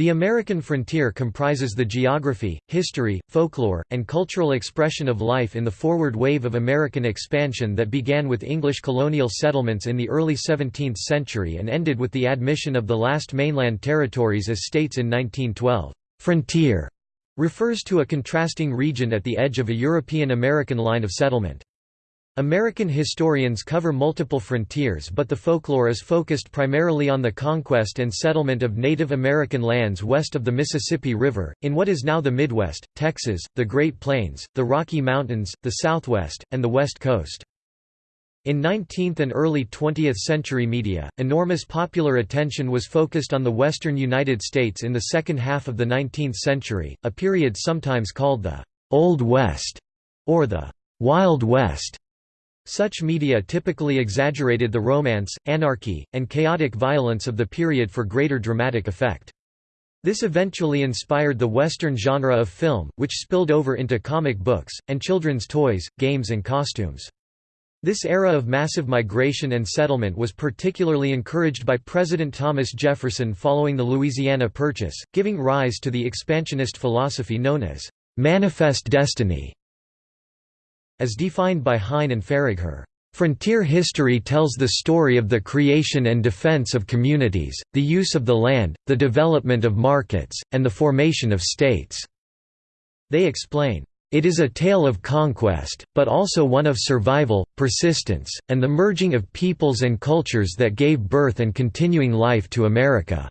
The American frontier comprises the geography, history, folklore, and cultural expression of life in the forward wave of American expansion that began with English colonial settlements in the early 17th century and ended with the admission of the last mainland territories as states in 1912. Frontier refers to a contrasting region at the edge of a European-American line of settlement. American historians cover multiple frontiers but the folklore is focused primarily on the conquest and settlement of Native American lands west of the Mississippi River, in what is now the Midwest, Texas, the Great Plains, the Rocky Mountains, the Southwest, and the West Coast. In 19th and early 20th century media, enormous popular attention was focused on the western United States in the second half of the 19th century, a period sometimes called the «Old West» or the «Wild West». Such media typically exaggerated the romance, anarchy, and chaotic violence of the period for greater dramatic effect. This eventually inspired the Western genre of film, which spilled over into comic books, and children's toys, games and costumes. This era of massive migration and settlement was particularly encouraged by President Thomas Jefferson following the Louisiana Purchase, giving rise to the expansionist philosophy known as «manifest destiny» as defined by Hine and Faragher. Frontier history tells the story of the creation and defense of communities, the use of the land, the development of markets, and the formation of states. They explain, it is a tale of conquest, but also one of survival, persistence, and the merging of peoples and cultures that gave birth and continuing life to America.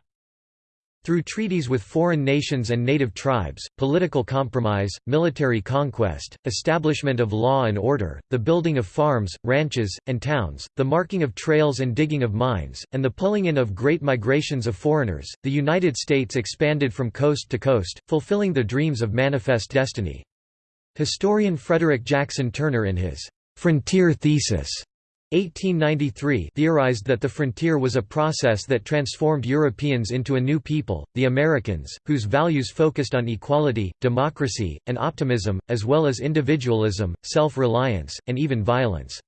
Through treaties with foreign nations and native tribes, political compromise, military conquest, establishment of law and order, the building of farms, ranches, and towns, the marking of trails and digging of mines, and the pulling in of great migrations of foreigners, the United States expanded from coast to coast, fulfilling the dreams of manifest destiny. Historian Frederick Jackson Turner in his «Frontier Thesis» 1893 theorized that the frontier was a process that transformed Europeans into a new people, the Americans, whose values focused on equality, democracy, and optimism, as well as individualism, self-reliance, and even violence.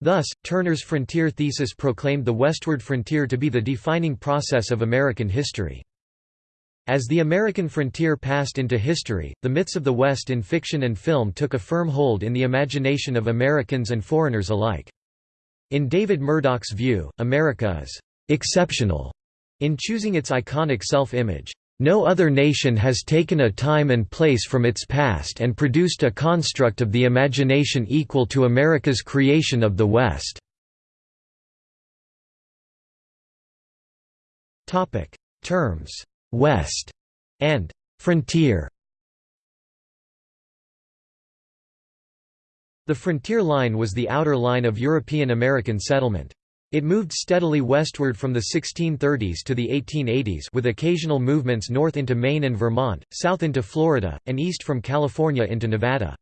Thus, Turner's frontier thesis proclaimed the westward frontier to be the defining process of American history. As the American frontier passed into history, the myths of the West in fiction and film took a firm hold in the imagination of Americans and foreigners alike. In David Murdoch's view, America is «exceptional» in choosing its iconic self-image. No other nation has taken a time and place from its past and produced a construct of the imagination equal to America's creation of the West. Terms. «West» and. «frontier» The frontier line was the outer line of European-American settlement. It moved steadily westward from the 1630s to the 1880s with occasional movements north into Maine and Vermont, south into Florida, and east from California into Nevada.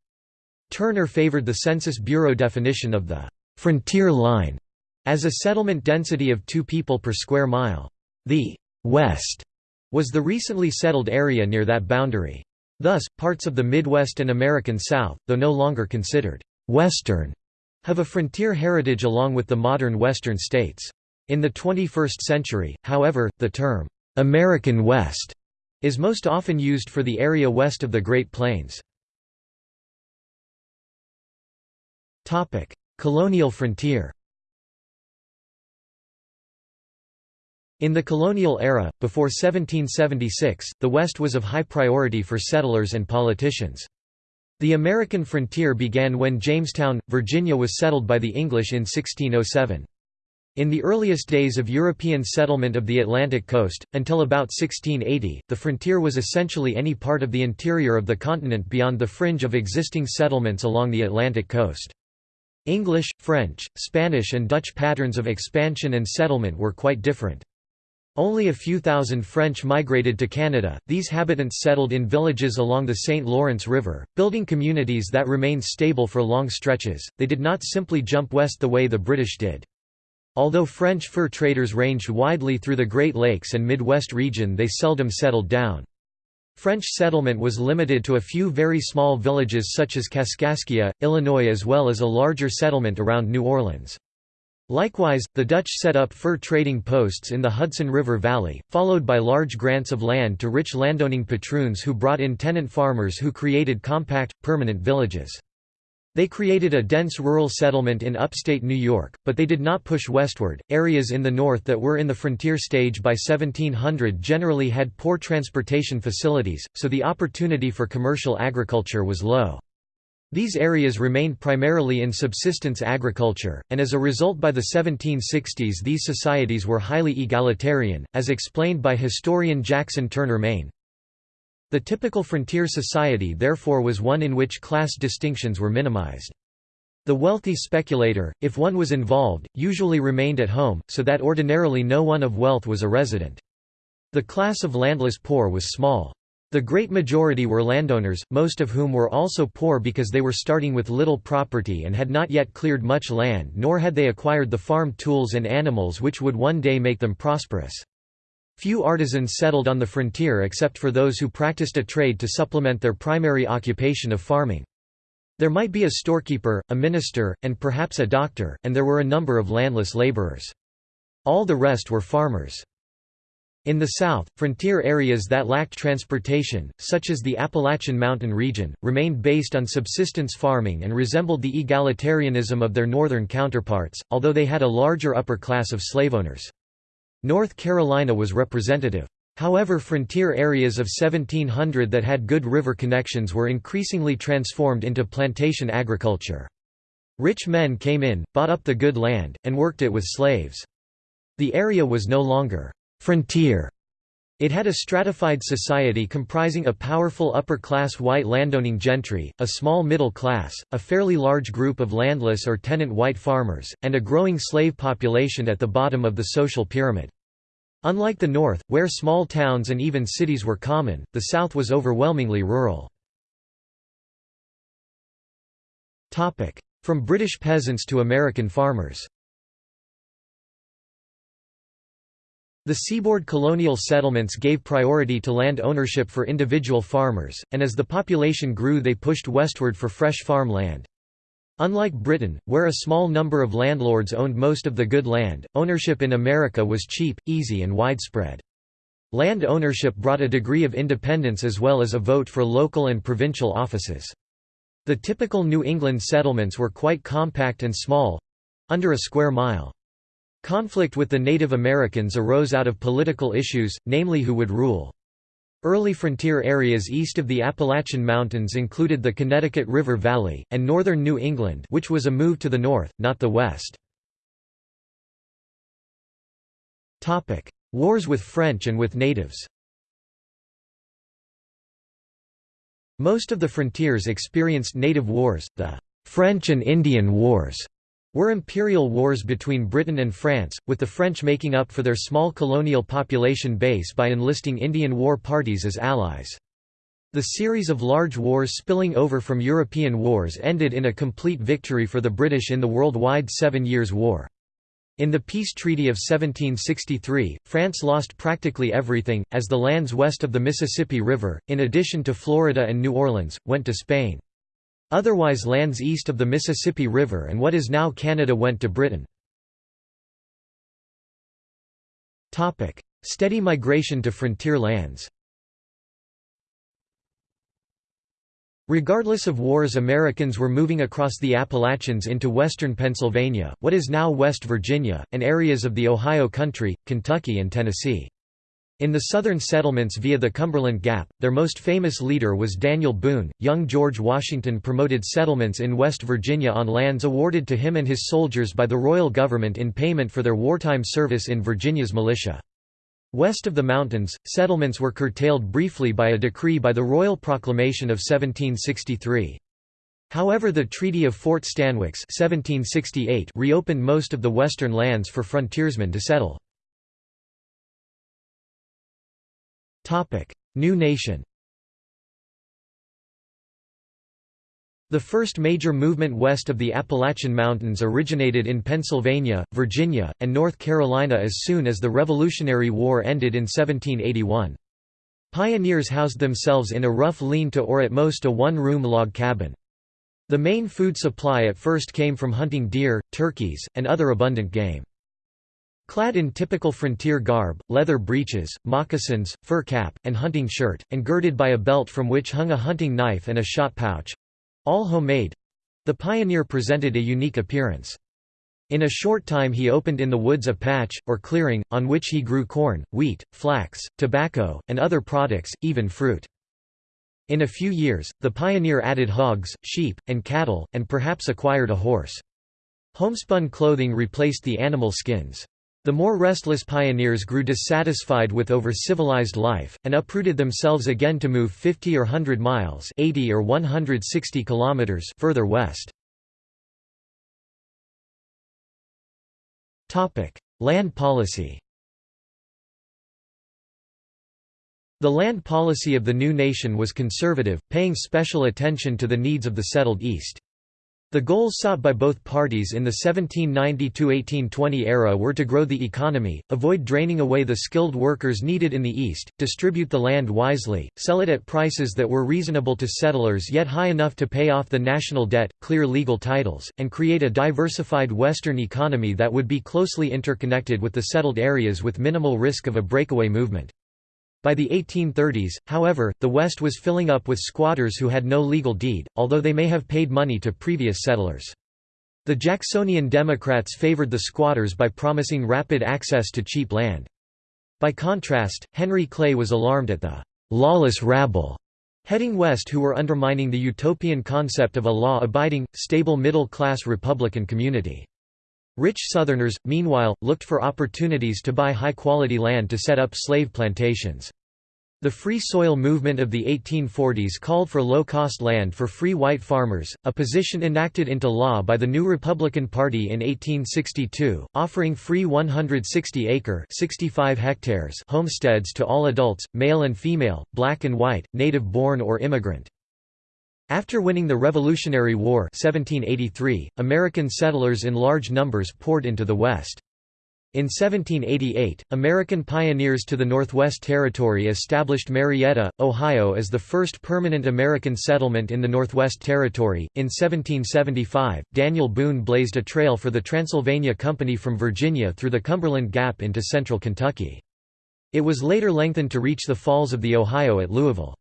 Turner favored the Census Bureau definition of the «frontier line» as a settlement density of two people per square mile. The «West» was the recently settled area near that boundary. Thus, parts of the Midwest and American South, though no longer considered Western have a frontier heritage along with the modern Western states. In the 21st century, however, the term, "'American West' is most often used for the area west of the Great Plains. Colonial frontier In the colonial era, before 1776, the West was of high priority for settlers and politicians. The American frontier began when Jamestown, Virginia was settled by the English in 1607. In the earliest days of European settlement of the Atlantic coast, until about 1680, the frontier was essentially any part of the interior of the continent beyond the fringe of existing settlements along the Atlantic coast. English, French, Spanish and Dutch patterns of expansion and settlement were quite different. Only a few thousand French migrated to Canada, these habitants settled in villages along the St. Lawrence River, building communities that remained stable for long stretches, they did not simply jump west the way the British did. Although French fur traders ranged widely through the Great Lakes and Midwest region they seldom settled down. French settlement was limited to a few very small villages such as Kaskaskia, Illinois as well as a larger settlement around New Orleans. Likewise, the Dutch set up fur trading posts in the Hudson River Valley, followed by large grants of land to rich landowning patroons who brought in tenant farmers who created compact, permanent villages. They created a dense rural settlement in upstate New York, but they did not push westward. Areas in the north that were in the frontier stage by 1700 generally had poor transportation facilities, so the opportunity for commercial agriculture was low. These areas remained primarily in subsistence agriculture, and as a result by the 1760s these societies were highly egalitarian, as explained by historian Jackson Turner Main. The typical frontier society therefore was one in which class distinctions were minimized. The wealthy speculator, if one was involved, usually remained at home, so that ordinarily no one of wealth was a resident. The class of landless poor was small. The great majority were landowners, most of whom were also poor because they were starting with little property and had not yet cleared much land nor had they acquired the farm tools and animals which would one day make them prosperous. Few artisans settled on the frontier except for those who practiced a trade to supplement their primary occupation of farming. There might be a storekeeper, a minister, and perhaps a doctor, and there were a number of landless laborers. All the rest were farmers. In the south, frontier areas that lacked transportation, such as the Appalachian Mountain region, remained based on subsistence farming and resembled the egalitarianism of their northern counterparts, although they had a larger upper class of slaveowners. North Carolina was representative. However frontier areas of 1700 that had good river connections were increasingly transformed into plantation agriculture. Rich men came in, bought up the good land, and worked it with slaves. The area was no longer frontier. It had a stratified society comprising a powerful upper-class white landowning gentry, a small middle class, a fairly large group of landless or tenant white farmers, and a growing slave population at the bottom of the social pyramid. Unlike the North, where small towns and even cities were common, the South was overwhelmingly rural. From British peasants to American farmers The seaboard colonial settlements gave priority to land ownership for individual farmers, and as the population grew they pushed westward for fresh farm land. Unlike Britain, where a small number of landlords owned most of the good land, ownership in America was cheap, easy and widespread. Land ownership brought a degree of independence as well as a vote for local and provincial offices. The typical New England settlements were quite compact and small—under a square mile. Conflict with the Native Americans arose out of political issues, namely who would rule. Early frontier areas east of the Appalachian Mountains included the Connecticut River Valley, and northern New England which was a move to the north, not the west. Wars with French and with natives Most of the frontiers experienced native wars, the French and Indian Wars, were imperial wars between Britain and France, with the French making up for their small colonial population base by enlisting Indian war parties as allies. The series of large wars spilling over from European wars ended in a complete victory for the British in the worldwide Seven Years' War. In the Peace Treaty of 1763, France lost practically everything, as the lands west of the Mississippi River, in addition to Florida and New Orleans, went to Spain. Otherwise lands east of the Mississippi River and what is now Canada went to Britain. Steady migration to frontier lands Regardless of wars Americans were moving across the Appalachians into western Pennsylvania, what is now West Virginia, and areas of the Ohio Country, Kentucky and Tennessee. In the southern settlements via the Cumberland Gap, their most famous leader was Daniel Boone. Young George Washington promoted settlements in West Virginia on lands awarded to him and his soldiers by the royal government in payment for their wartime service in Virginia's militia. West of the mountains, settlements were curtailed briefly by a decree by the Royal Proclamation of 1763. However the Treaty of Fort Stanwix 1768 reopened most of the western lands for frontiersmen to settle. New nation The first major movement west of the Appalachian Mountains originated in Pennsylvania, Virginia, and North Carolina as soon as the Revolutionary War ended in 1781. Pioneers housed themselves in a rough lean-to or at most a one-room log cabin. The main food supply at first came from hunting deer, turkeys, and other abundant game. Clad in typical frontier garb, leather breeches, moccasins, fur cap, and hunting shirt, and girded by a belt from which hung a hunting knife and a shot pouch—all homemade—the pioneer presented a unique appearance. In a short time he opened in the woods a patch, or clearing, on which he grew corn, wheat, flax, tobacco, and other products, even fruit. In a few years, the pioneer added hogs, sheep, and cattle, and perhaps acquired a horse. Homespun clothing replaced the animal skins. The more restless pioneers grew dissatisfied with over-civilized life, and uprooted themselves again to move 50 or 100 miles 80 or 160 kilometers further west. Land policy The land policy of the new nation was conservative, paying special attention to the needs of the settled East. The goals sought by both parties in the 1790–1820 era were to grow the economy, avoid draining away the skilled workers needed in the East, distribute the land wisely, sell it at prices that were reasonable to settlers yet high enough to pay off the national debt, clear legal titles, and create a diversified Western economy that would be closely interconnected with the settled areas with minimal risk of a breakaway movement. By the 1830s, however, the West was filling up with squatters who had no legal deed, although they may have paid money to previous settlers. The Jacksonian Democrats favored the squatters by promising rapid access to cheap land. By contrast, Henry Clay was alarmed at the «lawless rabble» heading west who were undermining the utopian concept of a law-abiding, stable middle-class Republican community. Rich Southerners, meanwhile, looked for opportunities to buy high-quality land to set up slave plantations. The Free Soil movement of the 1840s called for low-cost land for free white farmers, a position enacted into law by the new Republican Party in 1862, offering free 160-acre homesteads to all adults, male and female, black and white, native-born or immigrant. After winning the Revolutionary War 1783, American settlers in large numbers poured into the West. In 1788, American pioneers to the Northwest Territory established Marietta, Ohio as the first permanent American settlement in the Northwest Territory. In 1775, Daniel Boone blazed a trail for the Transylvania Company from Virginia through the Cumberland Gap into central Kentucky. It was later lengthened to reach the Falls of the Ohio at Louisville.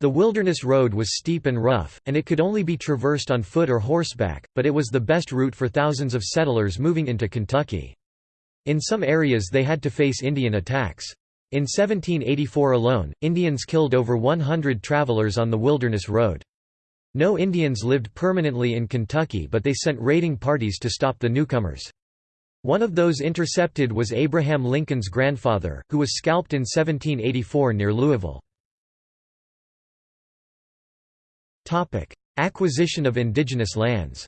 The Wilderness Road was steep and rough, and it could only be traversed on foot or horseback, but it was the best route for thousands of settlers moving into Kentucky. In some areas they had to face Indian attacks. In 1784 alone, Indians killed over 100 travelers on the Wilderness Road. No Indians lived permanently in Kentucky but they sent raiding parties to stop the newcomers. One of those intercepted was Abraham Lincoln's grandfather, who was scalped in 1784 near Louisville. Acquisition of indigenous lands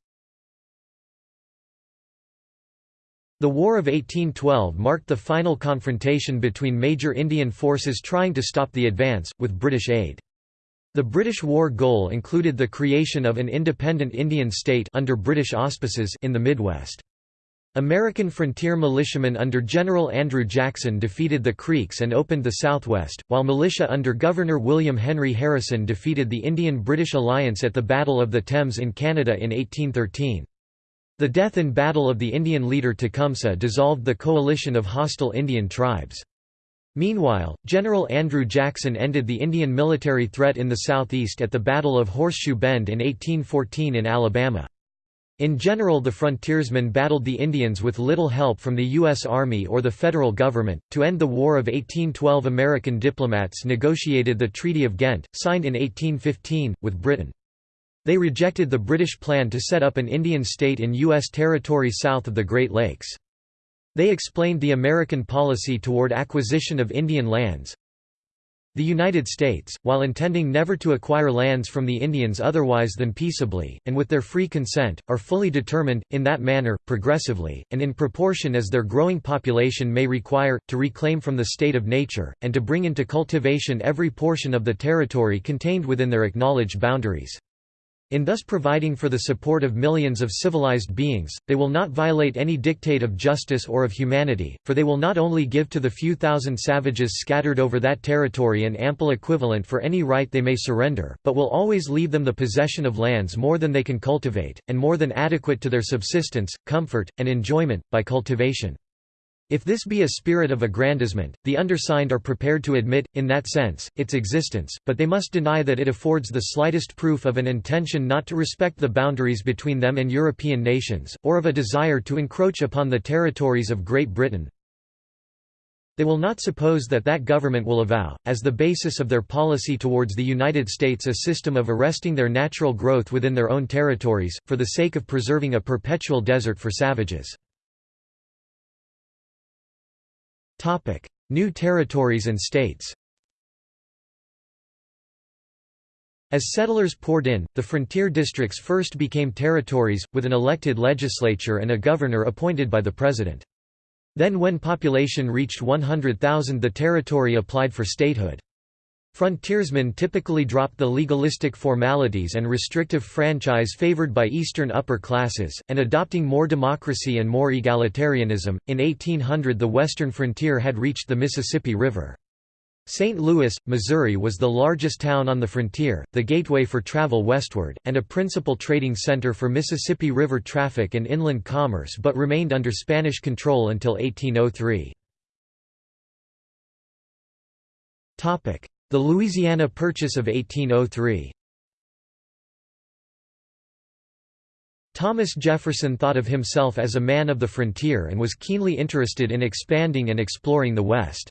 The War of 1812 marked the final confrontation between major Indian forces trying to stop the advance, with British aid. The British war goal included the creation of an independent Indian state under British auspices in the Midwest. American frontier militiamen under General Andrew Jackson defeated the Creeks and opened the Southwest, while militia under Governor William Henry Harrison defeated the Indian-British alliance at the Battle of the Thames in Canada in 1813. The death in battle of the Indian leader Tecumseh dissolved the coalition of hostile Indian tribes. Meanwhile, General Andrew Jackson ended the Indian military threat in the southeast at the Battle of Horseshoe Bend in 1814 in Alabama. In general the frontiersmen battled the Indians with little help from the U.S. Army or the federal government. To end the War of 1812 American diplomats negotiated the Treaty of Ghent, signed in 1815, with Britain. They rejected the British plan to set up an Indian state in U.S. territory south of the Great Lakes. They explained the American policy toward acquisition of Indian lands, the United States, while intending never to acquire lands from the Indians otherwise than peaceably, and with their free consent, are fully determined, in that manner, progressively, and in proportion as their growing population may require, to reclaim from the state of nature, and to bring into cultivation every portion of the territory contained within their acknowledged boundaries. In thus providing for the support of millions of civilized beings, they will not violate any dictate of justice or of humanity, for they will not only give to the few thousand savages scattered over that territory an ample equivalent for any right they may surrender, but will always leave them the possession of lands more than they can cultivate, and more than adequate to their subsistence, comfort, and enjoyment, by cultivation. If this be a spirit of aggrandizement, the undersigned are prepared to admit, in that sense, its existence, but they must deny that it affords the slightest proof of an intention not to respect the boundaries between them and European nations, or of a desire to encroach upon the territories of Great Britain. They will not suppose that that government will avow, as the basis of their policy towards the United States a system of arresting their natural growth within their own territories, for the sake of preserving a perpetual desert for savages. New territories and states As settlers poured in, the frontier districts first became territories, with an elected legislature and a governor appointed by the president. Then when population reached 100,000 the territory applied for statehood. Frontiersmen typically dropped the legalistic formalities and restrictive franchise favored by Eastern upper classes, and adopting more democracy and more egalitarianism. In 1800, the western frontier had reached the Mississippi River. St. Louis, Missouri was the largest town on the frontier, the gateway for travel westward, and a principal trading center for Mississippi River traffic and inland commerce but remained under Spanish control until 1803. The Louisiana Purchase of 1803 Thomas Jefferson thought of himself as a man of the frontier and was keenly interested in expanding and exploring the West.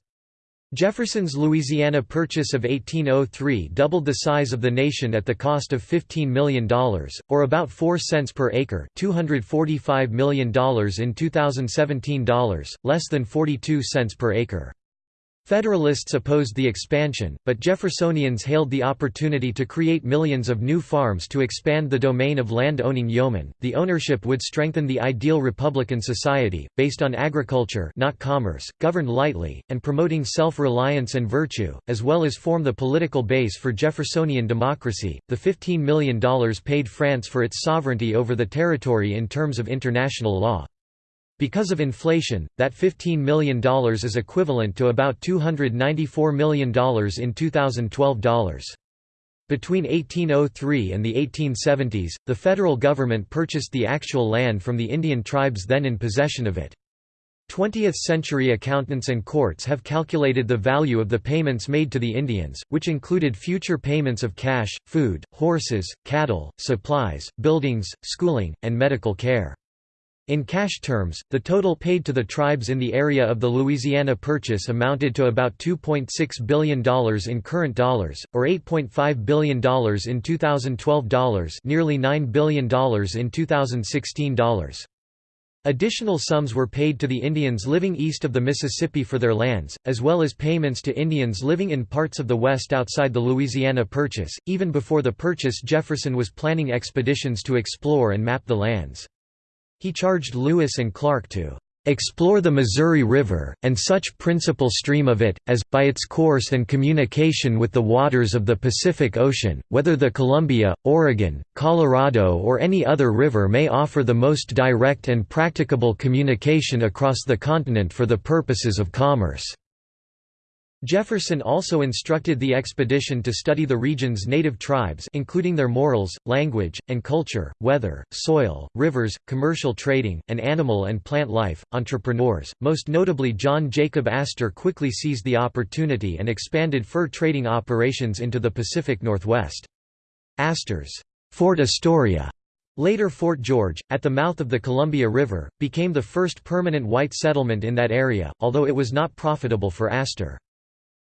Jefferson's Louisiana Purchase of 1803 doubled the size of the nation at the cost of $15 million, or about 4 cents per acre $245 million in 2017 dollars, less than 42 cents per acre. Federalists opposed the expansion, but Jeffersonians hailed the opportunity to create millions of new farms to expand the domain of land-owning yeomen. The ownership would strengthen the ideal republican society, based on agriculture, not commerce, governed lightly, and promoting self-reliance and virtue, as well as form the political base for Jeffersonian democracy. The $15 million paid France for its sovereignty over the territory in terms of international law. Because of inflation, that $15 million is equivalent to about $294 million in 2012 dollars. Between 1803 and the 1870s, the federal government purchased the actual land from the Indian tribes then in possession of it. 20th-century accountants and courts have calculated the value of the payments made to the Indians, which included future payments of cash, food, horses, cattle, supplies, buildings, schooling, and medical care. In cash terms, the total paid to the tribes in the area of the Louisiana Purchase amounted to about $2.6 billion in current dollars, or $8.5 billion in 2012 dollars nearly $9 billion in 2016 dollars. Additional sums were paid to the Indians living east of the Mississippi for their lands, as well as payments to Indians living in parts of the West outside the Louisiana Purchase. Even before the purchase, Jefferson was planning expeditions to explore and map the lands. He charged Lewis and Clark to explore the Missouri River, and such principal stream of it, as, by its course and communication with the waters of the Pacific Ocean, whether the Columbia, Oregon, Colorado or any other river may offer the most direct and practicable communication across the continent for the purposes of commerce." Jefferson also instructed the expedition to study the region's native tribes including their morals, language, and culture, weather, soil, rivers, commercial trading, and animal and plant life. Entrepreneurs, most notably John Jacob Astor quickly seized the opportunity and expanded fur trading operations into the Pacific Northwest. Astor's Fort Astoria Later Fort George, at the mouth of the Columbia River, became the first permanent white settlement in that area, although it was not profitable for Astor.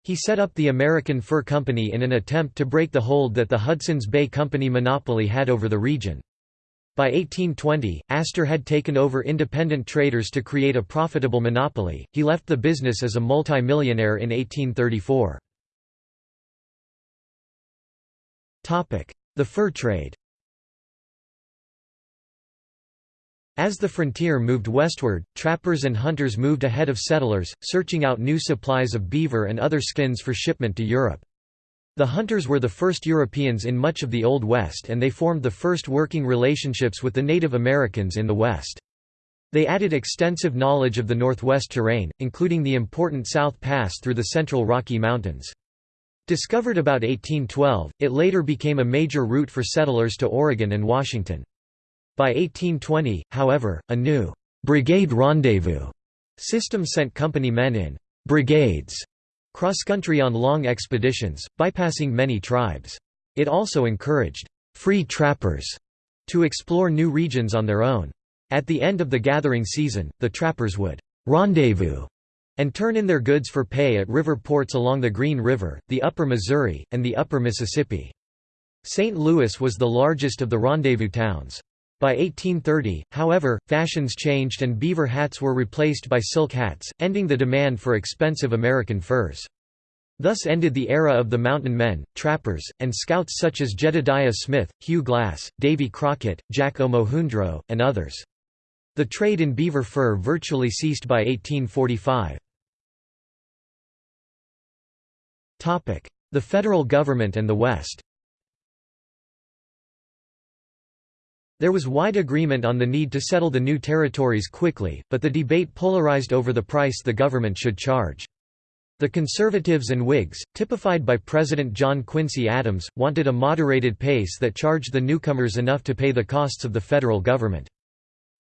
He set up the American Fur Company in an attempt to break the hold that the Hudson's Bay Company monopoly had over the region. By 1820, Astor had taken over independent traders to create a profitable monopoly. He left the business as a multi-millionaire in 1834. Topic: The fur trade. As the frontier moved westward, trappers and hunters moved ahead of settlers, searching out new supplies of beaver and other skins for shipment to Europe. The hunters were the first Europeans in much of the Old West and they formed the first working relationships with the Native Americans in the West. They added extensive knowledge of the Northwest terrain, including the important South Pass through the central Rocky Mountains. Discovered about 1812, it later became a major route for settlers to Oregon and Washington. By 1820, however, a new «brigade rendezvous» system sent company men in «brigades» cross-country on long expeditions, bypassing many tribes. It also encouraged «free trappers» to explore new regions on their own. At the end of the gathering season, the trappers would «rendezvous» and turn in their goods for pay at river ports along the Green River, the Upper Missouri, and the Upper Mississippi. St. Louis was the largest of the rendezvous towns. By 1830, however, fashions changed and beaver hats were replaced by silk hats, ending the demand for expensive American furs. Thus ended the era of the mountain men, trappers, and scouts such as Jedediah Smith, Hugh Glass, Davy Crockett, Jack Omohundro, and others. The trade in beaver fur virtually ceased by 1845. The federal government and the West There was wide agreement on the need to settle the new territories quickly, but the debate polarized over the price the government should charge. The Conservatives and Whigs, typified by President John Quincy Adams, wanted a moderated pace that charged the newcomers enough to pay the costs of the federal government.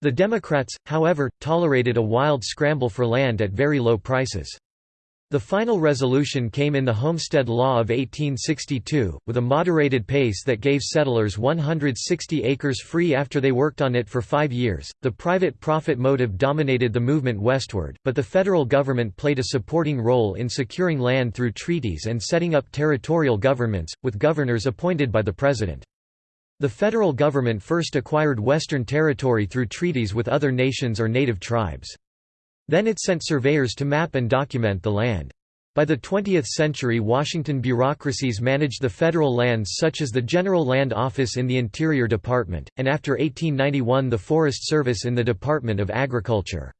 The Democrats, however, tolerated a wild scramble for land at very low prices. The final resolution came in the Homestead Law of 1862, with a moderated pace that gave settlers 160 acres free after they worked on it for five years. The private profit motive dominated the movement westward, but the federal government played a supporting role in securing land through treaties and setting up territorial governments, with governors appointed by the president. The federal government first acquired Western territory through treaties with other nations or native tribes. Then it sent surveyors to map and document the land. By the 20th century Washington bureaucracies managed the federal lands such as the General Land Office in the Interior Department, and after 1891 the Forest Service in the Department of Agriculture.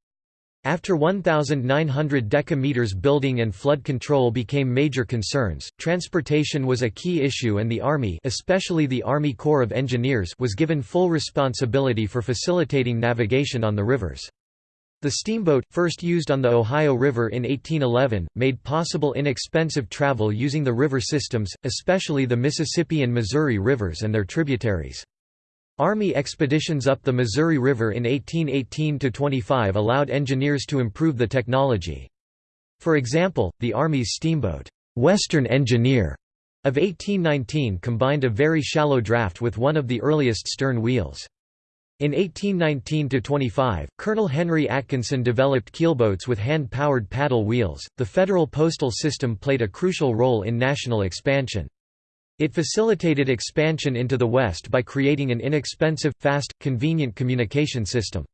After 1,900 decameters building and flood control became major concerns, transportation was a key issue and the Army especially the Army Corps of Engineers was given full responsibility for facilitating navigation on the rivers. The steamboat, first used on the Ohio River in 1811, made possible inexpensive travel using the river systems, especially the Mississippi and Missouri rivers and their tributaries. Army expeditions up the Missouri River in 1818–25 allowed engineers to improve the technology. For example, the Army's steamboat, "'Western Engineer' of 1819 combined a very shallow draft with one of the earliest stern wheels. In 1819–25, Colonel Henry Atkinson developed keelboats with hand-powered paddle wheels. The federal postal system played a crucial role in national expansion. It facilitated expansion into the West by creating an inexpensive, fast, convenient communication system.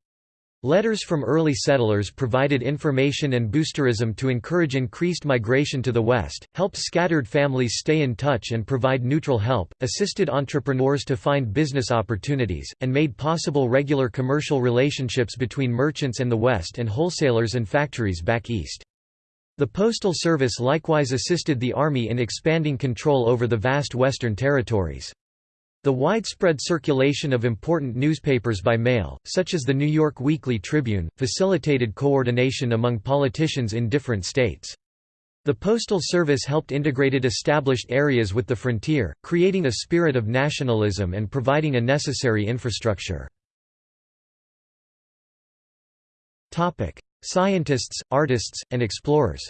Letters from early settlers provided information and boosterism to encourage increased migration to the West, helped scattered families stay in touch and provide neutral help, assisted entrepreneurs to find business opportunities, and made possible regular commercial relationships between merchants in the West and wholesalers and factories back east. The Postal Service likewise assisted the Army in expanding control over the vast Western territories. The widespread circulation of important newspapers by mail, such as the New York Weekly Tribune, facilitated coordination among politicians in different states. The Postal Service helped integrated established areas with the frontier, creating a spirit of nationalism and providing a necessary infrastructure. Scientists, artists, and explorers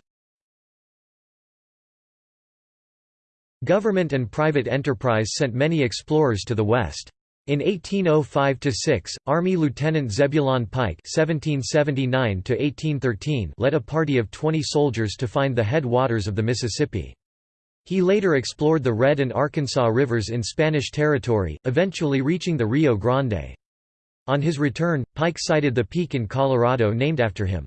Government and private enterprise sent many explorers to the west. In 1805–6, Army Lieutenant Zebulon Pike (1779–1813) led a party of 20 soldiers to find the headwaters of the Mississippi. He later explored the Red and Arkansas rivers in Spanish territory, eventually reaching the Rio Grande. On his return, Pike sighted the peak in Colorado named after him.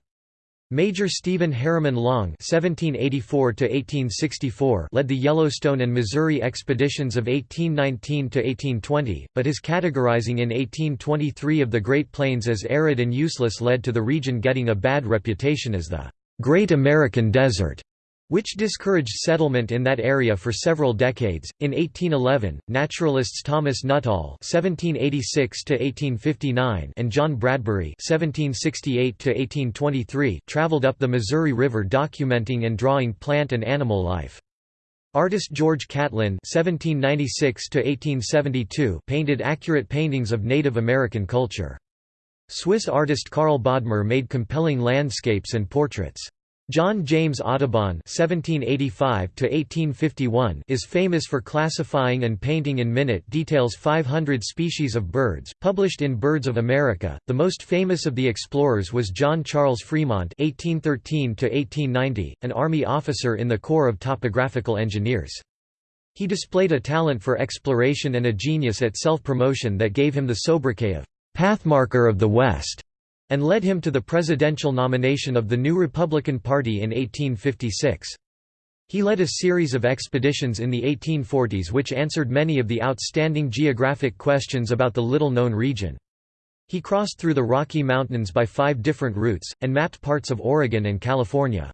Major Stephen Harriman Long (1784–1864) led the Yellowstone and Missouri expeditions of 1819–1820, but his categorizing in 1823 of the Great Plains as arid and useless led to the region getting a bad reputation as the Great American Desert. Which discouraged settlement in that area for several decades. In 1811, naturalists Thomas Nuttall (1786–1859) and John Bradbury (1768–1823) traveled up the Missouri River documenting and drawing plant and animal life. Artist George Catlin (1796–1872) painted accurate paintings of Native American culture. Swiss artist Karl Bodmer made compelling landscapes and portraits. John James Audubon (1785–1851) is famous for classifying and painting in minute details 500 species of birds, published in Birds of America. The most famous of the explorers was John Charles Fremont (1813–1890), an army officer in the Corps of Topographical Engineers. He displayed a talent for exploration and a genius at self-promotion that gave him the sobriquet of "Pathmarker of the West." And led him to the presidential nomination of the new Republican Party in 1856. He led a series of expeditions in the 1840s which answered many of the outstanding geographic questions about the little-known region. He crossed through the Rocky Mountains by five different routes, and mapped parts of Oregon and California.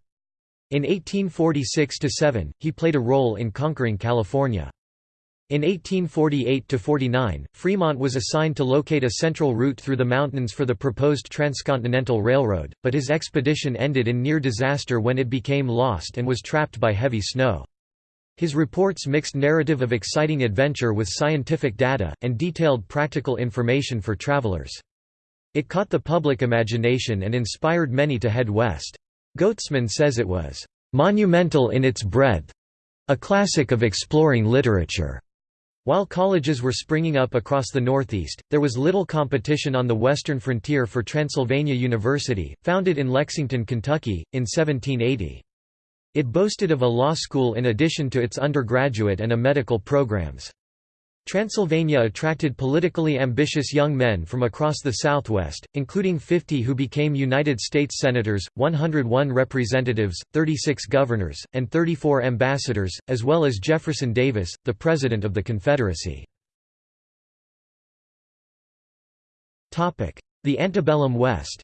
In 1846–7, he played a role in conquering California. In 1848–49, Fremont was assigned to locate a central route through the mountains for the proposed transcontinental railroad, but his expedition ended in near disaster when it became lost and was trapped by heavy snow. His reports mixed narrative of exciting adventure with scientific data, and detailed practical information for travelers. It caught the public imagination and inspired many to head west. Goetzmann says it was, "...monumental in its breadth a classic of exploring literature." While colleges were springing up across the Northeast, there was little competition on the western frontier for Transylvania University, founded in Lexington, Kentucky, in 1780. It boasted of a law school in addition to its undergraduate and a medical programs. Transylvania attracted politically ambitious young men from across the Southwest, including 50 who became United States Senators, 101 representatives, 36 governors, and 34 ambassadors, as well as Jefferson Davis, the President of the Confederacy. The antebellum West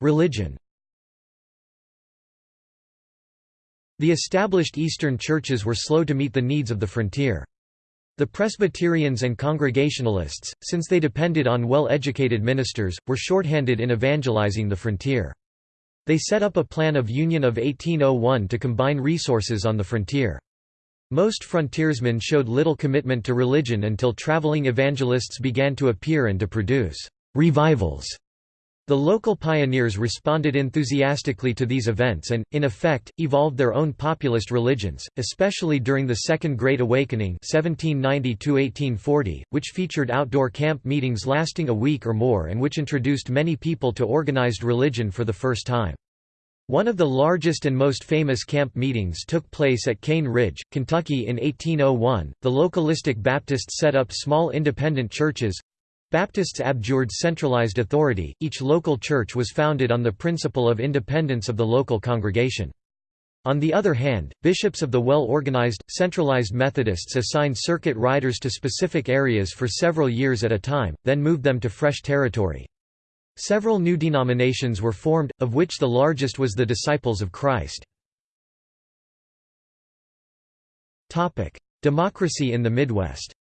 Religion The established Eastern churches were slow to meet the needs of the frontier. The Presbyterians and Congregationalists, since they depended on well-educated ministers, were shorthanded in evangelizing the frontier. They set up a plan of union of 1801 to combine resources on the frontier. Most frontiersmen showed little commitment to religion until traveling evangelists began to appear and to produce revivals the local pioneers responded enthusiastically to these events and, in effect, evolved their own populist religions, especially during the Second Great Awakening 1790 which featured outdoor camp meetings lasting a week or more and which introduced many people to organized religion for the first time. One of the largest and most famous camp meetings took place at Cane Ridge, Kentucky in 1801. The localistic Baptists set up small independent churches, Baptists abjured centralized authority, each local church was founded on the principle of independence of the local congregation. On the other hand, bishops of the well-organized, centralized Methodists assigned circuit riders to specific areas for several years at a time, then moved them to fresh territory. Several new denominations were formed, of which the largest was the Disciples of Christ. Democracy in the Midwest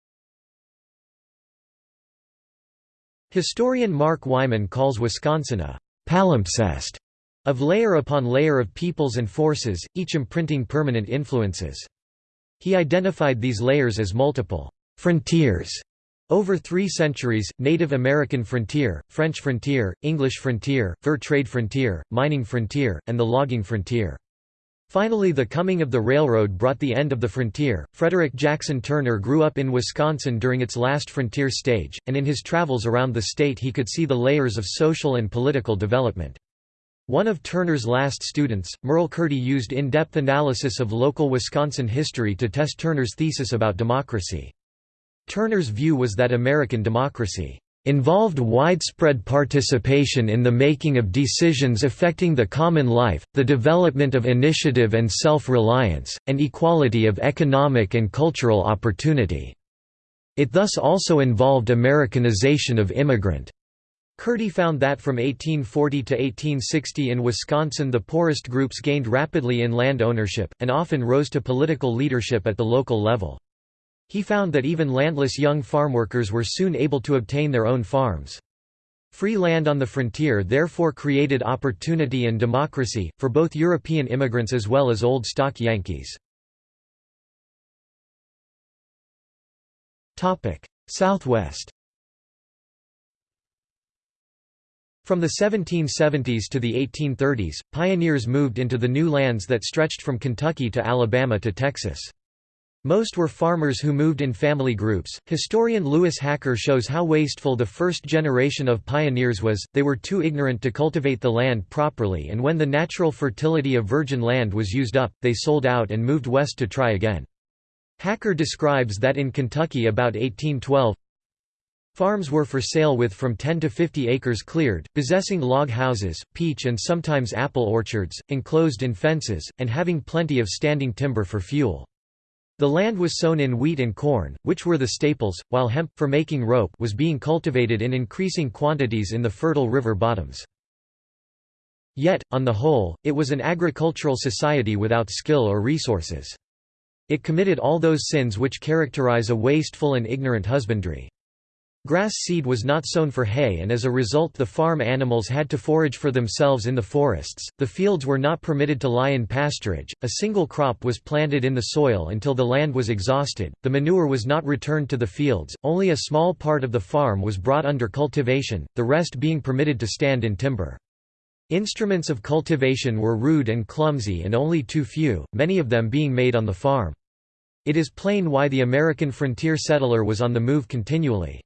Historian Mark Wyman calls Wisconsin a «palimpsest» of layer upon layer of peoples and forces, each imprinting permanent influences. He identified these layers as multiple «frontiers» over three centuries, Native American frontier, French frontier, English frontier, fur trade frontier, mining frontier, and the logging frontier. Finally the coming of the railroad brought the end of the frontier. Frederick Jackson Turner grew up in Wisconsin during its last frontier stage, and in his travels around the state he could see the layers of social and political development. One of Turner's last students, Merle Curti used in-depth analysis of local Wisconsin history to test Turner's thesis about democracy. Turner's view was that American democracy involved widespread participation in the making of decisions affecting the common life, the development of initiative and self-reliance, and equality of economic and cultural opportunity. It thus also involved Americanization of immigrant Curti found that from 1840 to 1860 in Wisconsin the poorest groups gained rapidly in land ownership, and often rose to political leadership at the local level. He found that even landless young farmworkers were soon able to obtain their own farms. Free land on the frontier therefore created opportunity and democracy, for both European immigrants as well as old stock Yankees. Southwest From the 1770s to the 1830s, pioneers moved into the new lands that stretched from Kentucky to Alabama to Texas. Most were farmers who moved in family groups. Historian Louis Hacker shows how wasteful the first generation of pioneers was, they were too ignorant to cultivate the land properly, and when the natural fertility of virgin land was used up, they sold out and moved west to try again. Hacker describes that in Kentucky about 1812, Farms were for sale with from 10 to 50 acres cleared, possessing log houses, peach and sometimes apple orchards, enclosed in fences, and having plenty of standing timber for fuel. The land was sown in wheat and corn, which were the staples, while hemp, for making rope was being cultivated in increasing quantities in the fertile river bottoms. Yet, on the whole, it was an agricultural society without skill or resources. It committed all those sins which characterize a wasteful and ignorant husbandry. Grass seed was not sown for hay and as a result the farm animals had to forage for themselves in the forests, the fields were not permitted to lie in pasturage, a single crop was planted in the soil until the land was exhausted, the manure was not returned to the fields, only a small part of the farm was brought under cultivation, the rest being permitted to stand in timber. Instruments of cultivation were rude and clumsy and only too few, many of them being made on the farm. It is plain why the American frontier settler was on the move continually.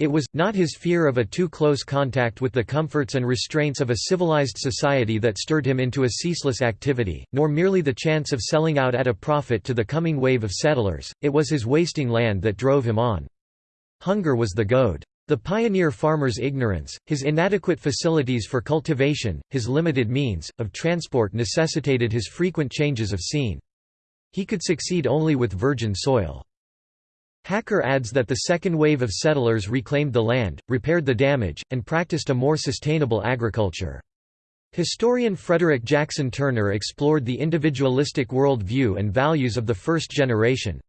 It was, not his fear of a too close contact with the comforts and restraints of a civilized society that stirred him into a ceaseless activity, nor merely the chance of selling out at a profit to the coming wave of settlers, it was his wasting land that drove him on. Hunger was the goad. The pioneer farmer's ignorance, his inadequate facilities for cultivation, his limited means, of transport necessitated his frequent changes of scene. He could succeed only with virgin soil. Hacker adds that the second wave of settlers reclaimed the land, repaired the damage, and practiced a more sustainable agriculture. Historian Frederick Jackson Turner explored the individualistic world view and values of the first generation.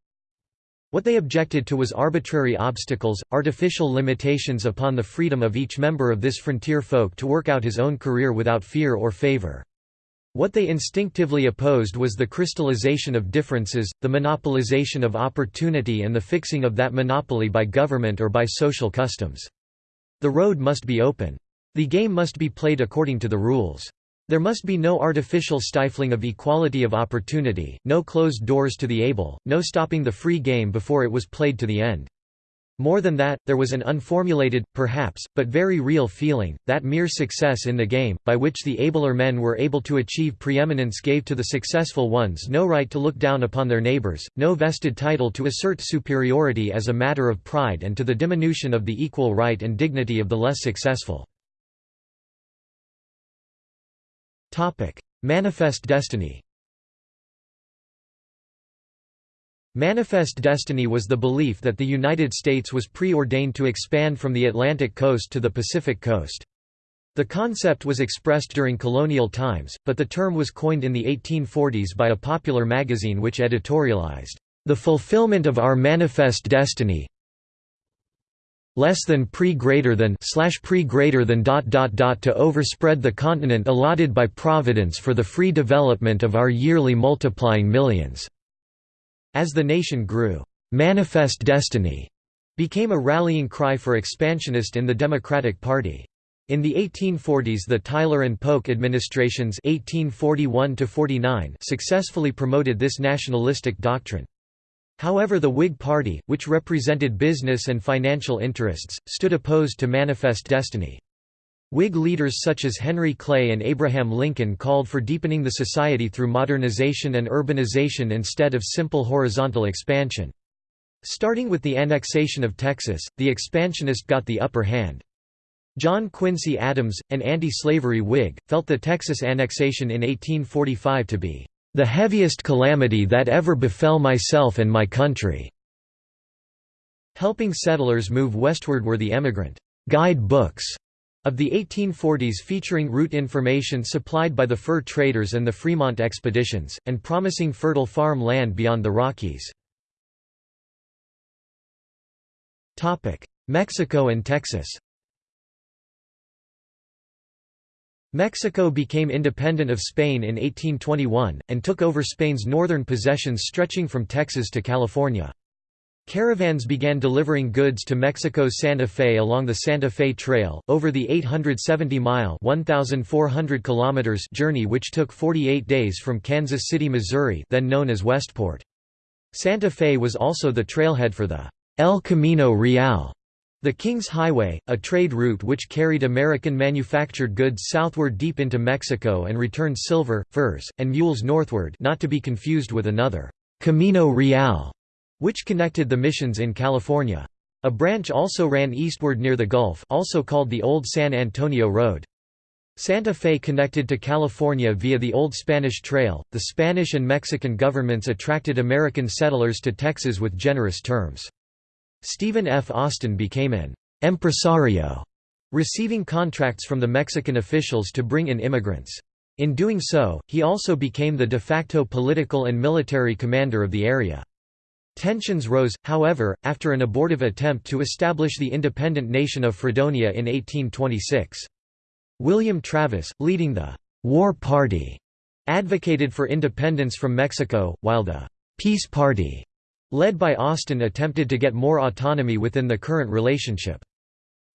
What they objected to was arbitrary obstacles, artificial limitations upon the freedom of each member of this frontier folk to work out his own career without fear or favor. What they instinctively opposed was the crystallization of differences, the monopolization of opportunity and the fixing of that monopoly by government or by social customs. The road must be open. The game must be played according to the rules. There must be no artificial stifling of equality of opportunity, no closed doors to the able, no stopping the free game before it was played to the end. More than that, there was an unformulated, perhaps, but very real feeling, that mere success in the game, by which the abler men were able to achieve preeminence gave to the successful ones no right to look down upon their neighbors, no vested title to assert superiority as a matter of pride and to the diminution of the equal right and dignity of the less successful. Manifest destiny Manifest destiny was the belief that the United States was preordained to expand from the Atlantic coast to the Pacific coast. The concept was expressed during colonial times, but the term was coined in the 1840s by a popular magazine which editorialized, "...the fulfillment of our manifest destiny less than pre greater than slash pre greater than dot dot dot to overspread the continent allotted by Providence for the free development of our yearly multiplying millions." As the nation grew, "'Manifest Destiny' became a rallying cry for expansionist in the Democratic Party. In the 1840s the Tyler and Polk administrations 1841 successfully promoted this nationalistic doctrine. However the Whig Party, which represented business and financial interests, stood opposed to Manifest Destiny. Whig leaders such as Henry Clay and Abraham Lincoln called for deepening the society through modernization and urbanization instead of simple horizontal expansion. Starting with the annexation of Texas, the expansionist got the upper hand. John Quincy Adams, an anti-slavery Whig, felt the Texas annexation in 1845 to be the heaviest calamity that ever befell myself and my country." Helping settlers move westward were the emigrant guide books Of the 1840s featuring route information supplied by the fur traders and the Fremont expeditions, and promising fertile farm land beyond the Rockies. Mexico and Texas Mexico became independent of Spain in 1821, and took over Spain's northern possessions stretching from Texas to California. Caravans began delivering goods to Mexico's Santa Fe along the Santa Fe Trail, over the 870-mile journey which took 48 days from Kansas City, Missouri then known as Westport. Santa Fe was also the trailhead for the El Camino Real the King's Highway, a trade route which carried American manufactured goods southward deep into Mexico and returned silver, furs, and mules northward not to be confused with another, Camino Real, which connected the missions in California. A branch also ran eastward near the Gulf also called the Old San Antonio Road. Santa Fe connected to California via the Old Spanish Trail. The Spanish and Mexican governments attracted American settlers to Texas with generous terms. Stephen F. Austin became an «empresario», receiving contracts from the Mexican officials to bring in immigrants. In doing so, he also became the de facto political and military commander of the area. Tensions rose, however, after an abortive attempt to establish the independent nation of Fredonia in 1826. William Travis, leading the «War Party», advocated for independence from Mexico, while the «Peace Party» led by Austin attempted to get more autonomy within the current relationship.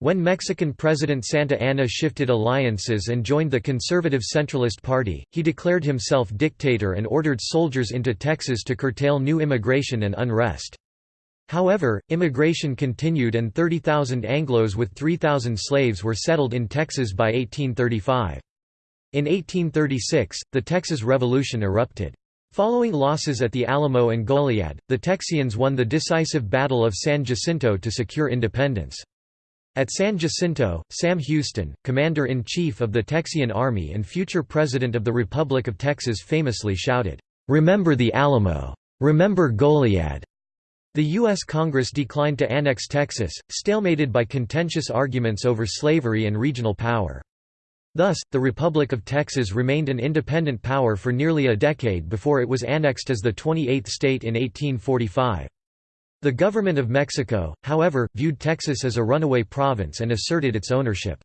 When Mexican President Santa Anna shifted alliances and joined the conservative Centralist Party, he declared himself dictator and ordered soldiers into Texas to curtail new immigration and unrest. However, immigration continued and 30,000 Anglos with 3,000 slaves were settled in Texas by 1835. In 1836, the Texas Revolution erupted. Following losses at the Alamo and Goliad, the Texians won the decisive Battle of San Jacinto to secure independence. At San Jacinto, Sam Houston, commander-in-chief of the Texian Army and future president of the Republic of Texas famously shouted, "'Remember the Alamo! Remember Goliad!' The U.S. Congress declined to annex Texas, stalemated by contentious arguments over slavery and regional power. Thus, the Republic of Texas remained an independent power for nearly a decade before it was annexed as the 28th state in 1845. The government of Mexico, however, viewed Texas as a runaway province and asserted its ownership.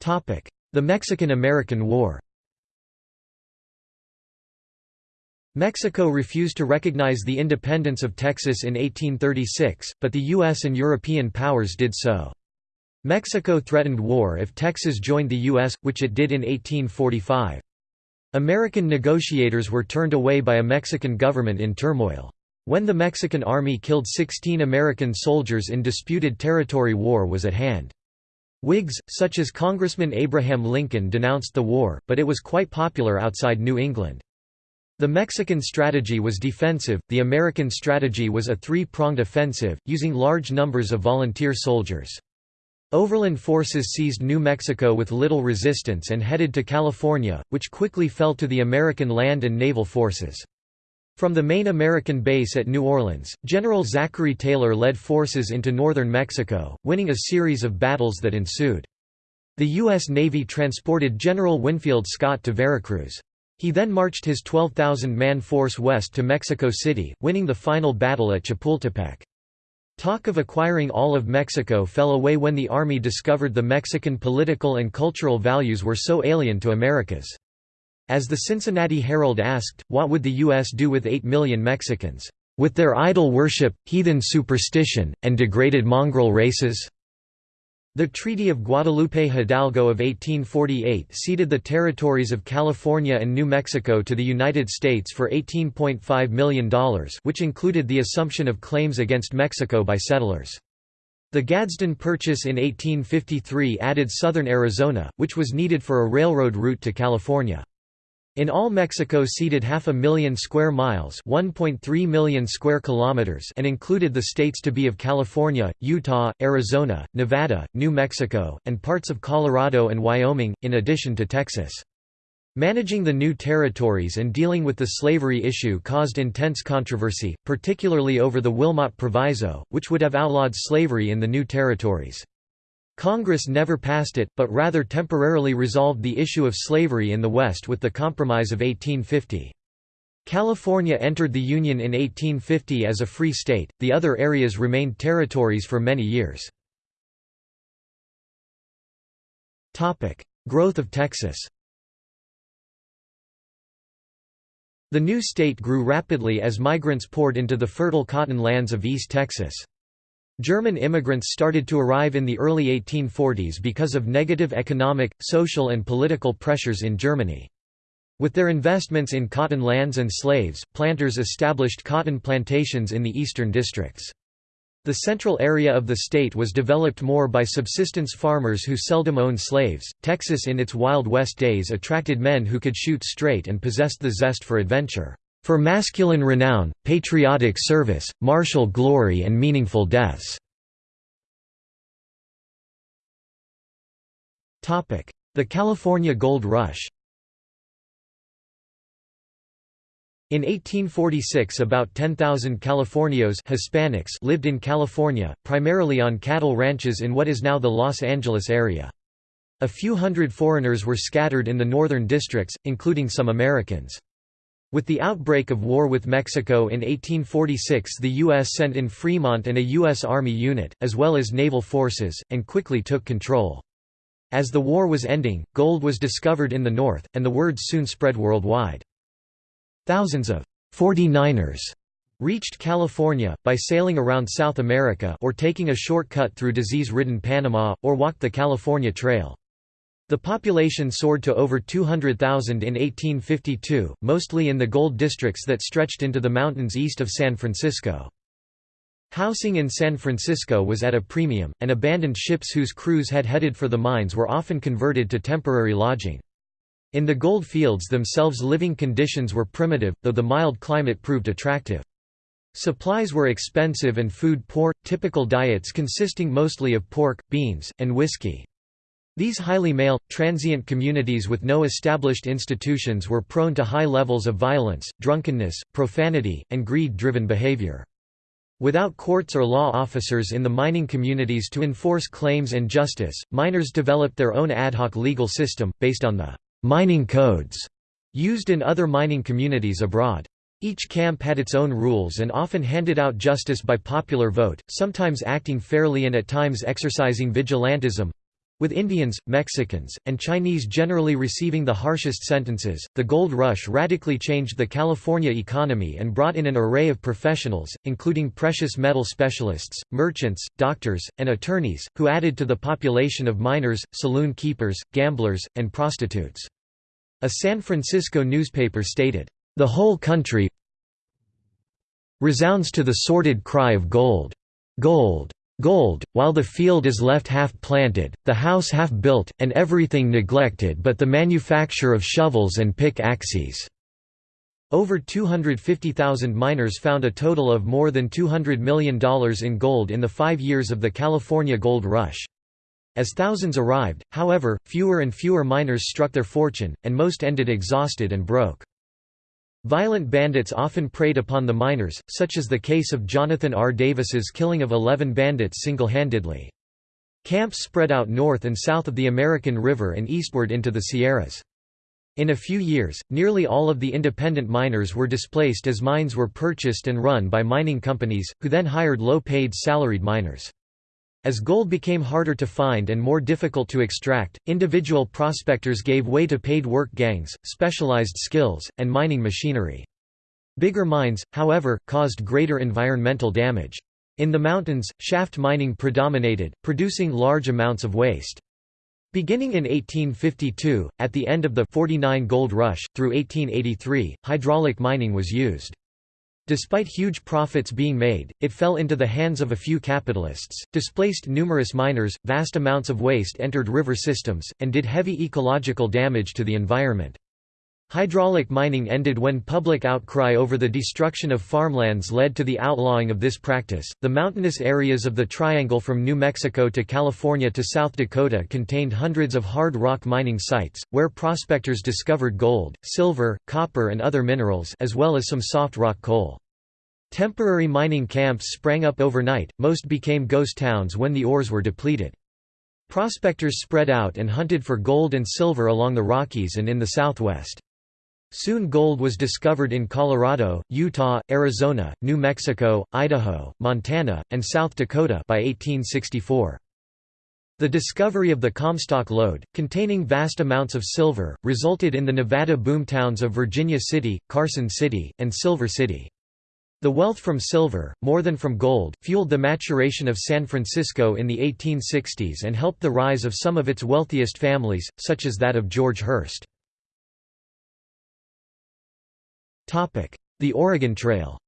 The Mexican–American War Mexico refused to recognize the independence of Texas in 1836, but the U.S. and European powers did so. Mexico threatened war if Texas joined the U.S., which it did in 1845. American negotiators were turned away by a Mexican government in turmoil. When the Mexican army killed 16 American soldiers in disputed territory war was at hand. Whigs, such as Congressman Abraham Lincoln denounced the war, but it was quite popular outside New England. The Mexican strategy was defensive, the American strategy was a three-pronged offensive, using large numbers of volunteer soldiers. Overland forces seized New Mexico with little resistance and headed to California, which quickly fell to the American land and naval forces. From the main American base at New Orleans, General Zachary Taylor led forces into northern Mexico, winning a series of battles that ensued. The U.S. Navy transported General Winfield Scott to Veracruz. He then marched his 12,000-man force west to Mexico City, winning the final battle at Chapultepec. Talk of acquiring all of Mexico fell away when the army discovered the Mexican political and cultural values were so alien to America's. As the Cincinnati Herald asked, what would the U.S. do with 8 million Mexicans, "...with their idol worship, heathen superstition, and degraded mongrel races?" The Treaty of Guadalupe Hidalgo of 1848 ceded the territories of California and New Mexico to the United States for $18.5 million which included the assumption of claims against Mexico by settlers. The Gadsden Purchase in 1853 added southern Arizona, which was needed for a railroad route to California. In all Mexico ceded half a million square miles 1.3 million square kilometers and included the states to be of California, Utah, Arizona, Nevada, New Mexico, and parts of Colorado and Wyoming, in addition to Texas. Managing the new territories and dealing with the slavery issue caused intense controversy, particularly over the Wilmot Proviso, which would have outlawed slavery in the new territories. Congress never passed it, but rather temporarily resolved the issue of slavery in the West with the Compromise of 1850. California entered the Union in 1850 as a free state, the other areas remained territories for many years. Growth of Texas The new state grew rapidly as migrants poured into the fertile cotton lands of East Texas. German immigrants started to arrive in the early 1840s because of negative economic, social and political pressures in Germany. With their investments in cotton lands and slaves, planters established cotton plantations in the eastern districts. The central area of the state was developed more by subsistence farmers who seldom owned slaves. Texas in its Wild West days attracted men who could shoot straight and possessed the zest for adventure, for masculine renown, patriotic service, martial glory, and meaningful deaths. The California Gold Rush In 1846 about 10,000 Californios Hispanics lived in California, primarily on cattle ranches in what is now the Los Angeles area. A few hundred foreigners were scattered in the northern districts, including some Americans. With the outbreak of war with Mexico in 1846 the U.S. sent in Fremont and a U.S. Army unit, as well as naval forces, and quickly took control. As the war was ending, gold was discovered in the north, and the word soon spread worldwide. Thousands of 49ers reached California, by sailing around South America or taking a shortcut through disease-ridden Panama, or walked the California Trail. The population soared to over 200,000 in 1852, mostly in the gold districts that stretched into the mountains east of San Francisco. Housing in San Francisco was at a premium, and abandoned ships whose crews had headed for the mines were often converted to temporary lodging. In the gold fields themselves living conditions were primitive, though the mild climate proved attractive. Supplies were expensive and food poor, typical diets consisting mostly of pork, beans, and whiskey. These highly male, transient communities with no established institutions were prone to high levels of violence, drunkenness, profanity, and greed-driven behavior. Without courts or law officers in the mining communities to enforce claims and justice, miners developed their own ad hoc legal system, based on the mining codes used in other mining communities abroad. Each camp had its own rules and often handed out justice by popular vote, sometimes acting fairly and at times exercising vigilantism with Indians, Mexicans, and Chinese generally receiving the harshest sentences, the gold rush radically changed the California economy and brought in an array of professionals, including precious metal specialists, merchants, doctors, and attorneys, who added to the population of miners, saloon keepers, gamblers, and prostitutes. A San Francisco newspaper stated, "...the whole country resounds to the sordid cry of gold. Gold. Gold, while the field is left half planted, the house half built, and everything neglected but the manufacture of shovels and pick-axes." Over 250,000 miners found a total of more than $200 million in gold in the five years of the California Gold Rush. As thousands arrived, however, fewer and fewer miners struck their fortune, and most ended exhausted and broke. Violent bandits often preyed upon the miners, such as the case of Jonathan R. Davis's killing of 11 bandits single-handedly. Camps spread out north and south of the American River and eastward into the Sierras. In a few years, nearly all of the independent miners were displaced as mines were purchased and run by mining companies, who then hired low-paid salaried miners. As gold became harder to find and more difficult to extract, individual prospectors gave way to paid work gangs, specialized skills, and mining machinery. Bigger mines, however, caused greater environmental damage. In the mountains, shaft mining predominated, producing large amounts of waste. Beginning in 1852, at the end of the 49 gold rush, through 1883, hydraulic mining was used. Despite huge profits being made, it fell into the hands of a few capitalists, displaced numerous miners, vast amounts of waste entered river systems, and did heavy ecological damage to the environment. Hydraulic mining ended when public outcry over the destruction of farmlands led to the outlawing of this practice. The mountainous areas of the Triangle from New Mexico to California to South Dakota contained hundreds of hard rock mining sites, where prospectors discovered gold, silver, copper, and other minerals, as well as some soft rock coal. Temporary mining camps sprang up overnight, most became ghost towns when the ores were depleted. Prospectors spread out and hunted for gold and silver along the Rockies and in the southwest. Soon gold was discovered in Colorado, Utah, Arizona, New Mexico, Idaho, Montana, and South Dakota by 1864. The discovery of the Comstock lode, containing vast amounts of silver, resulted in the Nevada boom towns of Virginia City, Carson City, and Silver City. The wealth from silver, more than from gold, fueled the maturation of San Francisco in the 1860s and helped the rise of some of its wealthiest families, such as that of George Hearst. The Oregon Trail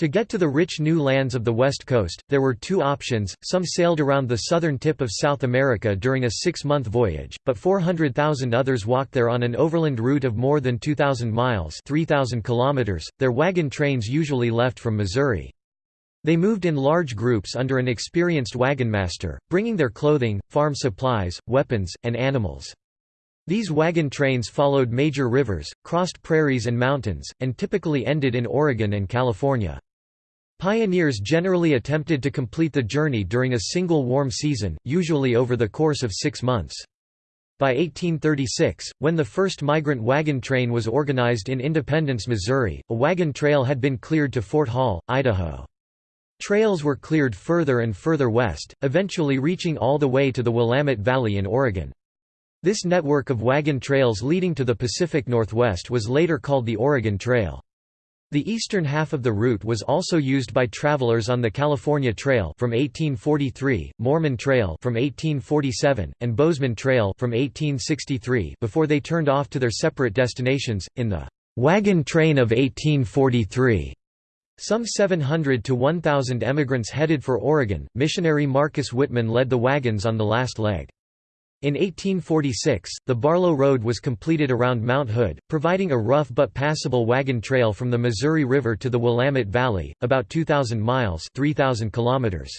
To get to the rich new lands of the West Coast, there were two options, some sailed around the southern tip of South America during a six-month voyage, but 400,000 others walked there on an overland route of more than 2,000 miles 3,000 kilometers. .Their wagon trains usually left from Missouri. They moved in large groups under an experienced wagon master, bringing their clothing, farm supplies, weapons, and animals. These wagon trains followed major rivers, crossed prairies and mountains, and typically ended in Oregon and California. Pioneers generally attempted to complete the journey during a single warm season, usually over the course of six months. By 1836, when the first migrant wagon train was organized in Independence, Missouri, a wagon trail had been cleared to Fort Hall, Idaho. Trails were cleared further and further west, eventually reaching all the way to the Willamette Valley in Oregon. This network of wagon trails leading to the Pacific Northwest was later called the Oregon Trail. The eastern half of the route was also used by travelers on the California Trail from 1843, Mormon Trail from 1847, and Bozeman Trail from 1863 before they turned off to their separate destinations in the wagon train of 1843. Some 700 to 1,000 emigrants headed for Oregon. Missionary Marcus Whitman led the wagons on the last leg. In 1846, the Barlow Road was completed around Mount Hood, providing a rough but passable wagon trail from the Missouri River to the Willamette Valley, about 2,000 miles 3,000 kilometers.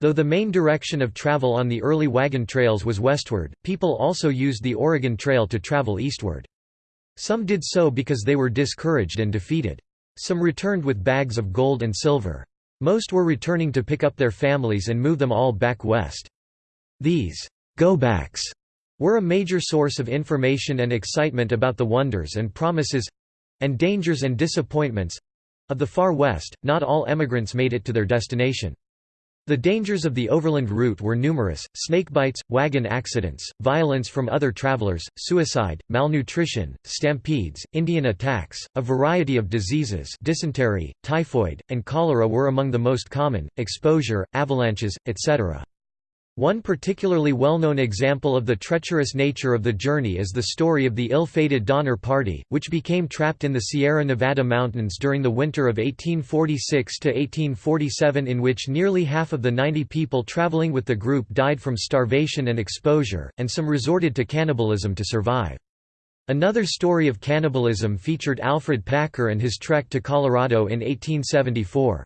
Though the main direction of travel on the early wagon trails was westward, people also used the Oregon Trail to travel eastward. Some did so because they were discouraged and defeated. Some returned with bags of gold and silver. Most were returning to pick up their families and move them all back west. These go-backs were a major source of information and excitement about the wonders and promises—and dangers and disappointments—of the Far West. Not all emigrants made it to their destination. The dangers of the overland route were numerous, snake bites, wagon accidents, violence from other travelers, suicide, malnutrition, stampedes, Indian attacks, a variety of diseases dysentery, typhoid, and cholera were among the most common, exposure, avalanches, etc. One particularly well-known example of the treacherous nature of the journey is the story of the ill-fated Donner Party, which became trapped in the Sierra Nevada mountains during the winter of 1846–1847 in which nearly half of the 90 people traveling with the group died from starvation and exposure, and some resorted to cannibalism to survive. Another story of cannibalism featured Alfred Packer and his trek to Colorado in 1874.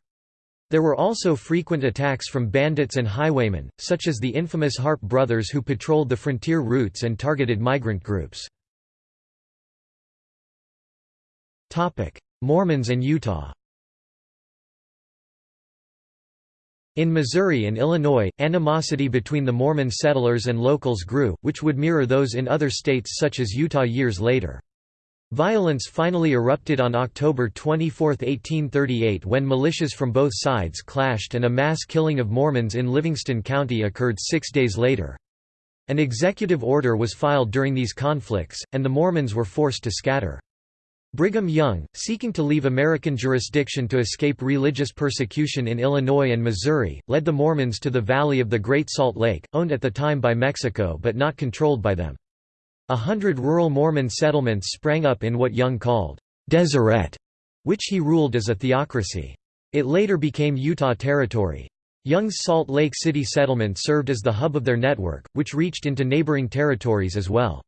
There were also frequent attacks from bandits and highwaymen, such as the infamous Harpe brothers who patrolled the frontier routes and targeted migrant groups. Mormons and Utah In Missouri and Illinois, animosity between the Mormon settlers and locals grew, which would mirror those in other states such as Utah years later. Violence finally erupted on October 24, 1838 when militias from both sides clashed and a mass killing of Mormons in Livingston County occurred six days later. An executive order was filed during these conflicts, and the Mormons were forced to scatter. Brigham Young, seeking to leave American jurisdiction to escape religious persecution in Illinois and Missouri, led the Mormons to the Valley of the Great Salt Lake, owned at the time by Mexico but not controlled by them. A hundred rural Mormon settlements sprang up in what Young called Deseret, which he ruled as a theocracy. It later became Utah Territory. Young's Salt Lake City settlement served as the hub of their network, which reached into neighboring territories as well.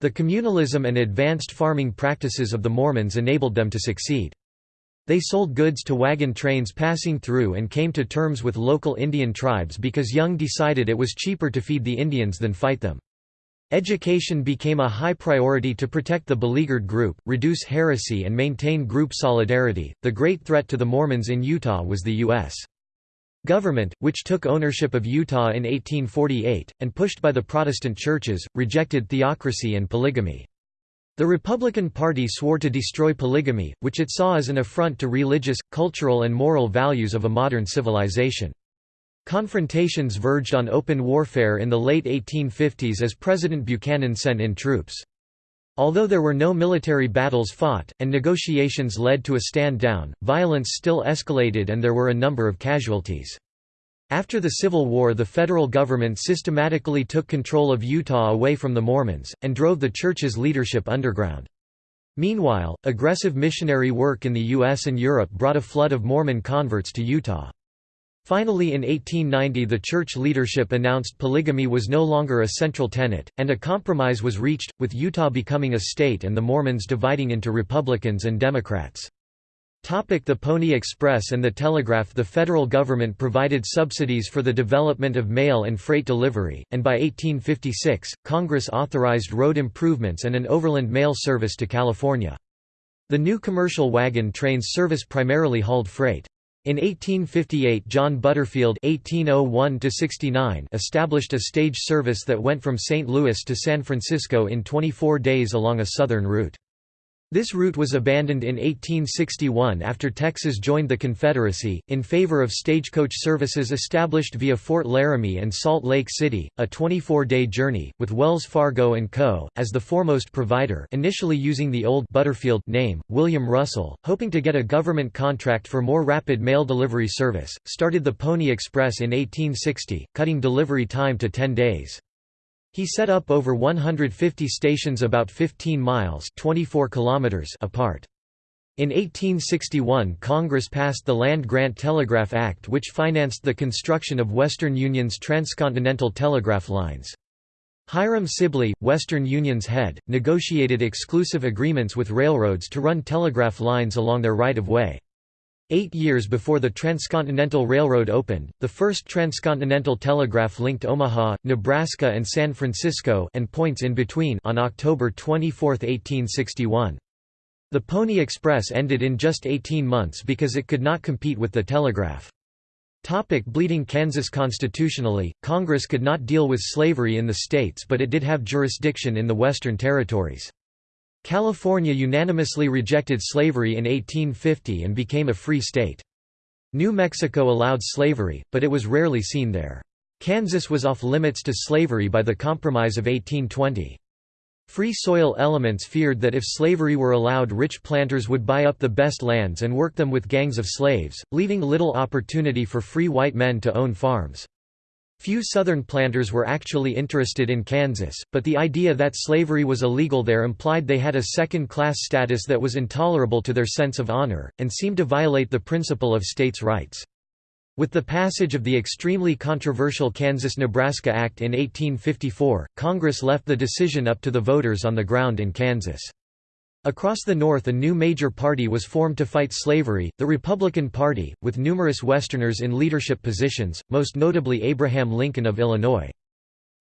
The communalism and advanced farming practices of the Mormons enabled them to succeed. They sold goods to wagon trains passing through and came to terms with local Indian tribes because Young decided it was cheaper to feed the Indians than fight them. Education became a high priority to protect the beleaguered group, reduce heresy, and maintain group solidarity. The great threat to the Mormons in Utah was the U.S. government, which took ownership of Utah in 1848, and pushed by the Protestant churches, rejected theocracy and polygamy. The Republican Party swore to destroy polygamy, which it saw as an affront to religious, cultural and moral values of a modern civilization. Confrontations verged on open warfare in the late 1850s as President Buchanan sent in troops. Although there were no military battles fought, and negotiations led to a stand-down, violence still escalated and there were a number of casualties. After the Civil War the federal government systematically took control of Utah away from the Mormons, and drove the church's leadership underground. Meanwhile, aggressive missionary work in the U.S. and Europe brought a flood of Mormon converts to Utah. Finally in 1890 the church leadership announced polygamy was no longer a central tenet, and a compromise was reached, with Utah becoming a state and the Mormons dividing into Republicans and Democrats. The Pony Express and the Telegraph The federal government provided subsidies for the development of mail and freight delivery, and by 1856, Congress authorized road improvements and an overland mail service to California. The new commercial wagon trains service primarily hauled freight. In 1858 John Butterfield (1801–69) established a stage service that went from St. Louis to San Francisco in 24 days along a southern route. This route was abandoned in 1861 after Texas joined the Confederacy, in favor of stagecoach services established via Fort Laramie and Salt Lake City, a 24-day journey, with Wells Fargo & Co., as the foremost provider initially using the old Butterfield name, William Russell, hoping to get a government contract for more rapid mail delivery service, started the Pony Express in 1860, cutting delivery time to 10 days. He set up over 150 stations about 15 miles 24 kilometers apart. In 1861 Congress passed the Land Grant Telegraph Act which financed the construction of Western Union's transcontinental telegraph lines. Hiram Sibley, Western Union's head, negotiated exclusive agreements with railroads to run telegraph lines along their right-of-way. Eight years before the Transcontinental Railroad opened, the first transcontinental telegraph linked Omaha, Nebraska and San Francisco and points in between on October 24, 1861. The Pony Express ended in just 18 months because it could not compete with the telegraph. Topic bleeding Kansas Constitutionally, Congress could not deal with slavery in the states but it did have jurisdiction in the Western Territories. California unanimously rejected slavery in 1850 and became a free state. New Mexico allowed slavery, but it was rarely seen there. Kansas was off limits to slavery by the Compromise of 1820. Free soil elements feared that if slavery were allowed rich planters would buy up the best lands and work them with gangs of slaves, leaving little opportunity for free white men to own farms. Few Southern planters were actually interested in Kansas, but the idea that slavery was illegal there implied they had a second-class status that was intolerable to their sense of honor, and seemed to violate the principle of states' rights. With the passage of the extremely controversial Kansas–Nebraska Act in 1854, Congress left the decision up to the voters on the ground in Kansas. Across the North a new major party was formed to fight slavery, the Republican Party, with numerous Westerners in leadership positions, most notably Abraham Lincoln of Illinois.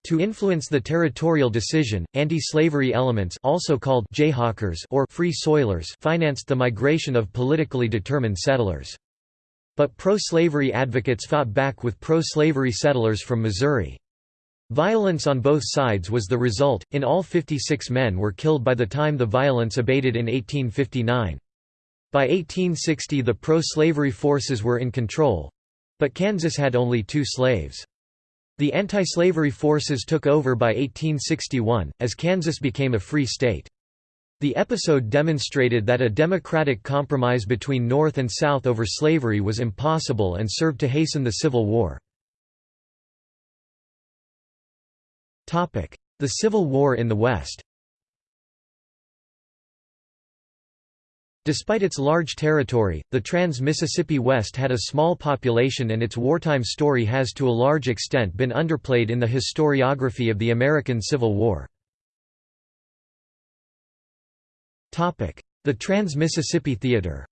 To influence the territorial decision, anti-slavery elements also called Jayhawkers or Free Soilers financed the migration of politically determined settlers. But pro-slavery advocates fought back with pro-slavery settlers from Missouri. Violence on both sides was the result, in all 56 men were killed by the time the violence abated in 1859. By 1860 the pro-slavery forces were in control—but Kansas had only two slaves. The anti-slavery forces took over by 1861, as Kansas became a free state. The episode demonstrated that a democratic compromise between North and South over slavery was impossible and served to hasten the Civil War. The Civil War in the West Despite its large territory, the Trans-Mississippi West had a small population and its wartime story has to a large extent been underplayed in the historiography of the American Civil War. The Trans-Mississippi Theater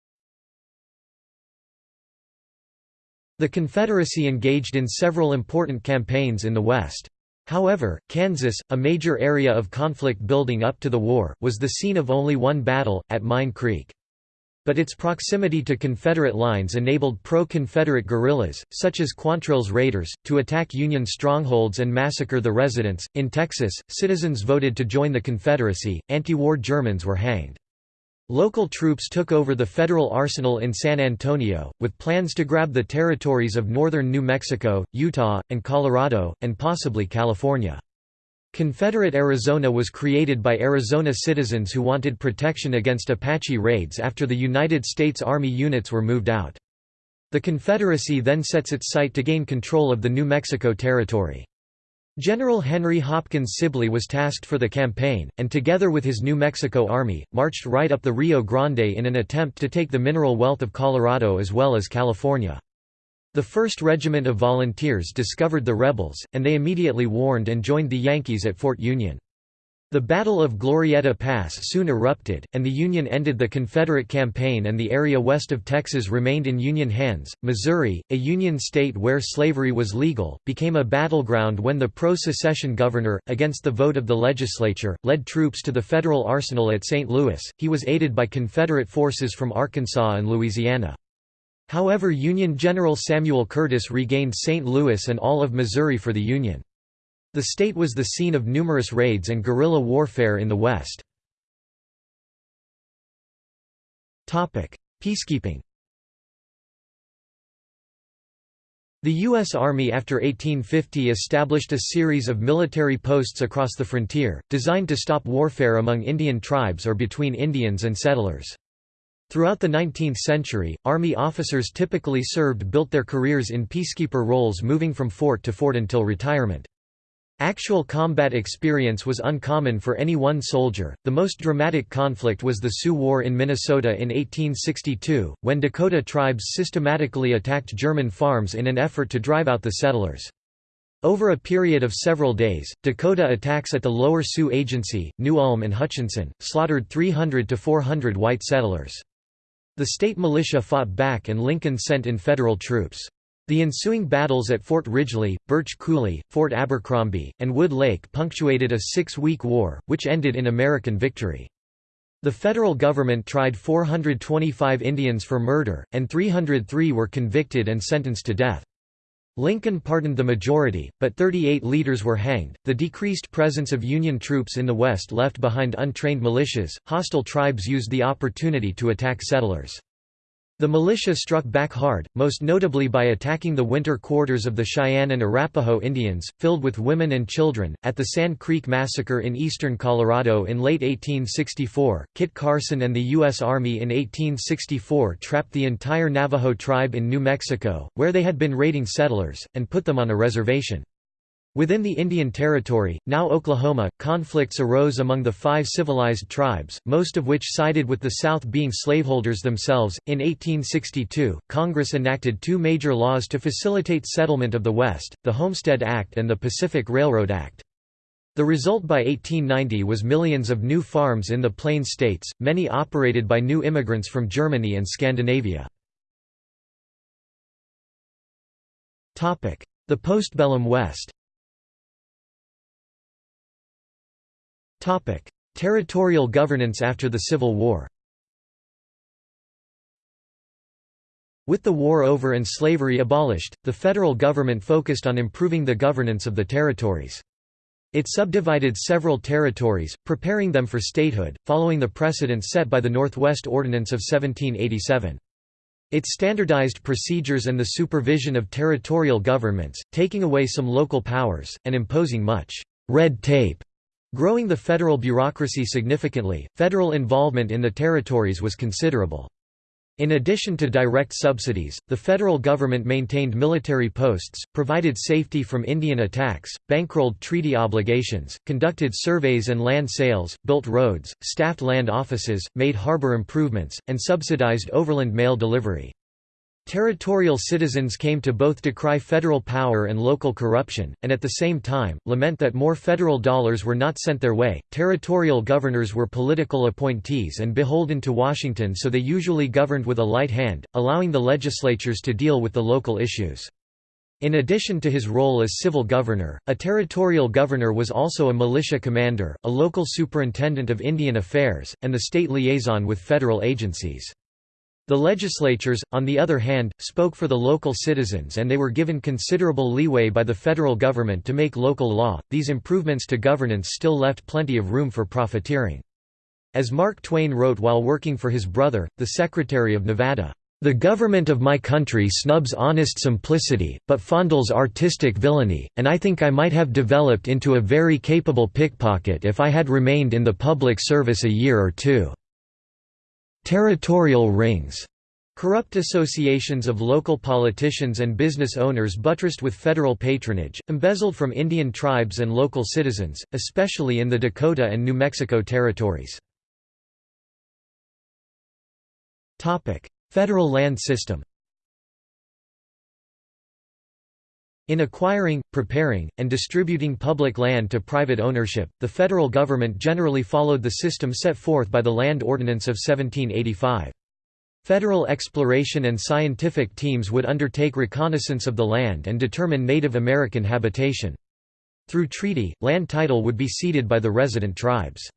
The Confederacy engaged in several important campaigns in the West. However, Kansas, a major area of conflict building up to the war, was the scene of only one battle, at Mine Creek. But its proximity to Confederate lines enabled pro-Confederate guerrillas, such as Quantrill's Raiders, to attack Union strongholds and massacre the residents. In Texas, citizens voted to join the Confederacy, anti-war Germans were hanged. Local troops took over the federal arsenal in San Antonio, with plans to grab the territories of northern New Mexico, Utah, and Colorado, and possibly California. Confederate Arizona was created by Arizona citizens who wanted protection against Apache raids after the United States Army units were moved out. The Confederacy then sets its sight to gain control of the New Mexico Territory. General Henry Hopkins Sibley was tasked for the campaign, and together with his New Mexico Army, marched right up the Rio Grande in an attempt to take the mineral wealth of Colorado as well as California. The 1st Regiment of Volunteers discovered the rebels, and they immediately warned and joined the Yankees at Fort Union. The Battle of Glorieta Pass soon erupted, and the Union ended the Confederate campaign and the area west of Texas remained in Union hands. Missouri, a Union state where slavery was legal, became a battleground when the pro-secession governor, against the vote of the legislature, led troops to the federal arsenal at St. Louis. He was aided by Confederate forces from Arkansas and Louisiana. However Union General Samuel Curtis regained St. Louis and all of Missouri for the Union. The state was the scene of numerous raids and guerrilla warfare in the West. Peacekeeping The U.S. Army after 1850 established a series of military posts across the frontier, designed to stop warfare among Indian tribes or between Indians and settlers. Throughout the 19th century, Army officers typically served built their careers in peacekeeper roles moving from fort to fort until retirement. Actual combat experience was uncommon for any one soldier. The most dramatic conflict was the Sioux War in Minnesota in 1862, when Dakota tribes systematically attacked German farms in an effort to drive out the settlers. Over a period of several days, Dakota attacks at the Lower Sioux Agency, New Ulm and Hutchinson, slaughtered 300 to 400 white settlers. The state militia fought back and Lincoln sent in federal troops. The ensuing battles at Fort Ridgely, Birch Coulee, Fort Abercrombie, and Wood Lake punctuated a six-week war, which ended in American victory. The federal government tried 425 Indians for murder, and 303 were convicted and sentenced to death. Lincoln pardoned the majority, but 38 leaders were hanged. The decreased presence of Union troops in the West left behind untrained militias. Hostile tribes used the opportunity to attack settlers. The militia struck back hard, most notably by attacking the winter quarters of the Cheyenne and Arapaho Indians, filled with women and children. At the Sand Creek Massacre in eastern Colorado in late 1864, Kit Carson and the U.S. Army in 1864 trapped the entire Navajo tribe in New Mexico, where they had been raiding settlers, and put them on a reservation. Within the Indian Territory, now Oklahoma, conflicts arose among the five civilized tribes, most of which sided with the South being slaveholders themselves. In 1862, Congress enacted two major laws to facilitate settlement of the West the Homestead Act and the Pacific Railroad Act. The result by 1890 was millions of new farms in the Plain States, many operated by new immigrants from Germany and Scandinavia. The postbellum West Territorial governance after the Civil War With the war over and slavery abolished, the federal government focused on improving the governance of the territories. It subdivided several territories, preparing them for statehood, following the precedent set by the Northwest Ordinance of 1787. It standardized procedures and the supervision of territorial governments, taking away some local powers, and imposing much red tape Growing the federal bureaucracy significantly, federal involvement in the territories was considerable. In addition to direct subsidies, the federal government maintained military posts, provided safety from Indian attacks, bankrolled treaty obligations, conducted surveys and land sales, built roads, staffed land offices, made harbor improvements, and subsidized overland mail delivery. Territorial citizens came to both decry federal power and local corruption, and at the same time, lament that more federal dollars were not sent their way. Territorial governors were political appointees and beholden to Washington, so they usually governed with a light hand, allowing the legislatures to deal with the local issues. In addition to his role as civil governor, a territorial governor was also a militia commander, a local superintendent of Indian affairs, and the state liaison with federal agencies. The legislatures, on the other hand, spoke for the local citizens and they were given considerable leeway by the federal government to make local law. These improvements to governance still left plenty of room for profiteering. As Mark Twain wrote while working for his brother, the Secretary of Nevada, "The government of my country snubs honest simplicity, but fondles artistic villainy, and I think I might have developed into a very capable pickpocket if I had remained in the public service a year or two." Territorial rings Corrupt associations of local politicians and business owners buttressed with federal patronage, embezzled from Indian tribes and local citizens, especially in the Dakota and New Mexico territories. Federal land system In acquiring, preparing, and distributing public land to private ownership, the federal government generally followed the system set forth by the Land Ordinance of 1785. Federal exploration and scientific teams would undertake reconnaissance of the land and determine Native American habitation. Through treaty, land title would be ceded by the resident tribes.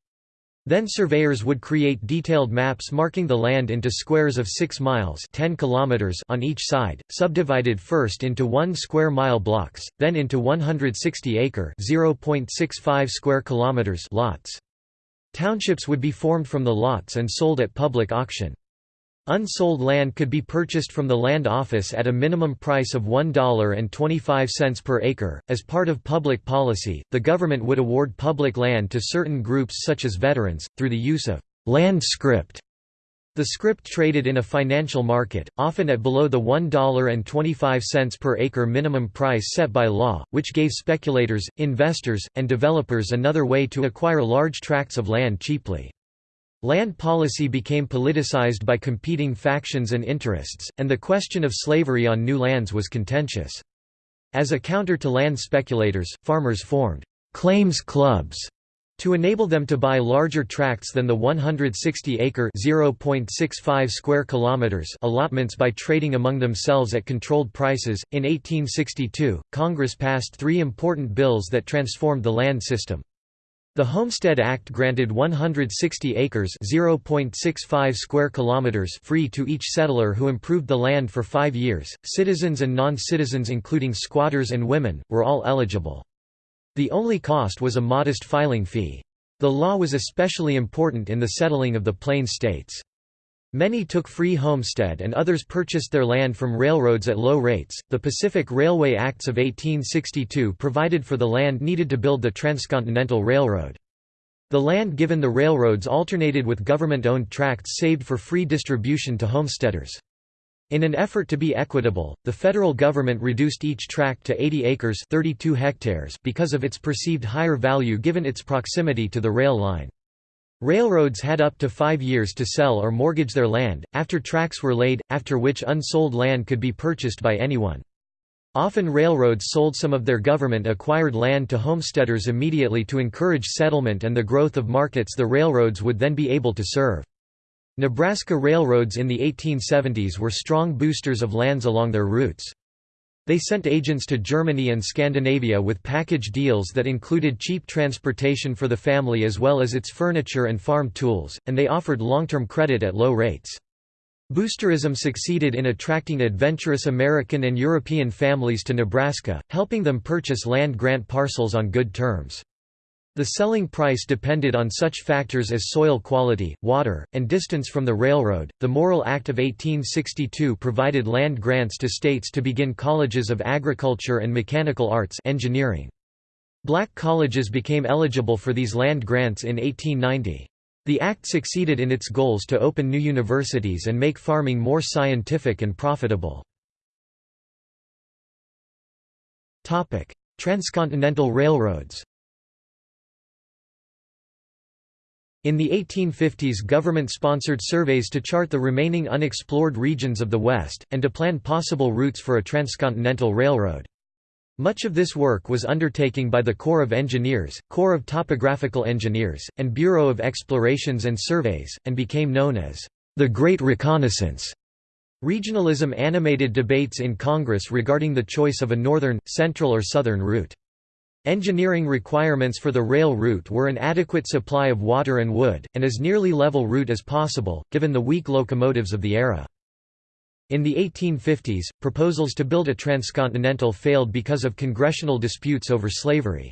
Then surveyors would create detailed maps marking the land into squares of 6 miles 10 kilometers on each side, subdivided first into 1 square mile blocks, then into 160-acre (0.65 square kilometers) lots. Townships would be formed from the lots and sold at public auction. Unsold land could be purchased from the land office at a minimum price of $1.25 per acre. As part of public policy, the government would award public land to certain groups such as veterans, through the use of land scrip. The scrip traded in a financial market, often at below the $1.25 per acre minimum price set by law, which gave speculators, investors, and developers another way to acquire large tracts of land cheaply. Land policy became politicized by competing factions and interests, and the question of slavery on new lands was contentious. As a counter to land speculators, farmers formed «claims clubs» to enable them to buy larger tracts than the 160-acre (0.65 square kilometers) allotments by trading among themselves at controlled prices. In 1862, Congress passed three important bills that transformed the land system. The Homestead Act granted 160 acres (0.65 square kilometers) free to each settler who improved the land for 5 years. Citizens and non-citizens including squatters and women were all eligible. The only cost was a modest filing fee. The law was especially important in the settling of the Plains states. Many took free homestead and others purchased their land from railroads at low rates. The Pacific Railway Acts of 1862 provided for the land needed to build the Transcontinental Railroad. The land given the railroads alternated with government-owned tracts saved for free distribution to homesteaders. In an effort to be equitable, the federal government reduced each tract to 80 acres 32 hectares because of its perceived higher value given its proximity to the rail line. Railroads had up to five years to sell or mortgage their land, after tracks were laid, after which unsold land could be purchased by anyone. Often railroads sold some of their government-acquired land to homesteaders immediately to encourage settlement and the growth of markets the railroads would then be able to serve. Nebraska railroads in the 1870s were strong boosters of lands along their routes. They sent agents to Germany and Scandinavia with package deals that included cheap transportation for the family as well as its furniture and farm tools, and they offered long-term credit at low rates. Boosterism succeeded in attracting adventurous American and European families to Nebraska, helping them purchase land grant parcels on good terms. The selling price depended on such factors as soil quality, water, and distance from the railroad. The Morrill Act of 1862 provided land grants to states to begin colleges of agriculture and mechanical arts engineering. Black colleges became eligible for these land grants in 1890. The act succeeded in its goals to open new universities and make farming more scientific and profitable. Transcontinental railroads In the 1850s government-sponsored surveys to chart the remaining unexplored regions of the West, and to plan possible routes for a transcontinental railroad. Much of this work was undertaken by the Corps of Engineers, Corps of Topographical Engineers, and Bureau of Explorations and Surveys, and became known as the Great Reconnaissance. Regionalism animated debates in Congress regarding the choice of a northern, central or southern route. Engineering requirements for the rail route were an adequate supply of water and wood, and as nearly level route as possible, given the weak locomotives of the era. In the 1850s, proposals to build a transcontinental failed because of congressional disputes over slavery.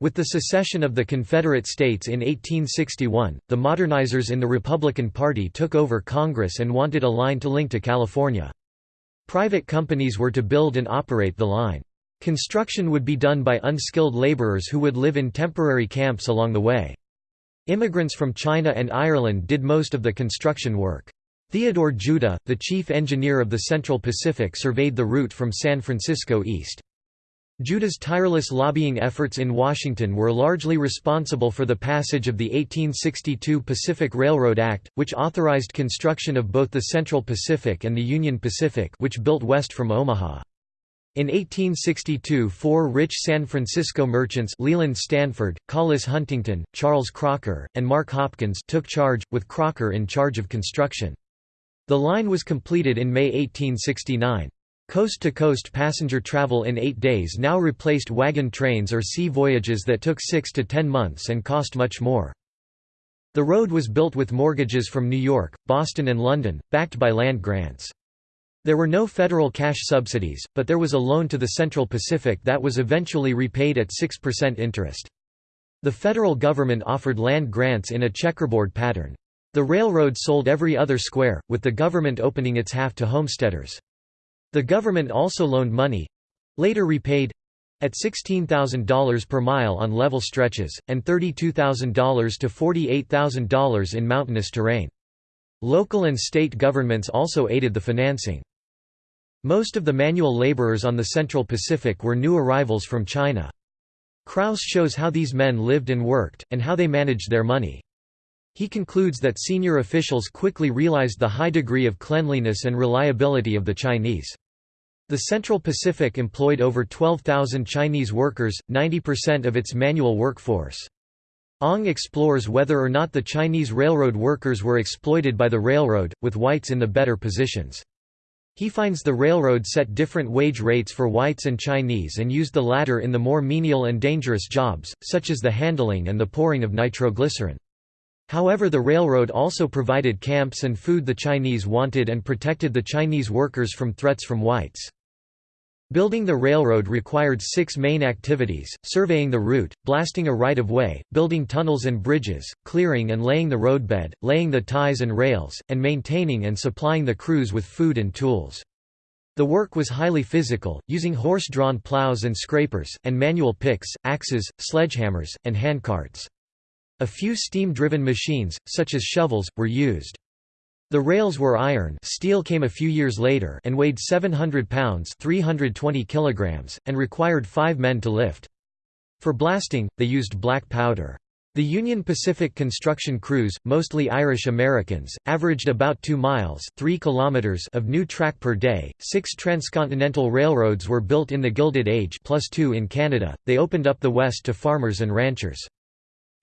With the secession of the Confederate States in 1861, the modernizers in the Republican Party took over Congress and wanted a line to link to California. Private companies were to build and operate the line. Construction would be done by unskilled laborers who would live in temporary camps along the way. Immigrants from China and Ireland did most of the construction work. Theodore Judah, the chief engineer of the Central Pacific surveyed the route from San Francisco east. Judah's tireless lobbying efforts in Washington were largely responsible for the passage of the 1862 Pacific Railroad Act, which authorized construction of both the Central Pacific and the Union Pacific which built west from Omaha. In 1862 four rich San Francisco merchants Leland Stanford, Collis Huntington, Charles Crocker, and Mark Hopkins took charge, with Crocker in charge of construction. The line was completed in May 1869. Coast-to-coast -coast passenger travel in eight days now replaced wagon trains or sea voyages that took six to ten months and cost much more. The road was built with mortgages from New York, Boston and London, backed by land grants. There were no federal cash subsidies, but there was a loan to the Central Pacific that was eventually repaid at 6% interest. The federal government offered land grants in a checkerboard pattern. The railroad sold every other square, with the government opening its half to homesteaders. The government also loaned money—later repaid—at $16,000 per mile on level stretches, and $32,000 to $48,000 in mountainous terrain. Local and state governments also aided the financing. Most of the manual laborers on the Central Pacific were new arrivals from China. Krauss shows how these men lived and worked, and how they managed their money. He concludes that senior officials quickly realized the high degree of cleanliness and reliability of the Chinese. The Central Pacific employed over 12,000 Chinese workers, 90% of its manual workforce. Ong explores whether or not the Chinese railroad workers were exploited by the railroad, with whites in the better positions. He finds the railroad set different wage rates for whites and Chinese and used the latter in the more menial and dangerous jobs, such as the handling and the pouring of nitroglycerin. However the railroad also provided camps and food the Chinese wanted and protected the Chinese workers from threats from whites. Building the railroad required six main activities, surveying the route, blasting a right-of-way, building tunnels and bridges, clearing and laying the roadbed, laying the ties and rails, and maintaining and supplying the crews with food and tools. The work was highly physical, using horse-drawn plows and scrapers, and manual picks, axes, sledgehammers, and handcarts. A few steam-driven machines, such as shovels, were used. The rails were iron steel came a few years later and weighed 700 pounds 320 kilograms, and required five men to lift. For blasting, they used black powder. The Union Pacific construction crews, mostly Irish Americans, averaged about 2 miles 3 kilometers of new track per day. Six transcontinental railroads were built in the Gilded Age plus two in Canada, they opened up the West to farmers and ranchers.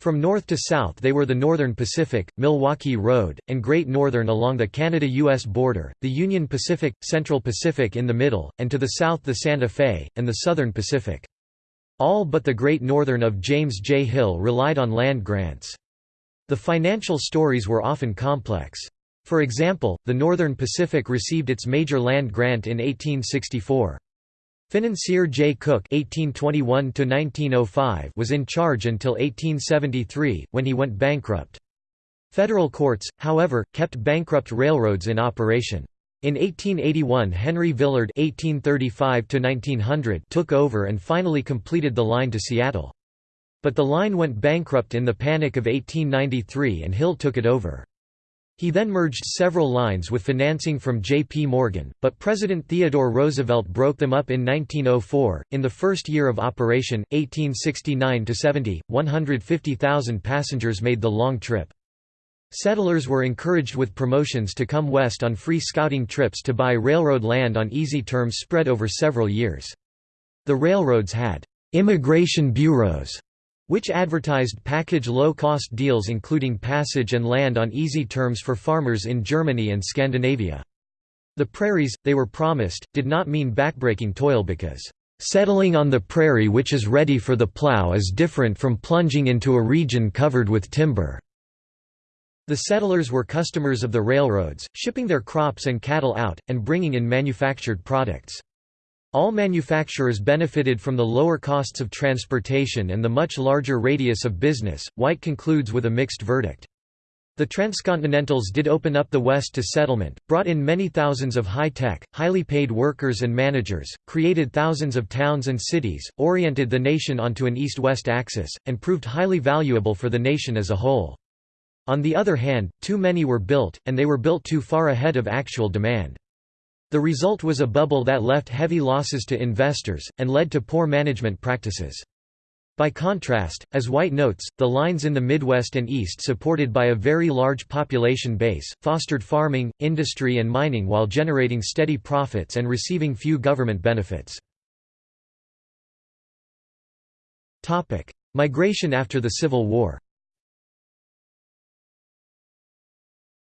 From north to south they were the Northern Pacific, Milwaukee Road, and Great Northern along the Canada-US border, the Union Pacific, Central Pacific in the middle, and to the south the Santa Fe, and the Southern Pacific. All but the Great Northern of James J. Hill relied on land grants. The financial stories were often complex. For example, the Northern Pacific received its major land grant in 1864. Financier Jay Cooke (1821–1905) was in charge until 1873, when he went bankrupt. Federal courts, however, kept bankrupt railroads in operation. In 1881 Henry Villard (1835–1900) took over and finally completed the line to Seattle. But the line went bankrupt in the Panic of 1893 and Hill took it over. He then merged several lines with financing from J.P. Morgan, but President Theodore Roosevelt broke them up in 1904. In the first year of operation, 1869 70, 150,000 passengers made the long trip. Settlers were encouraged with promotions to come west on free scouting trips to buy railroad land on easy terms spread over several years. The railroads had immigration bureaus which advertised package low-cost deals including passage and land on easy terms for farmers in Germany and Scandinavia. The prairies, they were promised, did not mean backbreaking toil because, "...settling on the prairie which is ready for the plough is different from plunging into a region covered with timber." The settlers were customers of the railroads, shipping their crops and cattle out, and bringing in manufactured products. All manufacturers benefited from the lower costs of transportation and the much larger radius of business. White concludes with a mixed verdict. The transcontinentals did open up the West to settlement, brought in many thousands of high-tech, highly paid workers and managers, created thousands of towns and cities, oriented the nation onto an east-west axis, and proved highly valuable for the nation as a whole. On the other hand, too many were built, and they were built too far ahead of actual demand. The result was a bubble that left heavy losses to investors, and led to poor management practices. By contrast, as White notes, the lines in the Midwest and East supported by a very large population base, fostered farming, industry and mining while generating steady profits and receiving few government benefits. Migration after the Civil War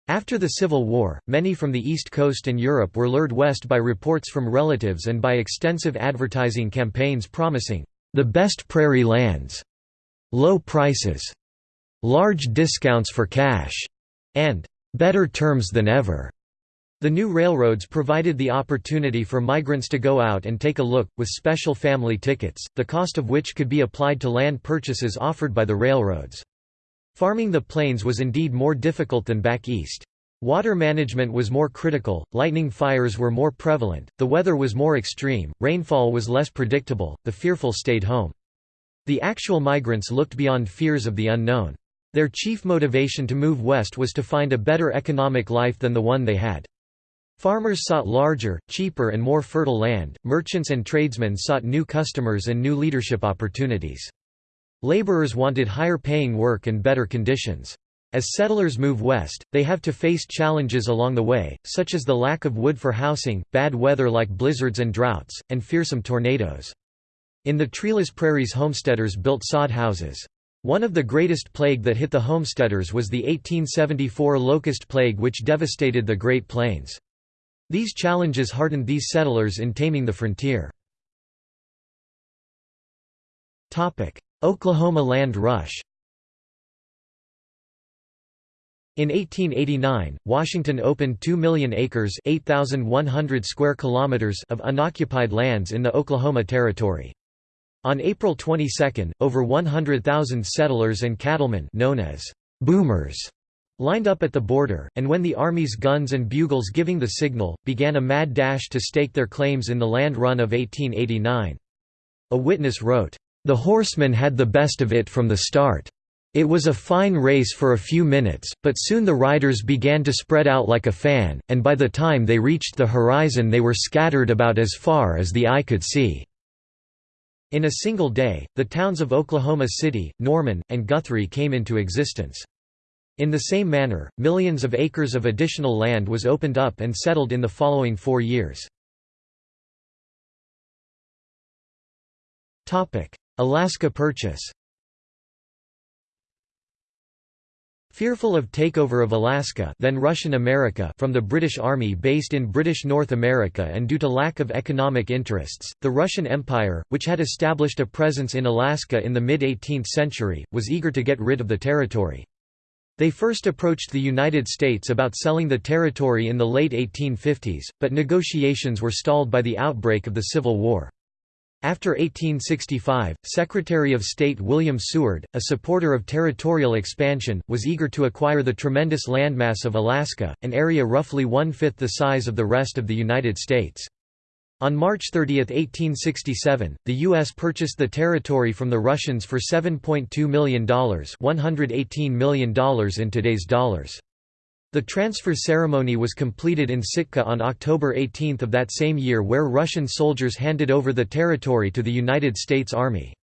After the Civil War, many from the East Coast and Europe were lured west by reports from relatives and by extensive advertising campaigns promising, "...the best prairie lands", "...low prices", "...large discounts for cash", and "...better terms than ever". The new railroads provided the opportunity for migrants to go out and take a look, with special family tickets, the cost of which could be applied to land purchases offered by the railroads. Farming the plains was indeed more difficult than back east. Water management was more critical, lightning fires were more prevalent, the weather was more extreme, rainfall was less predictable, the fearful stayed home. The actual migrants looked beyond fears of the unknown. Their chief motivation to move west was to find a better economic life than the one they had. Farmers sought larger, cheaper and more fertile land, merchants and tradesmen sought new customers and new leadership opportunities. Laborers wanted higher-paying work and better conditions. As settlers move west, they have to face challenges along the way, such as the lack of wood for housing, bad weather like blizzards and droughts, and fearsome tornadoes. In the treeless prairies homesteaders built sod houses. One of the greatest plague that hit the homesteaders was the 1874 locust plague which devastated the Great Plains. These challenges hardened these settlers in taming the frontier. Oklahoma Land Rush in 1889, Washington opened 2 million acres 8,100 square kilometers of unoccupied lands in the Oklahoma Territory. On April 22, over 100,000 settlers and cattlemen known as «boomers» lined up at the border, and when the Army's guns and bugles giving the signal, began a mad dash to stake their claims in the land run of 1889. A witness wrote, the horsemen had the best of it from the start. It was a fine race for a few minutes, but soon the riders began to spread out like a fan, and by the time they reached the horizon they were scattered about as far as the eye could see. In a single day, the towns of Oklahoma City, Norman, and Guthrie came into existence. In the same manner, millions of acres of additional land was opened up and settled in the following four years. Alaska Purchase Fearful of takeover of Alaska then Russian America from the British Army based in British North America and due to lack of economic interests, the Russian Empire, which had established a presence in Alaska in the mid-18th century, was eager to get rid of the territory. They first approached the United States about selling the territory in the late 1850s, but negotiations were stalled by the outbreak of the Civil War. After 1865, Secretary of State William Seward, a supporter of territorial expansion, was eager to acquire the tremendous landmass of Alaska, an area roughly one-fifth the size of the rest of the United States. On March 30, 1867, the U.S. purchased the territory from the Russians for $7.2 million $118 million in today's dollars. The transfer ceremony was completed in Sitka on October 18 of that same year where Russian soldiers handed over the territory to the United States Army.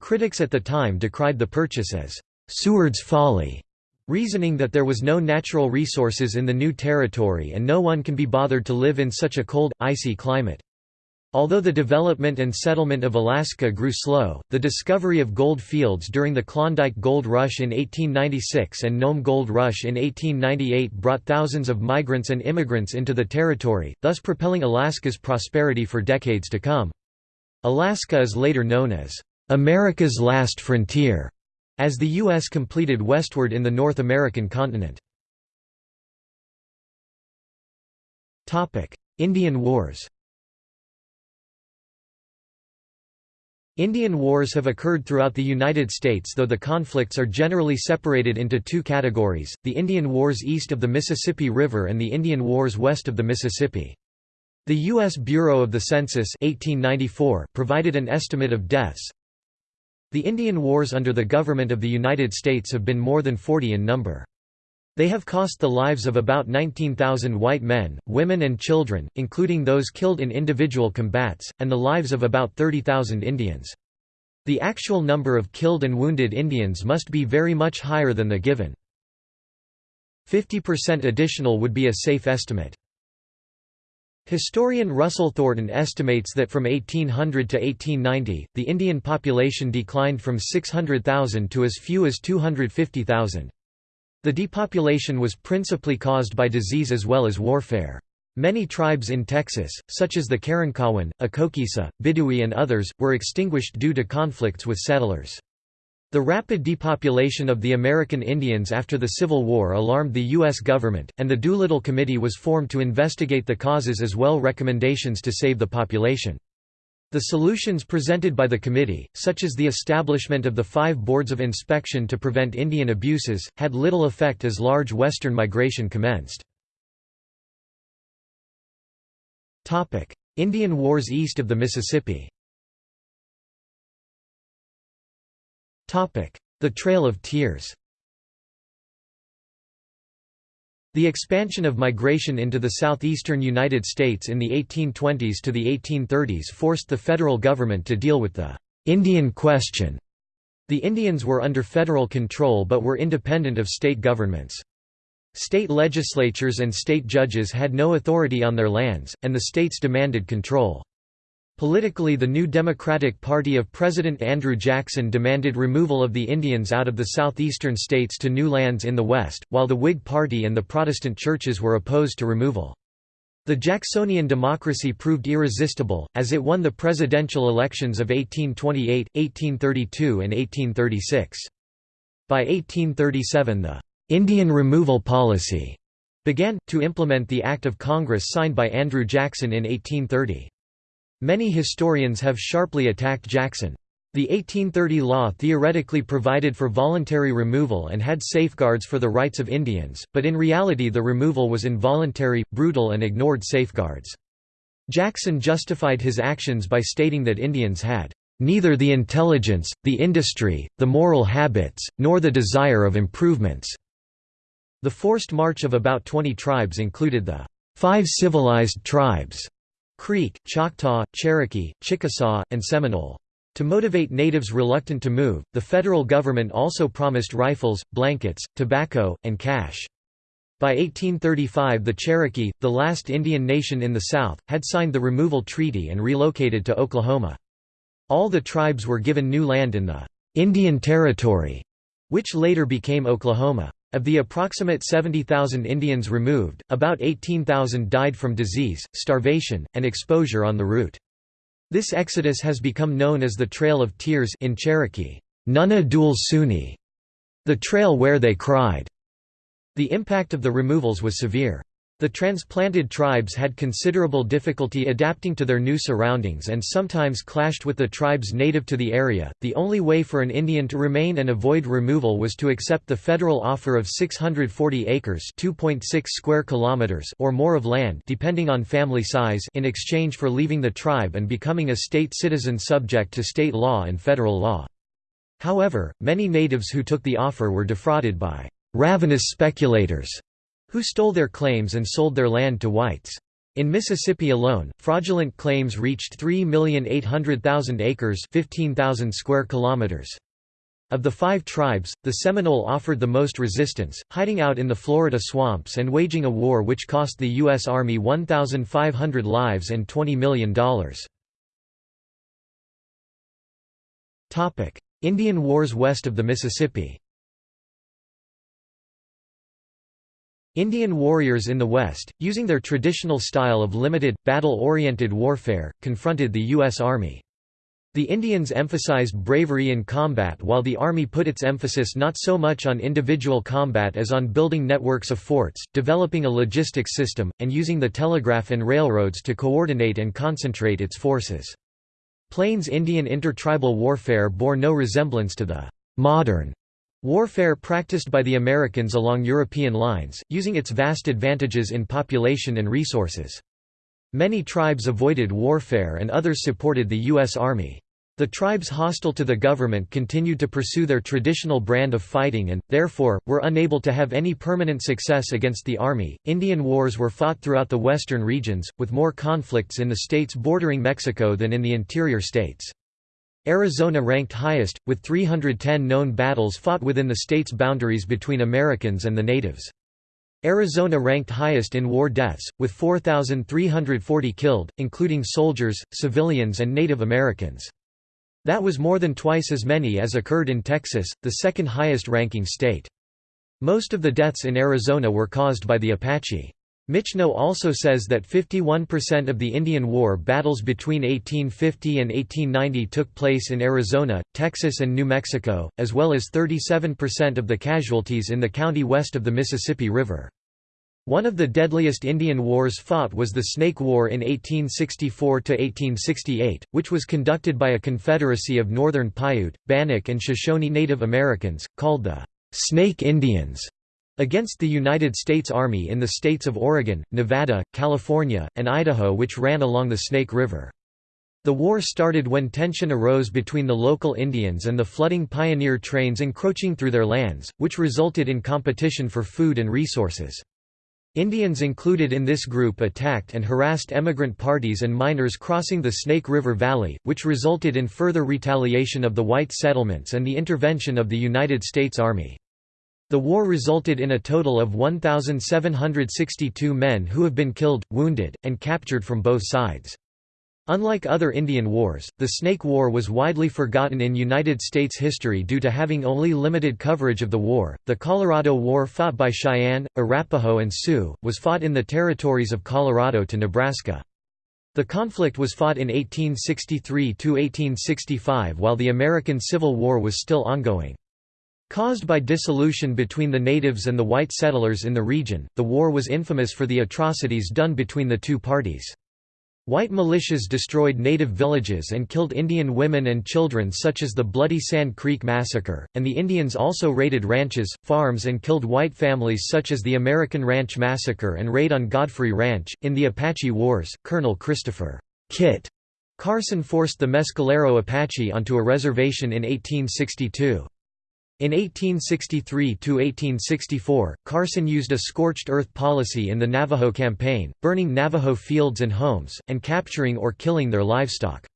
Critics at the time decried the purchase as Seward's folly, reasoning that there was no natural resources in the new territory and no one can be bothered to live in such a cold, icy climate. Although the development and settlement of Alaska grew slow, the discovery of gold fields during the Klondike Gold Rush in 1896 and Nome Gold Rush in 1898 brought thousands of migrants and immigrants into the territory, thus propelling Alaska's prosperity for decades to come. Alaska is later known as America's last frontier as the U.S. completed westward in the North American continent. Indian Wars Indian wars have occurred throughout the United States though the conflicts are generally separated into two categories, the Indian Wars east of the Mississippi River and the Indian Wars west of the Mississippi. The U.S. Bureau of the Census 1894 provided an estimate of deaths, the Indian Wars under the government of the United States have been more than 40 in number. They have cost the lives of about 19,000 white men, women and children, including those killed in individual combats, and the lives of about 30,000 Indians. The actual number of killed and wounded Indians must be very much higher than the given. 50% additional would be a safe estimate. Historian Russell Thornton estimates that from 1800 to 1890, the Indian population declined from 600,000 to as few as 250,000. The depopulation was principally caused by disease as well as warfare. Many tribes in Texas, such as the Karankawan, Akokisa, Bidai and others, were extinguished due to conflicts with settlers. The rapid depopulation of the American Indians after the Civil War alarmed the U.S. government, and the Doolittle Committee was formed to investigate the causes as well recommendations to save the population. The solutions presented by the committee, such as the establishment of the five boards of inspection to prevent Indian abuses, had little effect as large western migration commenced. Indian Wars east of the Mississippi. The Trail of Tears The expansion of migration into the southeastern United States in the 1820s to the 1830s forced the federal government to deal with the «Indian question». The Indians were under federal control but were independent of state governments. State legislatures and state judges had no authority on their lands, and the states demanded control. Politically the new Democratic Party of President Andrew Jackson demanded removal of the Indians out of the southeastern states to new lands in the West, while the Whig Party and the Protestant churches were opposed to removal. The Jacksonian democracy proved irresistible, as it won the presidential elections of 1828, 1832 and 1836. By 1837 the «Indian removal policy» began, to implement the Act of Congress signed by Andrew Jackson in 1830. Many historians have sharply attacked Jackson. The 1830 law theoretically provided for voluntary removal and had safeguards for the rights of Indians, but in reality the removal was involuntary, brutal and ignored safeguards. Jackson justified his actions by stating that Indians had neither the intelligence, the industry, the moral habits, nor the desire of improvements." The forced march of about 20 tribes included the five civilized tribes Creek, Choctaw, Cherokee, Chickasaw, and Seminole. To motivate natives reluctant to move, the federal government also promised rifles, blankets, tobacco, and cash. By 1835 the Cherokee, the last Indian nation in the South, had signed the removal treaty and relocated to Oklahoma. All the tribes were given new land in the Indian Territory, which later became Oklahoma. Of the approximate 70,000 Indians removed, about 18,000 died from disease, starvation, and exposure on the route. This exodus has become known as the Trail of Tears in Cherokee, Nunna Dul Suni, the trail where they cried. The impact of the removals was severe. The transplanted tribes had considerable difficulty adapting to their new surroundings and sometimes clashed with the tribes native to the area. The only way for an Indian to remain and avoid removal was to accept the federal offer of 640 acres (2.6 square kilometers) or more of land, depending on family size, in exchange for leaving the tribe and becoming a state citizen subject to state law and federal law. However, many natives who took the offer were defrauded by ravenous speculators who stole their claims and sold their land to whites. In Mississippi alone, fraudulent claims reached 3,800,000 acres 15,000 square kilometers. Of the five tribes, the Seminole offered the most resistance, hiding out in the Florida swamps and waging a war which cost the U.S. Army 1,500 lives and $20 million. Indian Wars west of the Mississippi Indian warriors in the West, using their traditional style of limited, battle-oriented warfare, confronted the U.S. Army. The Indians emphasized bravery in combat while the Army put its emphasis not so much on individual combat as on building networks of forts, developing a logistics system, and using the telegraph and railroads to coordinate and concentrate its forces. Plains Indian intertribal warfare bore no resemblance to the modern Warfare practiced by the Americans along European lines, using its vast advantages in population and resources. Many tribes avoided warfare and others supported the U.S. Army. The tribes hostile to the government continued to pursue their traditional brand of fighting and, therefore, were unable to have any permanent success against the army. Indian wars were fought throughout the western regions, with more conflicts in the states bordering Mexico than in the interior states. Arizona ranked highest, with 310 known battles fought within the state's boundaries between Americans and the natives. Arizona ranked highest in war deaths, with 4,340 killed, including soldiers, civilians and Native Americans. That was more than twice as many as occurred in Texas, the second highest ranking state. Most of the deaths in Arizona were caused by the Apache. Michno also says that 51% of the Indian War battles between 1850 and 1890 took place in Arizona, Texas and New Mexico, as well as 37% of the casualties in the county west of the Mississippi River. One of the deadliest Indian wars fought was the Snake War in 1864–1868, which was conducted by a confederacy of northern Paiute, Bannock and Shoshone Native Americans, called the Snake Indians against the United States Army in the states of Oregon, Nevada, California, and Idaho which ran along the Snake River. The war started when tension arose between the local Indians and the flooding pioneer trains encroaching through their lands, which resulted in competition for food and resources. Indians included in this group attacked and harassed emigrant parties and miners crossing the Snake River Valley, which resulted in further retaliation of the white settlements and the intervention of the United States Army. The war resulted in a total of 1,762 men who have been killed, wounded, and captured from both sides. Unlike other Indian wars, the Snake War was widely forgotten in United States history due to having only limited coverage of the war. The Colorado War, fought by Cheyenne, Arapaho, and Sioux, was fought in the territories of Colorado to Nebraska. The conflict was fought in 1863 to 1865 while the American Civil War was still ongoing. Caused by dissolution between the natives and the white settlers in the region, the war was infamous for the atrocities done between the two parties. White militias destroyed native villages and killed Indian women and children such as the Bloody Sand Creek Massacre, and the Indians also raided ranches, farms and killed white families such as the American Ranch Massacre and Raid on Godfrey Ranch. In the Apache Wars, Colonel Christopher Kit Carson forced the Mescalero Apache onto a reservation in 1862. In 1863–1864, Carson used a scorched earth policy in the Navajo campaign, burning Navajo fields and homes, and capturing or killing their livestock.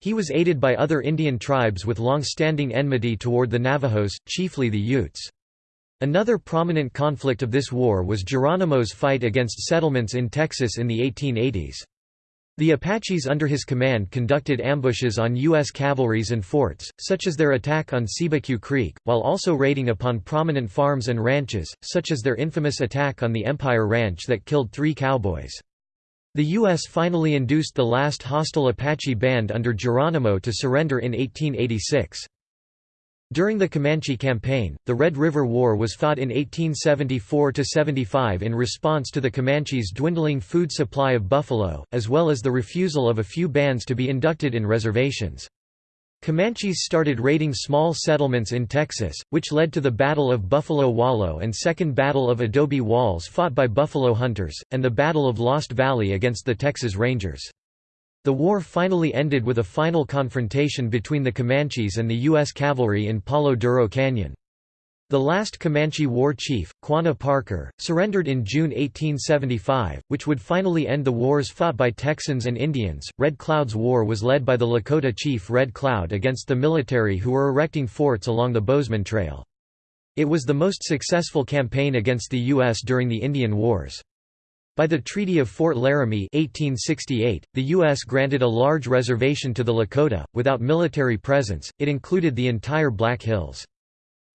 He was aided by other Indian tribes with long-standing enmity toward the Navajos, chiefly the Utes. Another prominent conflict of this war was Geronimo's fight against settlements in Texas in the 1880s. The Apaches under his command conducted ambushes on U.S. cavalries and forts, such as their attack on Cibecue Creek, while also raiding upon prominent farms and ranches, such as their infamous attack on the Empire Ranch that killed three cowboys. The U.S. finally induced the last hostile Apache band under Geronimo to surrender in 1886. During the Comanche Campaign, the Red River War was fought in 1874–75 in response to the Comanches' dwindling food supply of buffalo, as well as the refusal of a few bands to be inducted in reservations. Comanches started raiding small settlements in Texas, which led to the Battle of Buffalo Wallow and Second Battle of Adobe Walls fought by buffalo hunters, and the Battle of Lost Valley against the Texas Rangers. The war finally ended with a final confrontation between the Comanches and the U.S. cavalry in Palo Duro Canyon. The last Comanche war chief, Quanah Parker, surrendered in June 1875, which would finally end the wars fought by Texans and Indians. Red Cloud's war was led by the Lakota chief Red Cloud against the military who were erecting forts along the Bozeman Trail. It was the most successful campaign against the U.S. during the Indian Wars. By the Treaty of Fort Laramie 1868, the U.S. granted a large reservation to the Lakota, without military presence, it included the entire Black Hills.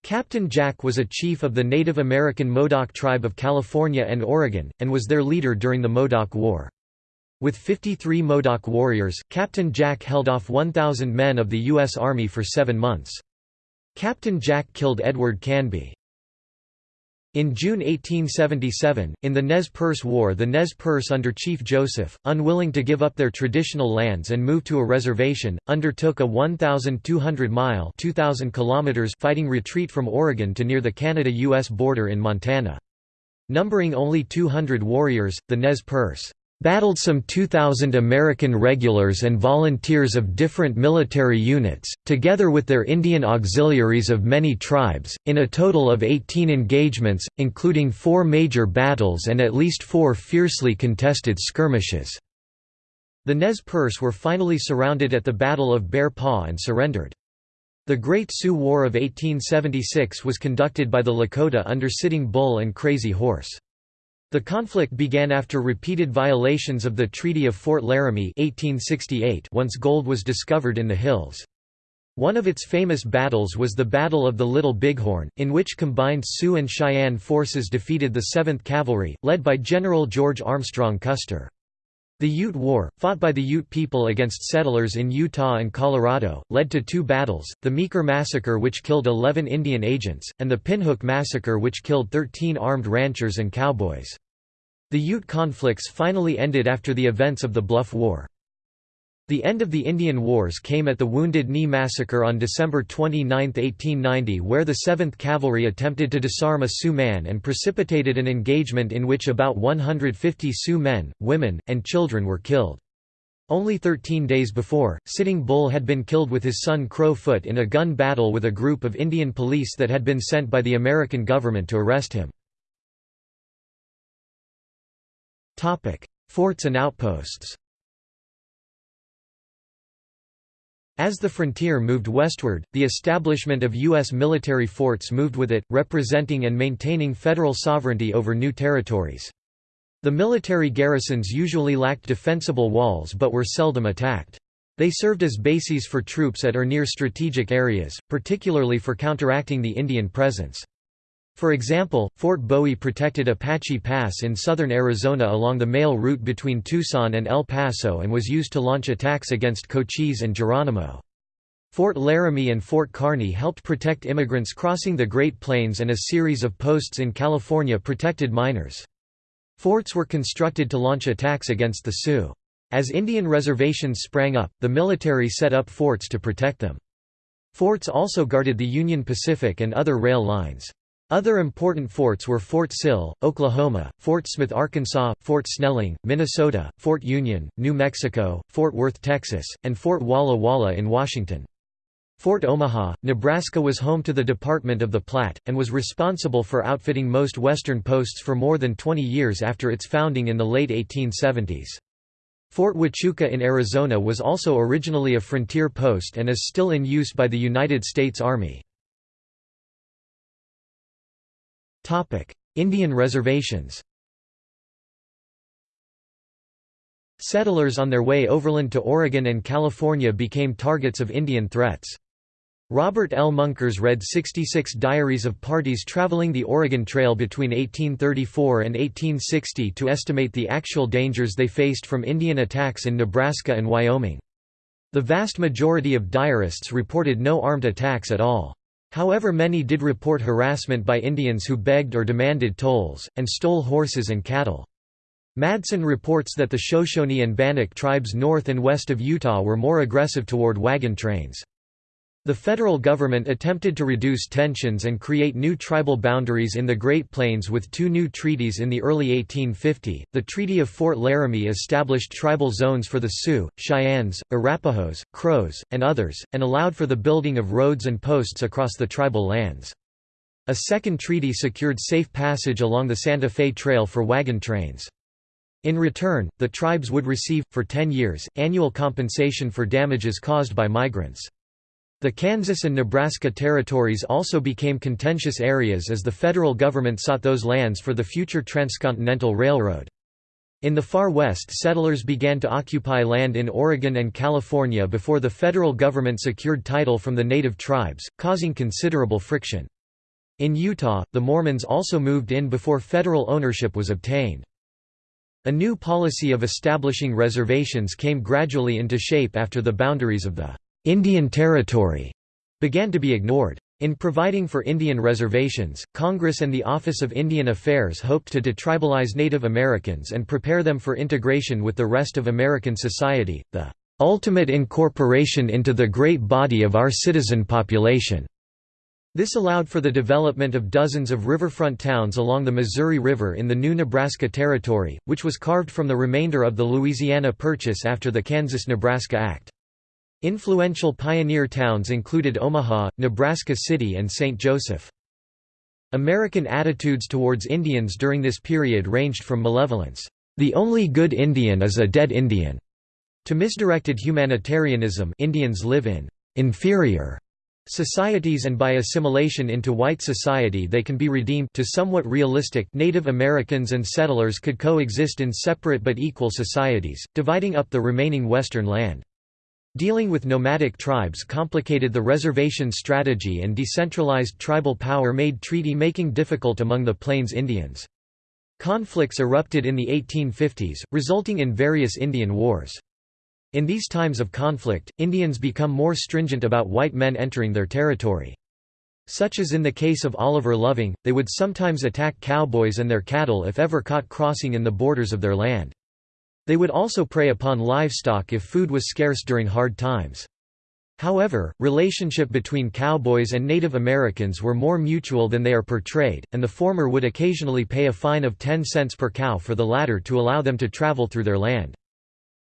Captain Jack was a chief of the Native American Modoc tribe of California and Oregon, and was their leader during the Modoc War. With 53 Modoc warriors, Captain Jack held off 1,000 men of the U.S. Army for seven months. Captain Jack killed Edward Canby. In June 1877, in the Nez Perce War the Nez Perce under Chief Joseph, unwilling to give up their traditional lands and move to a reservation, undertook a 1,200-mile fighting retreat from Oregon to near the Canada-U.S. border in Montana. Numbering only 200 warriors, the Nez Perce battled some 2,000 American regulars and volunteers of different military units, together with their Indian auxiliaries of many tribes, in a total of 18 engagements, including four major battles and at least four fiercely contested skirmishes. The Nez Perce were finally surrounded at the Battle of Bear Paw and surrendered. The Great Sioux War of 1876 was conducted by the Lakota under Sitting Bull and Crazy Horse. The conflict began after repeated violations of the Treaty of Fort Laramie 1868 once gold was discovered in the hills. One of its famous battles was the Battle of the Little Bighorn, in which combined Sioux and Cheyenne forces defeated the 7th Cavalry, led by General George Armstrong Custer. The Ute War, fought by the Ute people against settlers in Utah and Colorado, led to two battles, the Meeker Massacre which killed 11 Indian agents, and the Pinhook Massacre which killed 13 armed ranchers and cowboys. The Ute conflicts finally ended after the events of the Bluff War. The end of the Indian Wars came at the Wounded Knee Massacre on December 29, 1890 where the 7th Cavalry attempted to disarm a Sioux man and precipitated an engagement in which about 150 Sioux men, women, and children were killed. Only 13 days before, Sitting Bull had been killed with his son Crow Foot in a gun battle with a group of Indian police that had been sent by the American government to arrest him. Forts and outposts As the frontier moved westward, the establishment of U.S. military forts moved with it, representing and maintaining federal sovereignty over new territories. The military garrisons usually lacked defensible walls but were seldom attacked. They served as bases for troops at or near strategic areas, particularly for counteracting the Indian presence. For example, Fort Bowie protected Apache Pass in southern Arizona along the mail route between Tucson and El Paso and was used to launch attacks against Cochise and Geronimo. Fort Laramie and Fort Kearny helped protect immigrants crossing the Great Plains and a series of posts in California protected miners. Forts were constructed to launch attacks against the Sioux. As Indian reservations sprang up, the military set up forts to protect them. Forts also guarded the Union Pacific and other rail lines. Other important forts were Fort Sill, Oklahoma, Fort Smith, Arkansas, Fort Snelling, Minnesota, Fort Union, New Mexico, Fort Worth, Texas, and Fort Walla Walla in Washington. Fort Omaha, Nebraska was home to the Department of the Platte, and was responsible for outfitting most western posts for more than 20 years after its founding in the late 1870s. Fort Huachuca in Arizona was also originally a frontier post and is still in use by the United States Army. Indian reservations Settlers on their way overland to Oregon and California became targets of Indian threats. Robert L. Munkres read 66 diaries of parties traveling the Oregon Trail between 1834 and 1860 to estimate the actual dangers they faced from Indian attacks in Nebraska and Wyoming. The vast majority of diarists reported no armed attacks at all. However many did report harassment by Indians who begged or demanded tolls, and stole horses and cattle. Madsen reports that the Shoshone and Bannock tribes north and west of Utah were more aggressive toward wagon trains. The federal government attempted to reduce tensions and create new tribal boundaries in the Great Plains with two new treaties in the early 1850. The Treaty of Fort Laramie established tribal zones for the Sioux, Cheyennes, Arapahoes, Crows, and others, and allowed for the building of roads and posts across the tribal lands. A second treaty secured safe passage along the Santa Fe Trail for wagon trains. In return, the tribes would receive, for 10 years, annual compensation for damages caused by migrants. The Kansas and Nebraska territories also became contentious areas as the federal government sought those lands for the future transcontinental railroad. In the far west settlers began to occupy land in Oregon and California before the federal government secured title from the native tribes, causing considerable friction. In Utah, the Mormons also moved in before federal ownership was obtained. A new policy of establishing reservations came gradually into shape after the boundaries of the Indian Territory began to be ignored. In providing for Indian reservations, Congress and the Office of Indian Affairs hoped to detribalize Native Americans and prepare them for integration with the rest of American society, the ultimate incorporation into the great body of our citizen population. This allowed for the development of dozens of riverfront towns along the Missouri River in the new Nebraska Territory, which was carved from the remainder of the Louisiana Purchase after the Kansas–Nebraska Act. Influential pioneer towns included Omaha, Nebraska City and St. Joseph. American attitudes towards Indians during this period ranged from malevolence, "'The only good Indian is a dead Indian' to misdirected humanitarianism Indians live in "'inferior' societies and by assimilation into white society they can be redeemed to somewhat realistic Native Americans and settlers could coexist in separate but equal societies, dividing up the remaining western land. Dealing with nomadic tribes complicated the reservation strategy and decentralized tribal power made treaty-making difficult among the Plains Indians. Conflicts erupted in the 1850s, resulting in various Indian wars. In these times of conflict, Indians become more stringent about white men entering their territory. Such as in the case of Oliver Loving, they would sometimes attack cowboys and their cattle if ever caught crossing in the borders of their land. They would also prey upon livestock if food was scarce during hard times. However, relationship between cowboys and Native Americans were more mutual than they are portrayed, and the former would occasionally pay a fine of 10 cents per cow for the latter to allow them to travel through their land.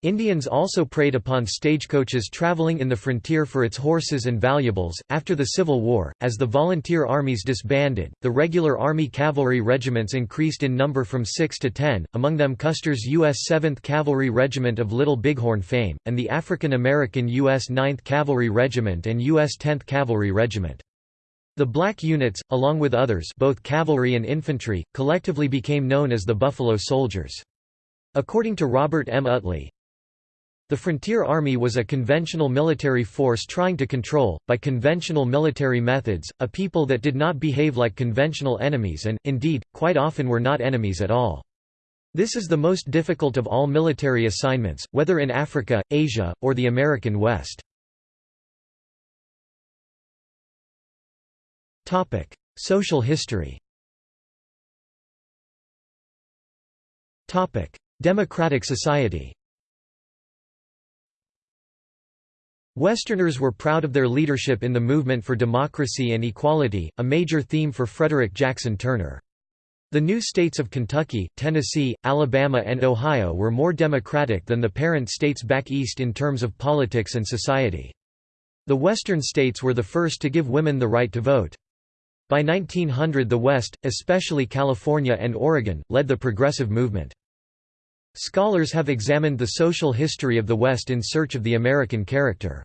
Indians also preyed upon stagecoaches traveling in the frontier for its horses and valuables. After the Civil War, as the volunteer armies disbanded, the regular Army cavalry regiments increased in number from 6 to 10, among them Custer's U.S. 7th Cavalry Regiment of Little Bighorn fame, and the African American U.S. 9th Cavalry Regiment and U.S. 10th Cavalry Regiment. The black units, along with others both cavalry and infantry, collectively became known as the Buffalo Soldiers. According to Robert M. Utley, the Frontier Army was a conventional military force trying to control, by conventional military methods, a people that did not behave like conventional enemies and, indeed, quite often were not enemies at all. This is the most difficult of all military assignments, whether in Africa, Asia, or the American West. Social history Democratic society Westerners were proud of their leadership in the movement for democracy and equality, a major theme for Frederick Jackson Turner. The new states of Kentucky, Tennessee, Alabama and Ohio were more democratic than the parent states back east in terms of politics and society. The western states were the first to give women the right to vote. By 1900 the West, especially California and Oregon, led the progressive movement. Scholars have examined the social history of the West in search of the American character.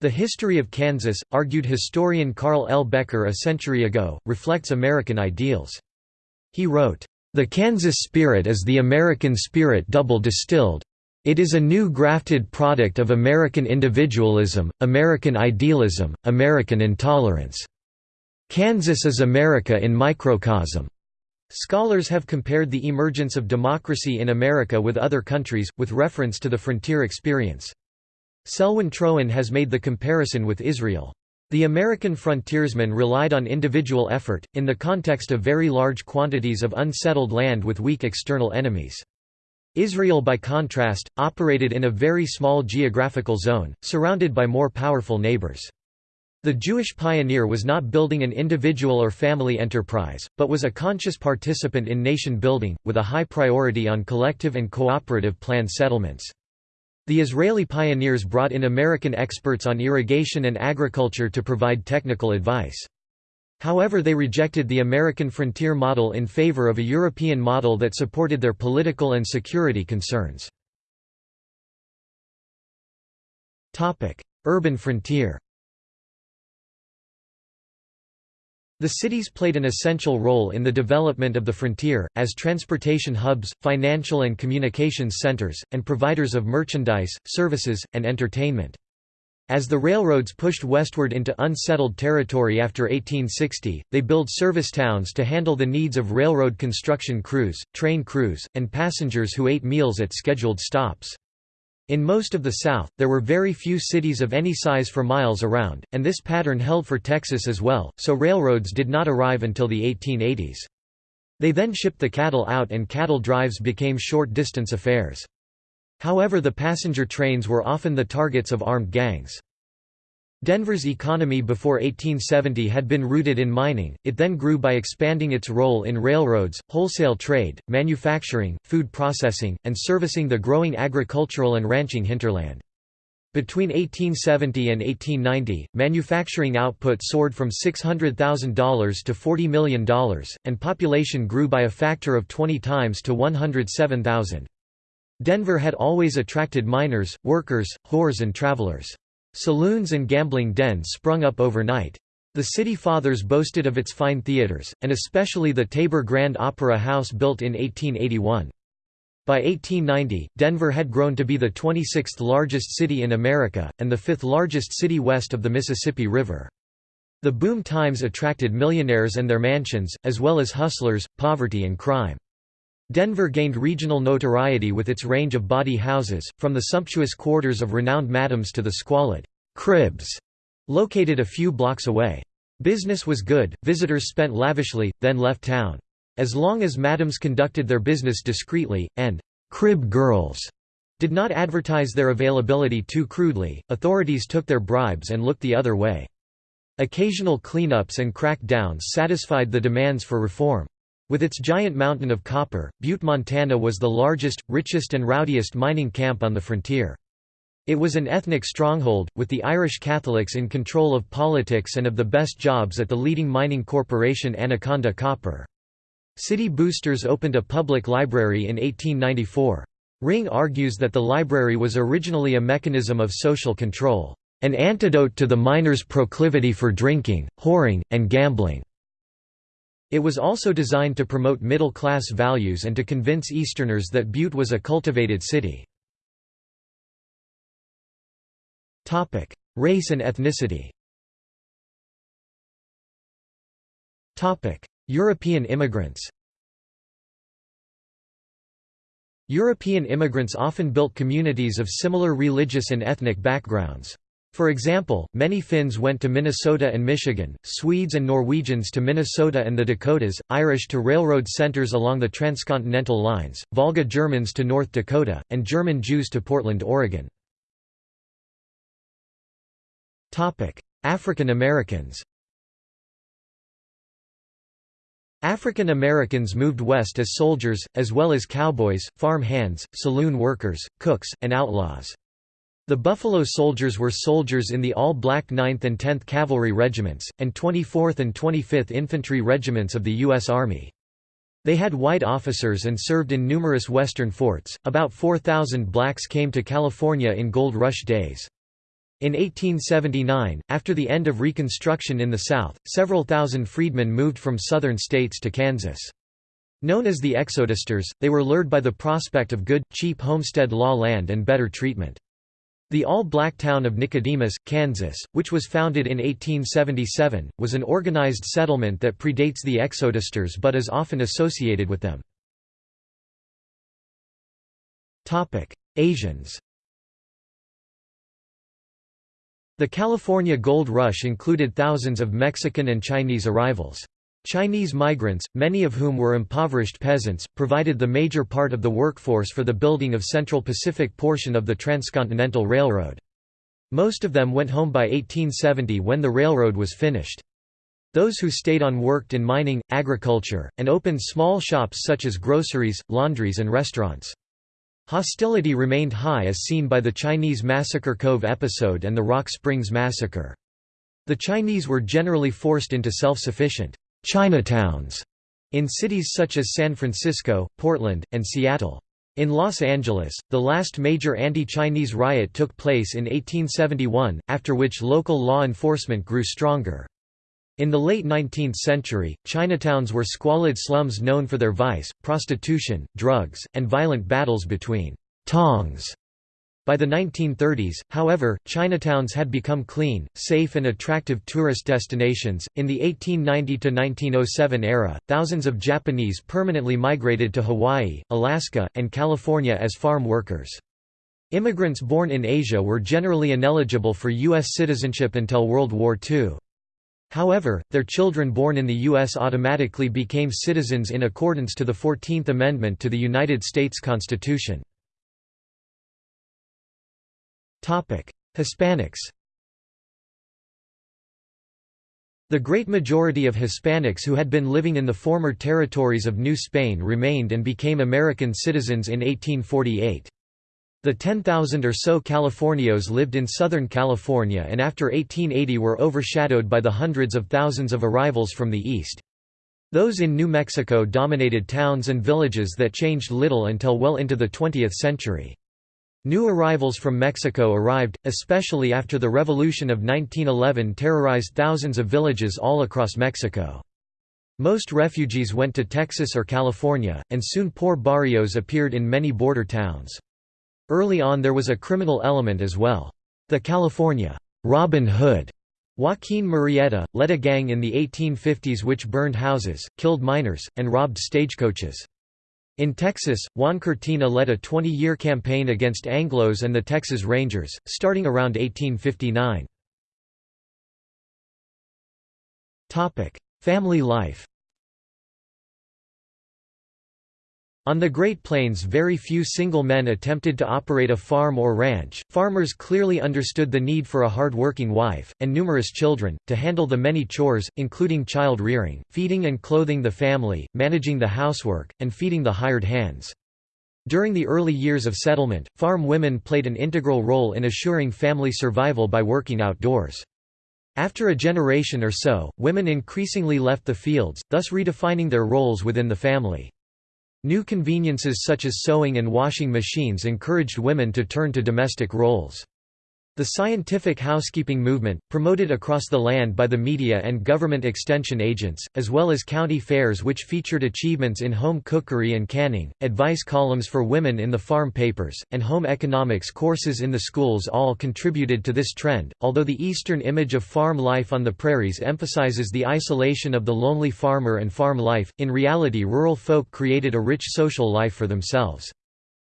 The history of Kansas, argued historian Carl L. Becker a century ago, reflects American ideals. He wrote, "...the Kansas spirit is the American spirit double distilled. It is a new grafted product of American individualism, American idealism, American intolerance. Kansas is America in microcosm." Scholars have compared the emergence of democracy in America with other countries, with reference to the frontier experience. Selwyn Troen has made the comparison with Israel. The American frontiersmen relied on individual effort, in the context of very large quantities of unsettled land with weak external enemies. Israel by contrast, operated in a very small geographical zone, surrounded by more powerful neighbors. The Jewish pioneer was not building an individual or family enterprise, but was a conscious participant in nation building, with a high priority on collective and cooperative planned settlements. The Israeli pioneers brought in American experts on irrigation and agriculture to provide technical advice. However they rejected the American frontier model in favor of a European model that supported their political and security concerns. Urban frontier The cities played an essential role in the development of the frontier, as transportation hubs, financial and communications centers, and providers of merchandise, services, and entertainment. As the railroads pushed westward into unsettled territory after 1860, they built service towns to handle the needs of railroad construction crews, train crews, and passengers who ate meals at scheduled stops. In most of the South, there were very few cities of any size for miles around, and this pattern held for Texas as well, so railroads did not arrive until the 1880s. They then shipped the cattle out and cattle drives became short-distance affairs. However the passenger trains were often the targets of armed gangs. Denver's economy before 1870 had been rooted in mining, it then grew by expanding its role in railroads, wholesale trade, manufacturing, food processing, and servicing the growing agricultural and ranching hinterland. Between 1870 and 1890, manufacturing output soared from $600,000 to $40 million, and population grew by a factor of 20 times to 107,000. Denver had always attracted miners, workers, whores and travelers. Saloons and gambling dens sprung up overnight. The city fathers boasted of its fine theaters, and especially the Tabor Grand Opera House built in 1881. By 1890, Denver had grown to be the 26th largest city in America, and the fifth largest city west of the Mississippi River. The boom times attracted millionaires and their mansions, as well as hustlers, poverty and crime. Denver gained regional notoriety with its range of bawdy houses, from the sumptuous quarters of renowned madams to the squalid cribs located a few blocks away. Business was good, visitors spent lavishly, then left town. As long as madams conducted their business discreetly, and crib girls did not advertise their availability too crudely, authorities took their bribes and looked the other way. Occasional cleanups and crackdowns satisfied the demands for reform. With its giant mountain of copper, Butte, Montana was the largest, richest and rowdiest mining camp on the frontier. It was an ethnic stronghold, with the Irish Catholics in control of politics and of the best jobs at the leading mining corporation Anaconda Copper. City boosters opened a public library in 1894. Ring argues that the library was originally a mechanism of social control, an antidote to the miners' proclivity for drinking, whoring, and gambling. It was also designed to promote middle-class values and to convince Easterners that Butte was a cultivated city. Race and ethnicity European immigrants European immigrants often built communities of similar religious and ethnic backgrounds. For example, many Finns went to Minnesota and Michigan, Swedes and Norwegians to Minnesota and the Dakotas, Irish to railroad centers along the transcontinental lines, Volga Germans to North Dakota, and German Jews to Portland, Oregon. African Americans African Americans moved west as soldiers, as well as cowboys, farm hands, saloon workers, cooks, and outlaws. The Buffalo Soldiers were soldiers in the all-black 9th and 10th Cavalry Regiments, and 24th and 25th Infantry Regiments of the U.S. Army. They had white officers and served in numerous western forts. About 4,000 blacks came to California in Gold Rush days. In 1879, after the end of Reconstruction in the South, several thousand freedmen moved from southern states to Kansas. Known as the Exodusters, they were lured by the prospect of good, cheap homestead law land and better treatment. The all-black town of Nicodemus, Kansas, which was founded in 1877, was an organized settlement that predates the Exodusters but is often associated with them. Asians The California Gold Rush included thousands of Mexican and Chinese arrivals. Chinese migrants, many of whom were impoverished peasants, provided the major part of the workforce for the building of Central Pacific portion of the Transcontinental Railroad. Most of them went home by 1870 when the railroad was finished. Those who stayed on worked in mining, agriculture, and opened small shops such as groceries, laundries and restaurants. Hostility remained high as seen by the Chinese Massacre Cove episode and the Rock Springs Massacre. The Chinese were generally forced into self-sufficient Chinatowns in cities such as San Francisco, Portland, and Seattle. In Los Angeles, the last major anti-Chinese riot took place in 1871, after which local law enforcement grew stronger. In the late 19th century, Chinatowns were squalid slums known for their vice, prostitution, drugs, and violent battles between «tongs» By the 1930s, however, Chinatowns had become clean, safe, and attractive tourist destinations. In the 1890 to 1907 era, thousands of Japanese permanently migrated to Hawaii, Alaska, and California as farm workers. Immigrants born in Asia were generally ineligible for U.S. citizenship until World War II. However, their children born in the U.S. automatically became citizens in accordance to the Fourteenth Amendment to the United States Constitution. Hispanics The great majority of Hispanics who had been living in the former territories of New Spain remained and became American citizens in 1848. The 10,000 or so Californios lived in Southern California and after 1880 were overshadowed by the hundreds of thousands of arrivals from the east. Those in New Mexico dominated towns and villages that changed little until well into the 20th century. New arrivals from Mexico arrived, especially after the Revolution of 1911 terrorized thousands of villages all across Mexico. Most refugees went to Texas or California, and soon poor barrios appeared in many border towns. Early on there was a criminal element as well. The California Robin Hood Joaquin Murrieta, led a gang in the 1850s which burned houses, killed miners, and robbed stagecoaches. In Texas, Juan Cortina led a 20-year campaign against Anglos and the Texas Rangers, starting around 1859. Family life On the Great Plains very few single men attempted to operate a farm or ranch, farmers clearly understood the need for a hard-working wife, and numerous children, to handle the many chores, including child rearing, feeding and clothing the family, managing the housework, and feeding the hired hands. During the early years of settlement, farm women played an integral role in assuring family survival by working outdoors. After a generation or so, women increasingly left the fields, thus redefining their roles within the family. New conveniences such as sewing and washing machines encouraged women to turn to domestic roles. The scientific housekeeping movement, promoted across the land by the media and government extension agents, as well as county fairs which featured achievements in home cookery and canning, advice columns for women in the farm papers, and home economics courses in the schools all contributed to this trend. Although the Eastern image of farm life on the prairies emphasizes the isolation of the lonely farmer and farm life, in reality rural folk created a rich social life for themselves.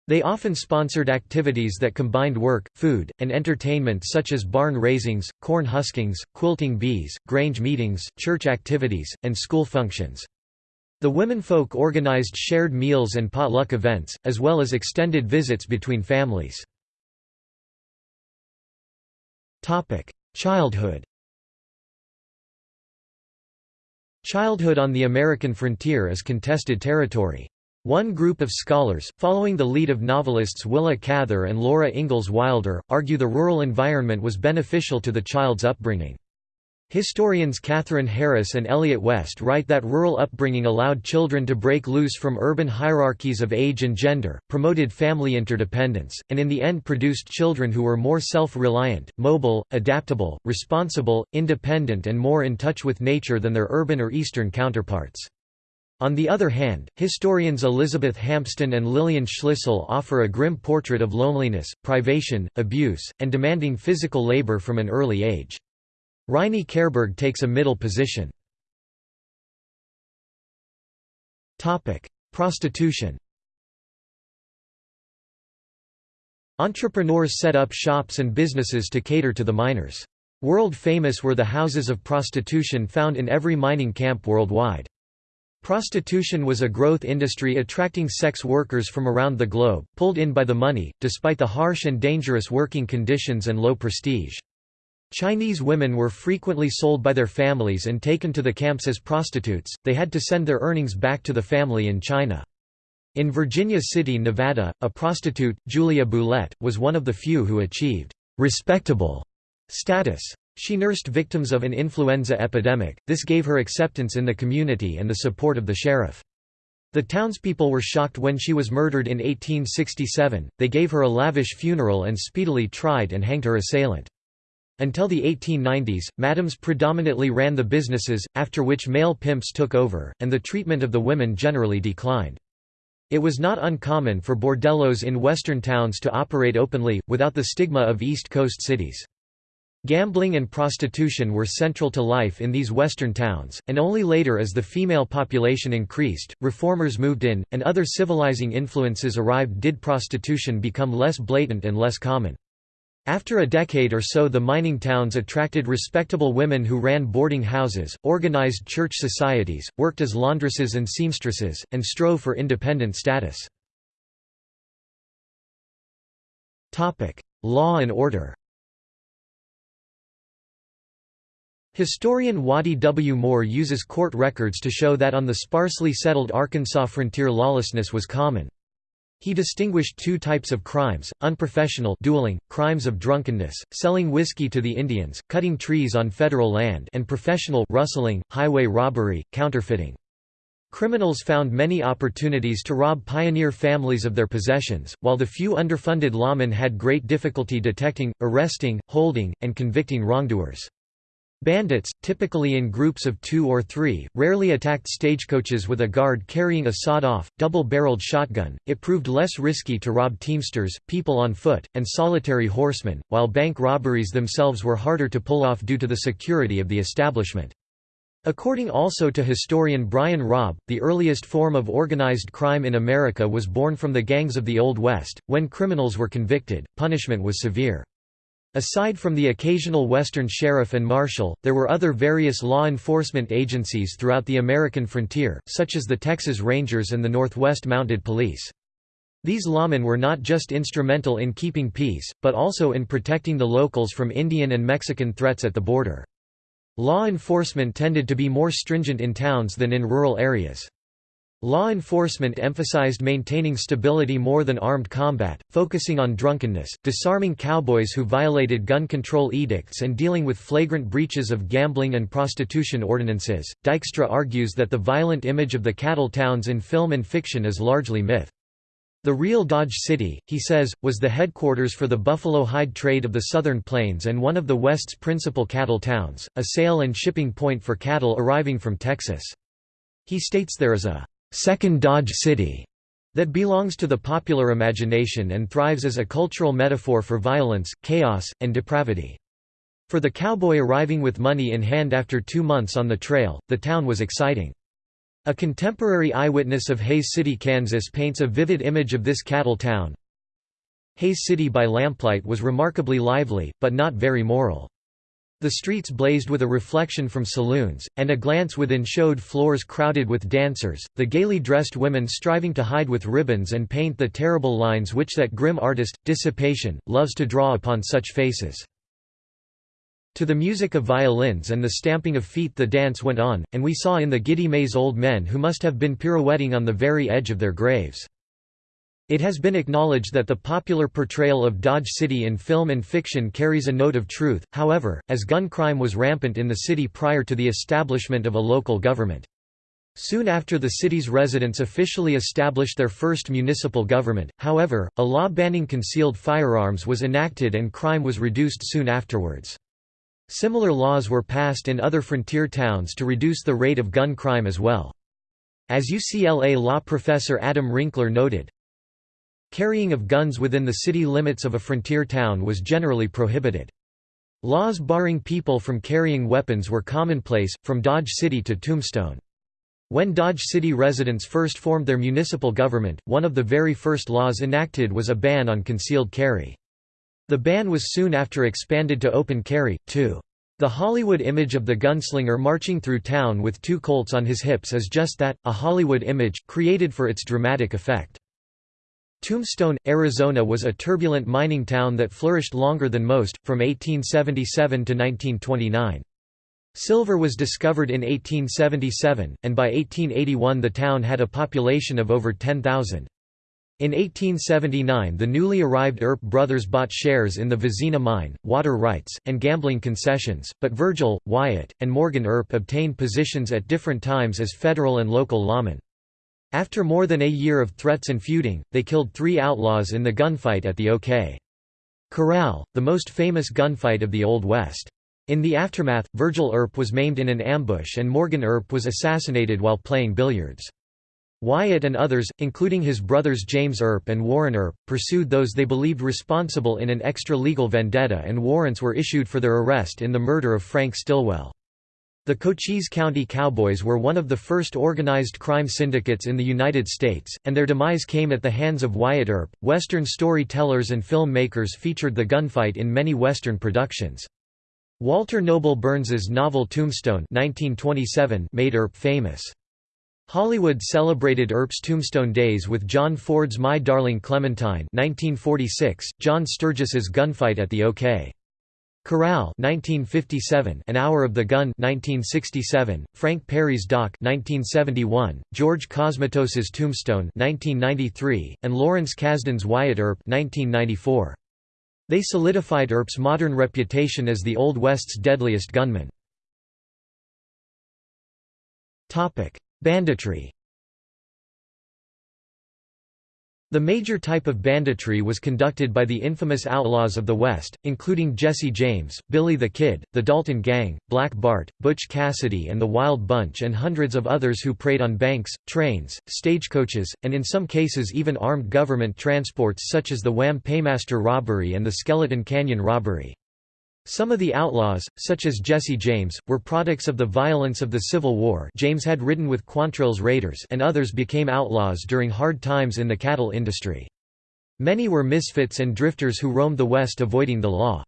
They often sponsored activities that combined work, food, and entertainment such as barn raisings, corn huskings, quilting bees, grange meetings, church activities, and school functions. The womenfolk organized shared meals and potluck events, as well as extended visits between families. Childhood Childhood on the American frontier is contested territory. One group of scholars, following the lead of novelists Willa Cather and Laura Ingalls Wilder, argue the rural environment was beneficial to the child's upbringing. Historians Katherine Harris and Elliott West write that rural upbringing allowed children to break loose from urban hierarchies of age and gender, promoted family interdependence, and in the end produced children who were more self-reliant, mobile, adaptable, responsible, independent and more in touch with nature than their urban or Eastern counterparts. On the other hand, historians Elizabeth Hampsten and Lillian Schlissel offer a grim portrait of loneliness, privation, abuse, and demanding physical labor from an early age. Riney-Kehrberg takes a middle position. Prostitution Entrepreneurs set up shops and businesses to cater to the miners. World famous were the houses of prostitution found in every mining camp worldwide. Prostitution was a growth industry attracting sex workers from around the globe, pulled in by the money, despite the harsh and dangerous working conditions and low prestige. Chinese women were frequently sold by their families and taken to the camps as prostitutes, they had to send their earnings back to the family in China. In Virginia City, Nevada, a prostitute, Julia Bulette, was one of the few who achieved respectable status. She nursed victims of an influenza epidemic, this gave her acceptance in the community and the support of the sheriff. The townspeople were shocked when she was murdered in 1867, they gave her a lavish funeral and speedily tried and hanged her assailant. Until the 1890s, madams predominantly ran the businesses, after which male pimps took over, and the treatment of the women generally declined. It was not uncommon for bordellos in western towns to operate openly, without the stigma of East Coast cities. Gambling and prostitution were central to life in these western towns, and only later as the female population increased, reformers moved in, and other civilizing influences arrived did prostitution become less blatant and less common. After a decade or so the mining towns attracted respectable women who ran boarding houses, organized church societies, worked as laundresses and seamstresses, and strove for independent status. Law and order Historian Waddy W. Moore uses court records to show that on the sparsely settled Arkansas frontier lawlessness was common. He distinguished two types of crimes, unprofessional dueling, crimes of drunkenness, selling whiskey to the Indians, cutting trees on federal land and professional rustling, highway robbery, counterfeiting. Criminals found many opportunities to rob pioneer families of their possessions, while the few underfunded lawmen had great difficulty detecting, arresting, holding, and convicting wrongdoers. Bandits, typically in groups of two or three, rarely attacked stagecoaches with a guard carrying a sawed-off, double-barreled shotgun. It proved less risky to rob teamsters, people on foot, and solitary horsemen, while bank robberies themselves were harder to pull off due to the security of the establishment. According also to historian Brian Robb, the earliest form of organized crime in America was born from the gangs of the Old West. When criminals were convicted, punishment was severe. Aside from the occasional Western sheriff and marshal, there were other various law enforcement agencies throughout the American frontier, such as the Texas Rangers and the Northwest Mounted Police. These lawmen were not just instrumental in keeping peace, but also in protecting the locals from Indian and Mexican threats at the border. Law enforcement tended to be more stringent in towns than in rural areas. Law enforcement emphasized maintaining stability more than armed combat, focusing on drunkenness, disarming cowboys who violated gun control edicts, and dealing with flagrant breaches of gambling and prostitution ordinances. Dykstra argues that the violent image of the cattle towns in film and fiction is largely myth. The real Dodge City, he says, was the headquarters for the buffalo hide trade of the Southern Plains and one of the West's principal cattle towns, a sale and shipping point for cattle arriving from Texas. He states there is a second Dodge City that belongs to the popular imagination and thrives as a cultural metaphor for violence, chaos, and depravity. For the cowboy arriving with money in hand after two months on the trail, the town was exciting. A contemporary eyewitness of Hays City, Kansas paints a vivid image of this cattle town. Hays City by lamplight was remarkably lively, but not very moral. The streets blazed with a reflection from saloons, and a glance within showed floors crowded with dancers, the gaily dressed women striving to hide with ribbons and paint the terrible lines which that grim artist, dissipation, loves to draw upon such faces. To the music of violins and the stamping of feet the dance went on, and we saw in the giddy maze old men who must have been pirouetting on the very edge of their graves. It has been acknowledged that the popular portrayal of Dodge City in film and fiction carries a note of truth, however, as gun crime was rampant in the city prior to the establishment of a local government. Soon after the city's residents officially established their first municipal government, however, a law banning concealed firearms was enacted and crime was reduced soon afterwards. Similar laws were passed in other frontier towns to reduce the rate of gun crime as well. As UCLA law professor Adam Winkler noted, Carrying of guns within the city limits of a frontier town was generally prohibited. Laws barring people from carrying weapons were commonplace, from Dodge City to Tombstone. When Dodge City residents first formed their municipal government, one of the very first laws enacted was a ban on concealed carry. The ban was soon after expanded to open carry, too. The Hollywood image of the gunslinger marching through town with two Colts on his hips is just that, a Hollywood image, created for its dramatic effect. Tombstone, Arizona was a turbulent mining town that flourished longer than most, from 1877 to 1929. Silver was discovered in 1877, and by 1881 the town had a population of over 10,000. In 1879 the newly arrived Earp brothers bought shares in the Vizina mine, water rights, and gambling concessions, but Virgil, Wyatt, and Morgan Earp obtained positions at different times as federal and local lawmen. After more than a year of threats and feuding, they killed three outlaws in the gunfight at the OK. Corral, the most famous gunfight of the Old West. In the aftermath, Virgil Earp was maimed in an ambush and Morgan Earp was assassinated while playing billiards. Wyatt and others, including his brothers James Earp and Warren Earp, pursued those they believed responsible in an extra-legal vendetta and warrants were issued for their arrest in the murder of Frank Stilwell. The Cochise County Cowboys were one of the first organized crime syndicates in the United States, and their demise came at the hands of Wyatt Earp. Western storytellers and filmmakers featured the gunfight in many Western productions. Walter Noble Burns's novel Tombstone 1927 made Earp famous. Hollywood celebrated Earp's Tombstone Days with John Ford's My Darling Clementine 1946, John Sturges's Gunfight at the OK. Corral 1957, An Hour of the Gun 1967, Frank Perry's Doc 1971, George Cosmatos's Tombstone 1993, and Lawrence Kasdan's Wyatt Earp 1994. They solidified Earp's modern reputation as the Old West's deadliest gunman. Banditry The major type of banditry was conducted by the infamous outlaws of the West, including Jesse James, Billy the Kid, the Dalton Gang, Black Bart, Butch Cassidy and the Wild Bunch and hundreds of others who preyed on banks, trains, stagecoaches, and in some cases even armed government transports such as the Wham Paymaster robbery and the Skeleton Canyon robbery. Some of the outlaws, such as Jesse James, were products of the violence of the Civil War James had ridden with Quantrill's raiders and others became outlaws during hard times in the cattle industry. Many were misfits and drifters who roamed the West avoiding the law.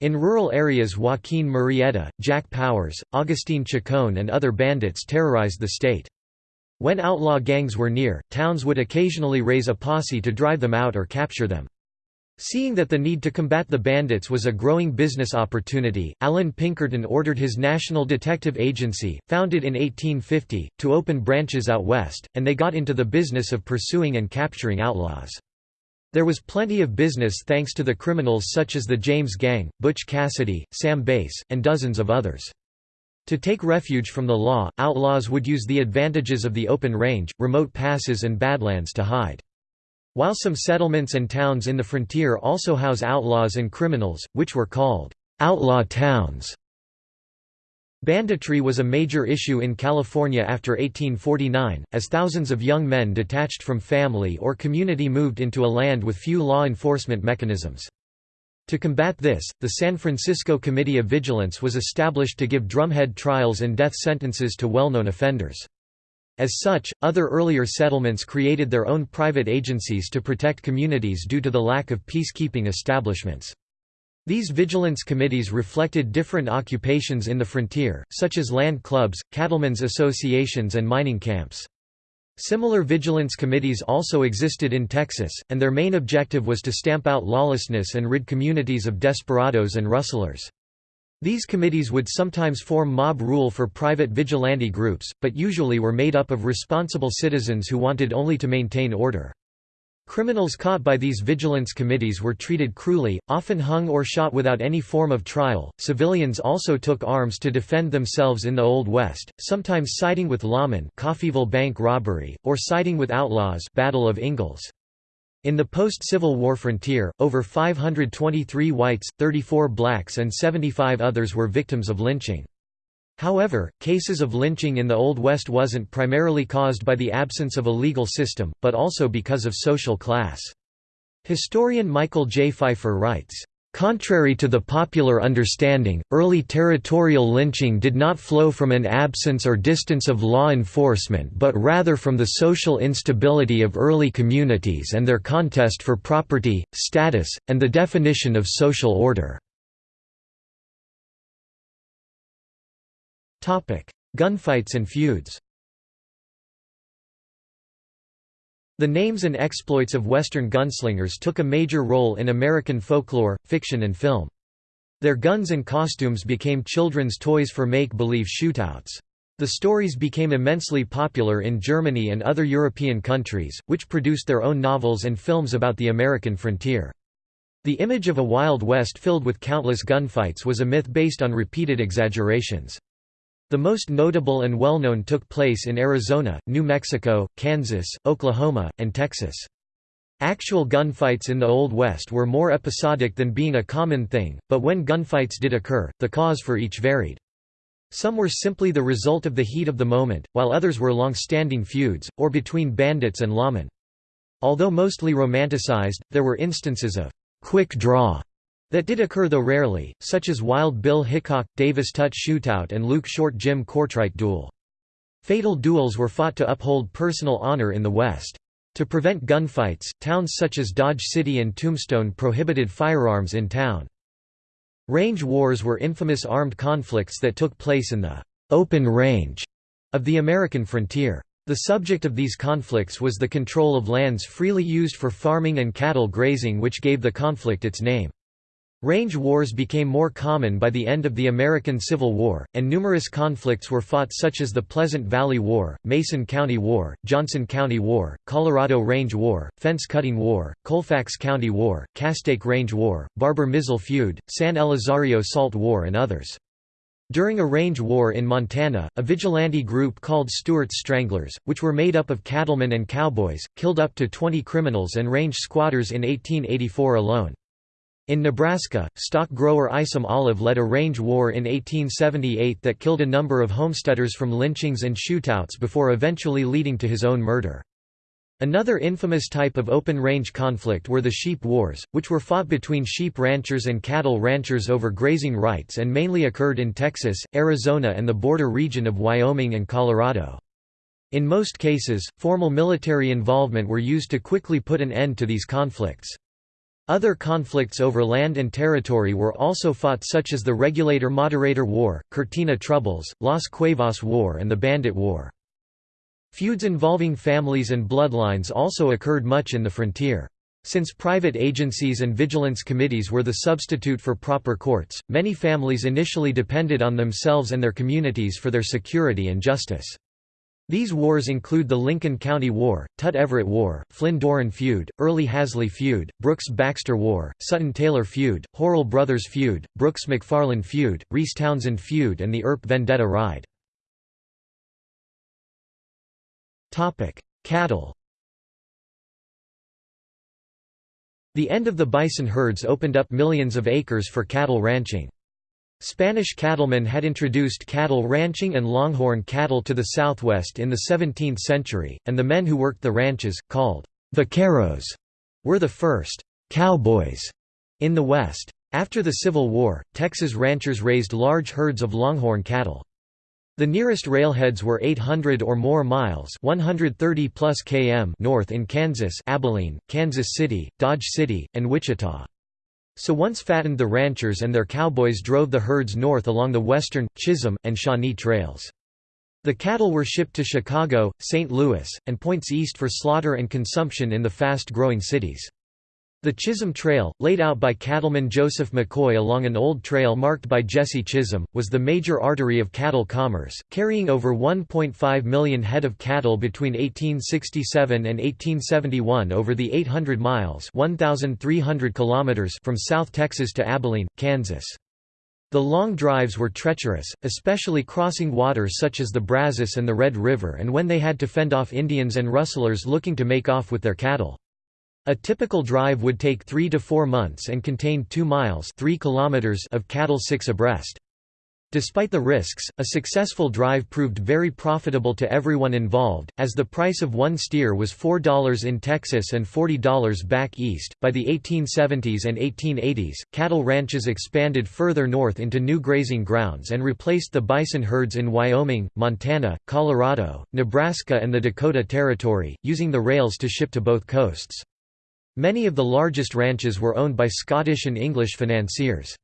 In rural areas Joaquin Murrieta, Jack Powers, Augustine Chacon and other bandits terrorized the state. When outlaw gangs were near, towns would occasionally raise a posse to drive them out or capture them. Seeing that the need to combat the bandits was a growing business opportunity, Allan Pinkerton ordered his National Detective Agency, founded in 1850, to open branches out west, and they got into the business of pursuing and capturing outlaws. There was plenty of business thanks to the criminals such as the James Gang, Butch Cassidy, Sam Bass, and dozens of others. To take refuge from the law, outlaws would use the advantages of the open range, remote passes and badlands to hide. While some settlements and towns in the frontier also house outlaws and criminals, which were called outlaw towns. Banditry was a major issue in California after 1849, as thousands of young men detached from family or community moved into a land with few law enforcement mechanisms. To combat this, the San Francisco Committee of Vigilance was established to give drumhead trials and death sentences to well-known offenders. As such, other earlier settlements created their own private agencies to protect communities due to the lack of peacekeeping establishments. These vigilance committees reflected different occupations in the frontier, such as land clubs, cattlemen's associations and mining camps. Similar vigilance committees also existed in Texas, and their main objective was to stamp out lawlessness and rid communities of desperados and rustlers. These committees would sometimes form mob rule for private vigilante groups, but usually were made up of responsible citizens who wanted only to maintain order. Criminals caught by these vigilance committees were treated cruelly, often hung or shot without any form of trial. Civilians also took arms to defend themselves in the Old West, sometimes siding with lawmen, Coffeyville Bank robbery, or siding with outlaws, Battle of Ingalls. In the post-Civil War frontier, over 523 whites, 34 blacks and 75 others were victims of lynching. However, cases of lynching in the Old West wasn't primarily caused by the absence of a legal system, but also because of social class. Historian Michael J. Pfeiffer writes, Contrary to the popular understanding, early territorial lynching did not flow from an absence or distance of law enforcement but rather from the social instability of early communities and their contest for property, status, and the definition of social order. Gunfights and feuds The names and exploits of Western gunslingers took a major role in American folklore, fiction and film. Their guns and costumes became children's toys for make-believe shootouts. The stories became immensely popular in Germany and other European countries, which produced their own novels and films about the American frontier. The image of a Wild West filled with countless gunfights was a myth based on repeated exaggerations. The most notable and well-known took place in Arizona, New Mexico, Kansas, Oklahoma, and Texas. Actual gunfights in the Old West were more episodic than being a common thing, but when gunfights did occur, the cause for each varied. Some were simply the result of the heat of the moment, while others were long-standing feuds, or between bandits and lawmen. Although mostly romanticized, there were instances of «quick draw» that did occur though rarely, such as Wild Bill Hickok, Davis Tutt Shootout and Luke Short Jim Courtwright duel. Fatal duels were fought to uphold personal honor in the West. To prevent gunfights, towns such as Dodge City and Tombstone prohibited firearms in town. Range wars were infamous armed conflicts that took place in the «open range» of the American frontier. The subject of these conflicts was the control of lands freely used for farming and cattle grazing which gave the conflict its name. Range wars became more common by the end of the American Civil War, and numerous conflicts were fought such as the Pleasant Valley War, Mason County War, Johnson County War, Colorado Range War, Fence Cutting War, Colfax County War, Castaic Range War, Barber-Mizell Feud, San Elizario Salt War and others. During a range war in Montana, a vigilante group called Stuart's Stranglers, which were made up of cattlemen and cowboys, killed up to 20 criminals and range squatters in 1884 alone. In Nebraska, stock grower Isom Olive led a range war in 1878 that killed a number of homesteaders from lynchings and shootouts before eventually leading to his own murder. Another infamous type of open-range conflict were the sheep wars, which were fought between sheep ranchers and cattle ranchers over grazing rights and mainly occurred in Texas, Arizona and the border region of Wyoming and Colorado. In most cases, formal military involvement were used to quickly put an end to these conflicts. Other conflicts over land and territory were also fought such as the Regulator-Moderator War, Cortina Troubles, Las Cuevas War and the Bandit War. Feuds involving families and bloodlines also occurred much in the frontier. Since private agencies and vigilance committees were the substitute for proper courts, many families initially depended on themselves and their communities for their security and justice. These wars include the Lincoln County War, Tutt-Everett War, Flynn-Doran Feud, Early-Hasley Feud, Brooks-Baxter War, Sutton-Taylor Feud, Horrell Brothers Feud, Brooks-McFarland Feud, Reese-Townsend Feud and the Earp Vendetta Ride. Cattle The end of the bison herds opened up millions of acres for cattle ranching. Spanish cattlemen had introduced cattle ranching and longhorn cattle to the southwest in the 17th century, and the men who worked the ranches, called vaqueros, were the first cowboys in the West. After the Civil War, Texas ranchers raised large herds of longhorn cattle. The nearest railheads were 800 or more miles 130 plus km north in Kansas Abilene, Kansas City, Dodge City, and Wichita. So once fattened the ranchers and their cowboys drove the herds north along the western, Chisholm, and Shawnee trails. The cattle were shipped to Chicago, St. Louis, and points east for slaughter and consumption in the fast-growing cities. The Chisholm Trail, laid out by cattleman Joseph McCoy along an old trail marked by Jesse Chisholm, was the major artery of cattle commerce, carrying over 1.5 million head of cattle between 1867 and 1871 over the 800 miles 1,300 kilometers from South Texas to Abilene, Kansas. The long drives were treacherous, especially crossing waters such as the Brazos and the Red River and when they had to fend off Indians and rustlers looking to make off with their cattle. A typical drive would take 3 to 4 months and contain 2 miles 3 kilometers of cattle six abreast. Despite the risks, a successful drive proved very profitable to everyone involved, as the price of one steer was $4 in Texas and $40 back east. By the 1870s and 1880s, cattle ranches expanded further north into new grazing grounds and replaced the bison herds in Wyoming, Montana, Colorado, Nebraska, and the Dakota Territory, using the rails to ship to both coasts. Many of the largest ranches were owned by Scottish and English financiers.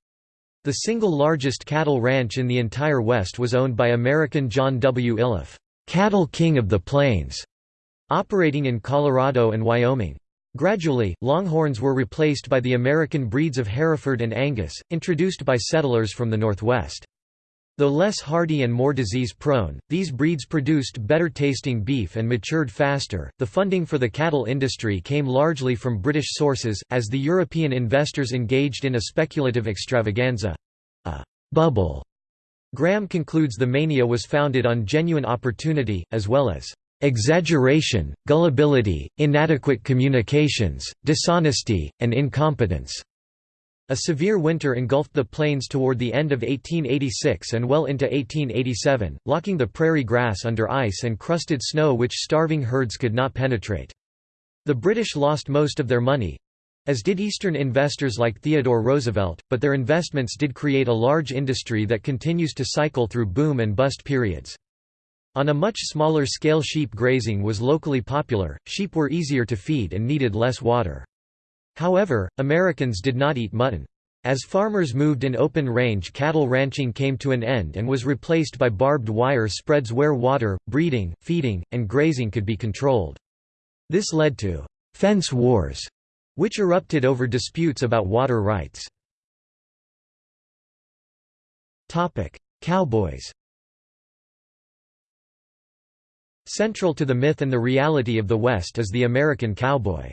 The single largest cattle ranch in the entire West was owned by American John W. Iliff, "'Cattle King of the Plains", operating in Colorado and Wyoming. Gradually, longhorns were replaced by the American breeds of Hereford and Angus, introduced by settlers from the Northwest. Though less hardy and more disease-prone, these breeds produced better-tasting beef and matured faster. The funding for the cattle industry came largely from British sources, as the European investors engaged in a speculative extravaganza—a bubble. Graham concludes the mania was founded on genuine opportunity, as well as exaggeration, gullibility, inadequate communications, dishonesty, and incompetence. A severe winter engulfed the plains toward the end of 1886 and well into 1887, locking the prairie grass under ice and crusted snow which starving herds could not penetrate. The British lost most of their money—as did Eastern investors like Theodore Roosevelt, but their investments did create a large industry that continues to cycle through boom and bust periods. On a much smaller scale sheep grazing was locally popular, sheep were easier to feed and needed less water. However, Americans did not eat mutton. As farmers moved in open range cattle ranching came to an end and was replaced by barbed wire spreads where water, breeding, feeding, and grazing could be controlled. This led to «fence wars», which erupted over disputes about water rights. Cowboys Central to the myth and the reality of the West is the American cowboy.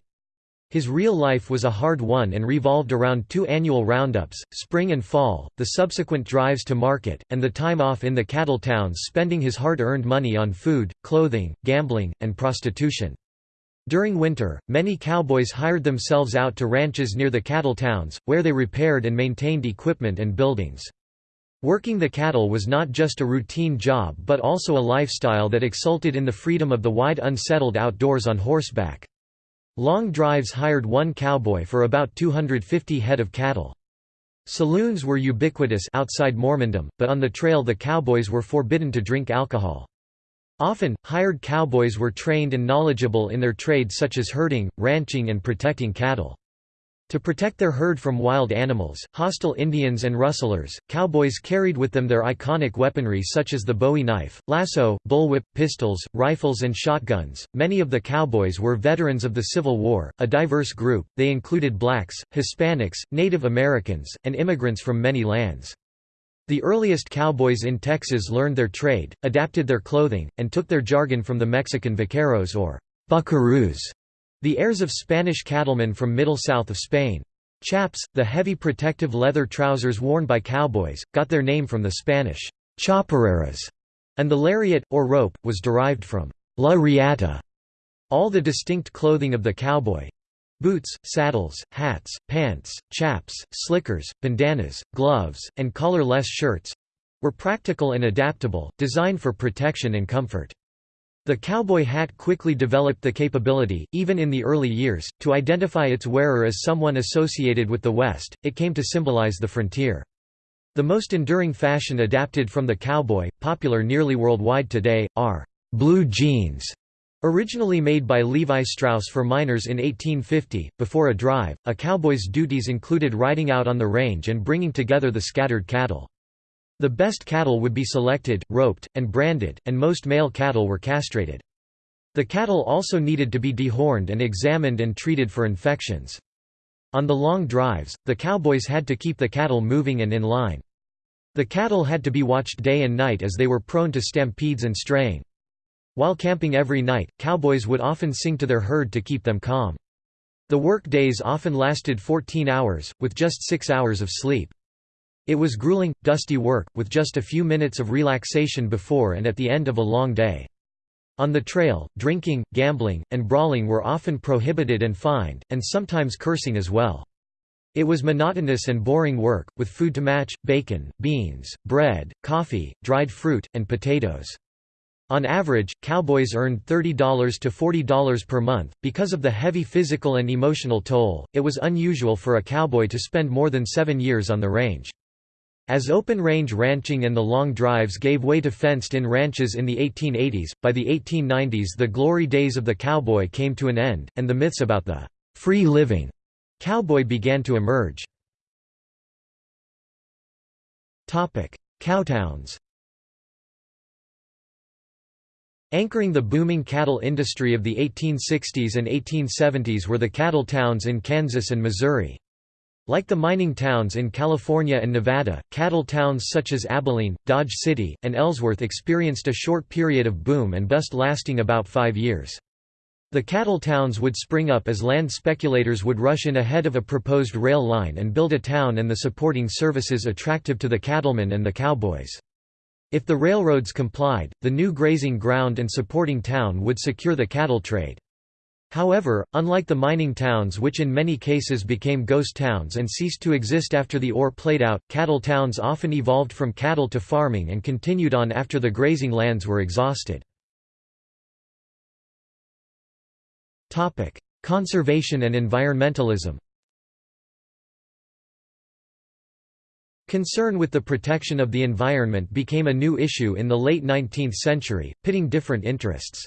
His real life was a hard one and revolved around two annual roundups, spring and fall, the subsequent drives to market, and the time off in the cattle towns spending his hard-earned money on food, clothing, gambling, and prostitution. During winter, many cowboys hired themselves out to ranches near the cattle towns, where they repaired and maintained equipment and buildings. Working the cattle was not just a routine job but also a lifestyle that exulted in the freedom of the wide unsettled outdoors on horseback. Long drives hired one cowboy for about 250 head of cattle. Saloons were ubiquitous outside Mormondom, but on the trail the cowboys were forbidden to drink alcohol. Often, hired cowboys were trained and knowledgeable in their trade such as herding, ranching and protecting cattle. To protect their herd from wild animals, hostile Indians and rustlers, cowboys carried with them their iconic weaponry such as the bowie knife, lasso, bullwhip, pistols, rifles and shotguns. Many of the cowboys were veterans of the Civil War, a diverse group, they included blacks, Hispanics, Native Americans, and immigrants from many lands. The earliest cowboys in Texas learned their trade, adapted their clothing, and took their jargon from the Mexican vaqueros or buckaroos. The heirs of Spanish cattlemen from middle south of Spain. Chaps, the heavy protective leather trousers worn by cowboys, got their name from the Spanish chaparreras, and the lariat, or rope, was derived from la riata. All the distinct clothing of the cowboy boots, saddles, hats, pants, chaps, slickers, bandanas, gloves, and collar-less shirts were practical and adaptable, designed for protection and comfort. The cowboy hat quickly developed the capability, even in the early years, to identify its wearer as someone associated with the West, it came to symbolize the frontier. The most enduring fashion adapted from the cowboy, popular nearly worldwide today, are blue jeans. Originally made by Levi Strauss for miners in 1850, before a drive, a cowboy's duties included riding out on the range and bringing together the scattered cattle. The best cattle would be selected, roped, and branded, and most male cattle were castrated. The cattle also needed to be dehorned and examined and treated for infections. On the long drives, the cowboys had to keep the cattle moving and in line. The cattle had to be watched day and night as they were prone to stampedes and straying. While camping every night, cowboys would often sing to their herd to keep them calm. The work days often lasted 14 hours, with just six hours of sleep. It was grueling, dusty work, with just a few minutes of relaxation before and at the end of a long day. On the trail, drinking, gambling, and brawling were often prohibited and fined, and sometimes cursing as well. It was monotonous and boring work, with food to match, bacon, beans, bread, coffee, dried fruit, and potatoes. On average, cowboys earned $30 to $40 per month. Because of the heavy physical and emotional toll, it was unusual for a cowboy to spend more than seven years on the range. As open-range ranching and the long drives gave way to fenced-in ranches in the 1880s, by the 1890s the glory days of the cowboy came to an end, and the myths about the «free living» cowboy began to emerge. Cowtowns Anchoring the booming cattle industry of the 1860s and 1870s were the cattle towns in Kansas and Missouri. Like the mining towns in California and Nevada, cattle towns such as Abilene, Dodge City, and Ellsworth experienced a short period of boom and bust lasting about five years. The cattle towns would spring up as land speculators would rush in ahead of a proposed rail line and build a town and the supporting services attractive to the cattlemen and the cowboys. If the railroads complied, the new grazing ground and supporting town would secure the cattle trade. However, unlike the mining towns which in many cases became ghost towns and ceased to exist after the ore played out, cattle towns often evolved from cattle to farming and continued on after the grazing lands were exhausted. Conservation and environmentalism Concern with the protection of the environment became a new issue in the late 19th century, pitting different interests.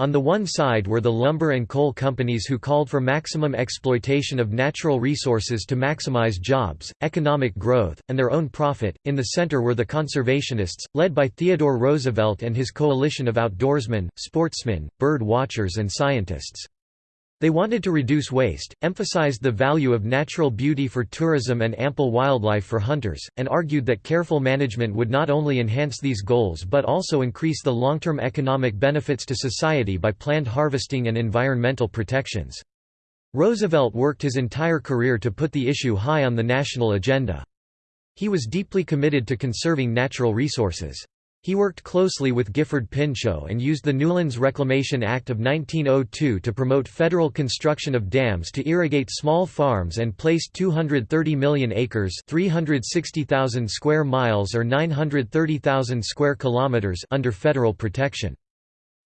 On the one side were the lumber and coal companies who called for maximum exploitation of natural resources to maximize jobs, economic growth, and their own profit. In the center were the conservationists, led by Theodore Roosevelt and his coalition of outdoorsmen, sportsmen, bird watchers, and scientists. They wanted to reduce waste, emphasized the value of natural beauty for tourism and ample wildlife for hunters, and argued that careful management would not only enhance these goals but also increase the long-term economic benefits to society by planned harvesting and environmental protections. Roosevelt worked his entire career to put the issue high on the national agenda. He was deeply committed to conserving natural resources. He worked closely with Gifford Pinchot and used the Newlands Reclamation Act of 1902 to promote federal construction of dams to irrigate small farms and placed 230 million acres 360,000 square miles or 930,000 square kilometers under federal protection.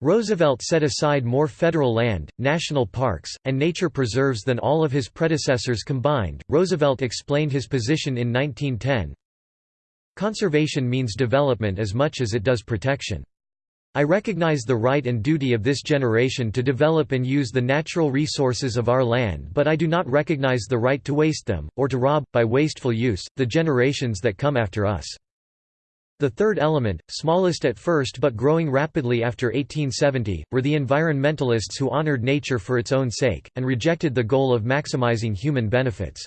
Roosevelt set aside more federal land, national parks, and nature preserves than all of his predecessors combined. Roosevelt explained his position in 1910, Conservation means development as much as it does protection. I recognize the right and duty of this generation to develop and use the natural resources of our land but I do not recognize the right to waste them, or to rob, by wasteful use, the generations that come after us. The third element, smallest at first but growing rapidly after 1870, were the environmentalists who honored nature for its own sake, and rejected the goal of maximizing human benefits.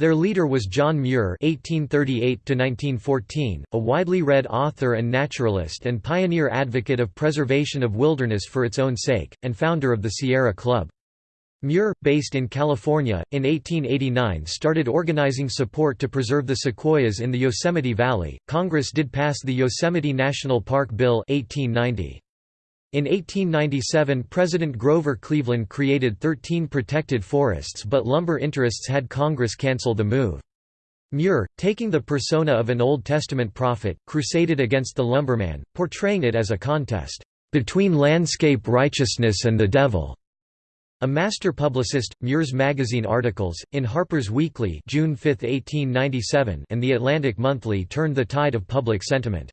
Their leader was John Muir (1838–1914), a widely read author and naturalist and pioneer advocate of preservation of wilderness for its own sake, and founder of the Sierra Club. Muir, based in California, in 1889 started organizing support to preserve the sequoias in the Yosemite Valley. Congress did pass the Yosemite National Park Bill 1890. In 1897 President Grover Cleveland created 13 protected forests but lumber interests had Congress cancel the move. Muir, taking the persona of an Old Testament prophet, crusaded against the lumberman, portraying it as a contest, "...between landscape righteousness and the devil." A master publicist, Muir's magazine articles, in Harper's Weekly June 5, 1897 and The Atlantic Monthly turned the tide of public sentiment.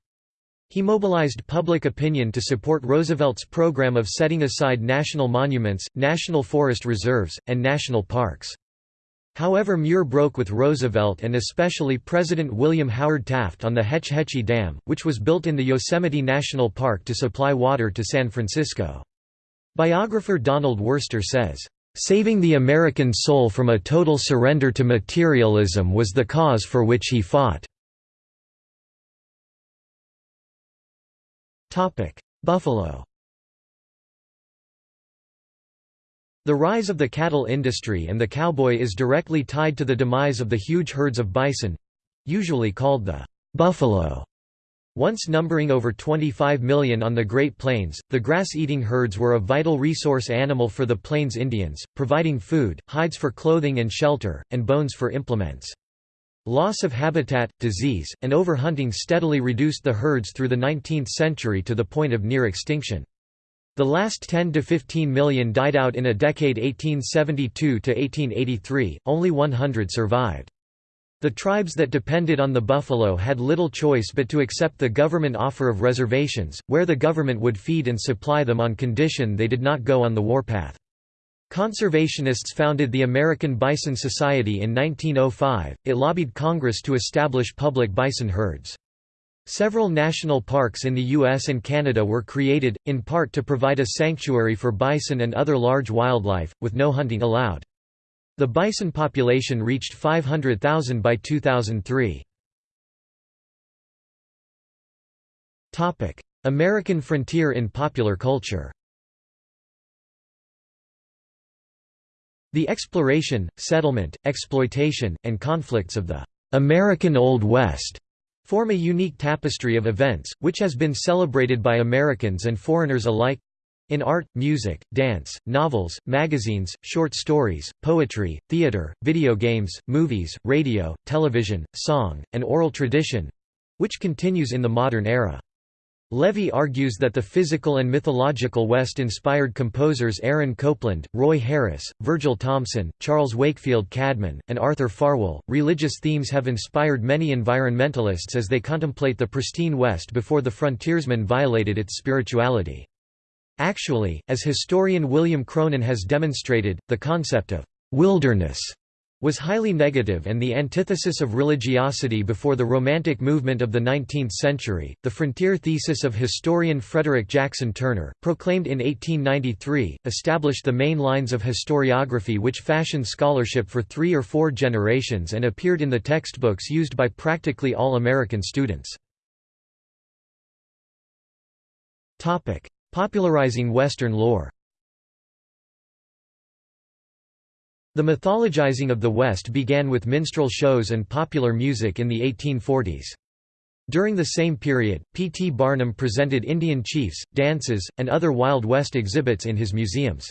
He mobilized public opinion to support Roosevelt's program of setting aside national monuments, national forest reserves, and national parks. However Muir broke with Roosevelt and especially President William Howard Taft on the Hetch Hetchy Dam, which was built in the Yosemite National Park to supply water to San Francisco. Biographer Donald Worster says, "...saving the American soul from a total surrender to materialism was the cause for which he fought." Buffalo The rise of the cattle industry and the cowboy is directly tied to the demise of the huge herds of bison—usually called the «buffalo». Once numbering over 25 million on the Great Plains, the grass-eating herds were a vital resource animal for the Plains Indians, providing food, hides for clothing and shelter, and bones for implements. Loss of habitat, disease, and overhunting steadily reduced the herds through the 19th century to the point of near extinction. The last 10 to 15 million died out in a decade 1872 to 1883, only 100 survived. The tribes that depended on the buffalo had little choice but to accept the government offer of reservations, where the government would feed and supply them on condition they did not go on the warpath. Conservationists founded the American Bison Society in 1905. It lobbied Congress to establish public bison herds. Several national parks in the US and Canada were created, in part to provide a sanctuary for bison and other large wildlife, with no hunting allowed. The bison population reached 500,000 by 2003. American frontier in popular culture The exploration, settlement, exploitation, and conflicts of the American Old West form a unique tapestry of events, which has been celebrated by Americans and foreigners alike in art, music, dance, novels, magazines, short stories, poetry, theater, video games, movies, radio, television, song, and oral tradition which continues in the modern era. Levy argues that the physical and mythological West inspired composers Aaron Copland, Roy Harris, Virgil Thomson, Charles Wakefield Cadman, and Arthur Farwell. Religious themes have inspired many environmentalists as they contemplate the pristine West before the frontiersmen violated its spirituality. Actually, as historian William Cronon has demonstrated, the concept of wilderness was highly negative and the antithesis of religiosity before the Romantic movement of the 19th century. The frontier thesis of historian Frederick Jackson Turner, proclaimed in 1893, established the main lines of historiography which fashioned scholarship for three or four generations and appeared in the textbooks used by practically all American students. Popularizing Western lore The mythologizing of the West began with minstrel shows and popular music in the 1840s. During the same period, P. T. Barnum presented Indian chiefs, dances, and other Wild West exhibits in his museums.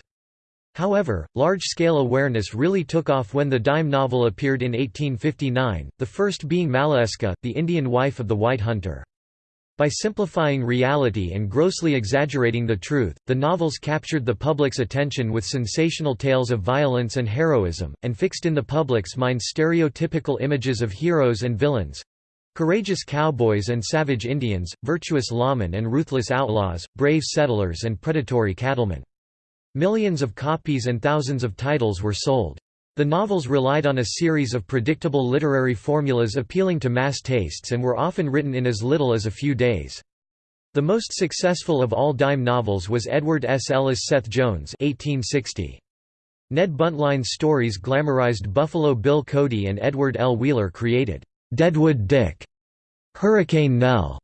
However, large-scale awareness really took off when the dime novel appeared in 1859, the first being Maleska, the Indian wife of the White Hunter. By simplifying reality and grossly exaggerating the truth, the novels captured the public's attention with sensational tales of violence and heroism, and fixed in the public's mind stereotypical images of heroes and villains courageous cowboys and savage Indians, virtuous lawmen and ruthless outlaws, brave settlers and predatory cattlemen. Millions of copies and thousands of titles were sold. The novels relied on a series of predictable literary formulas appealing to mass tastes and were often written in as little as a few days. The most successful of all dime novels was Edward S. Ellis' Seth Jones 1860. Ned Buntline's stories glamorized Buffalo Bill Cody and Edward L. Wheeler created Deadwood Dick, Hurricane Nell,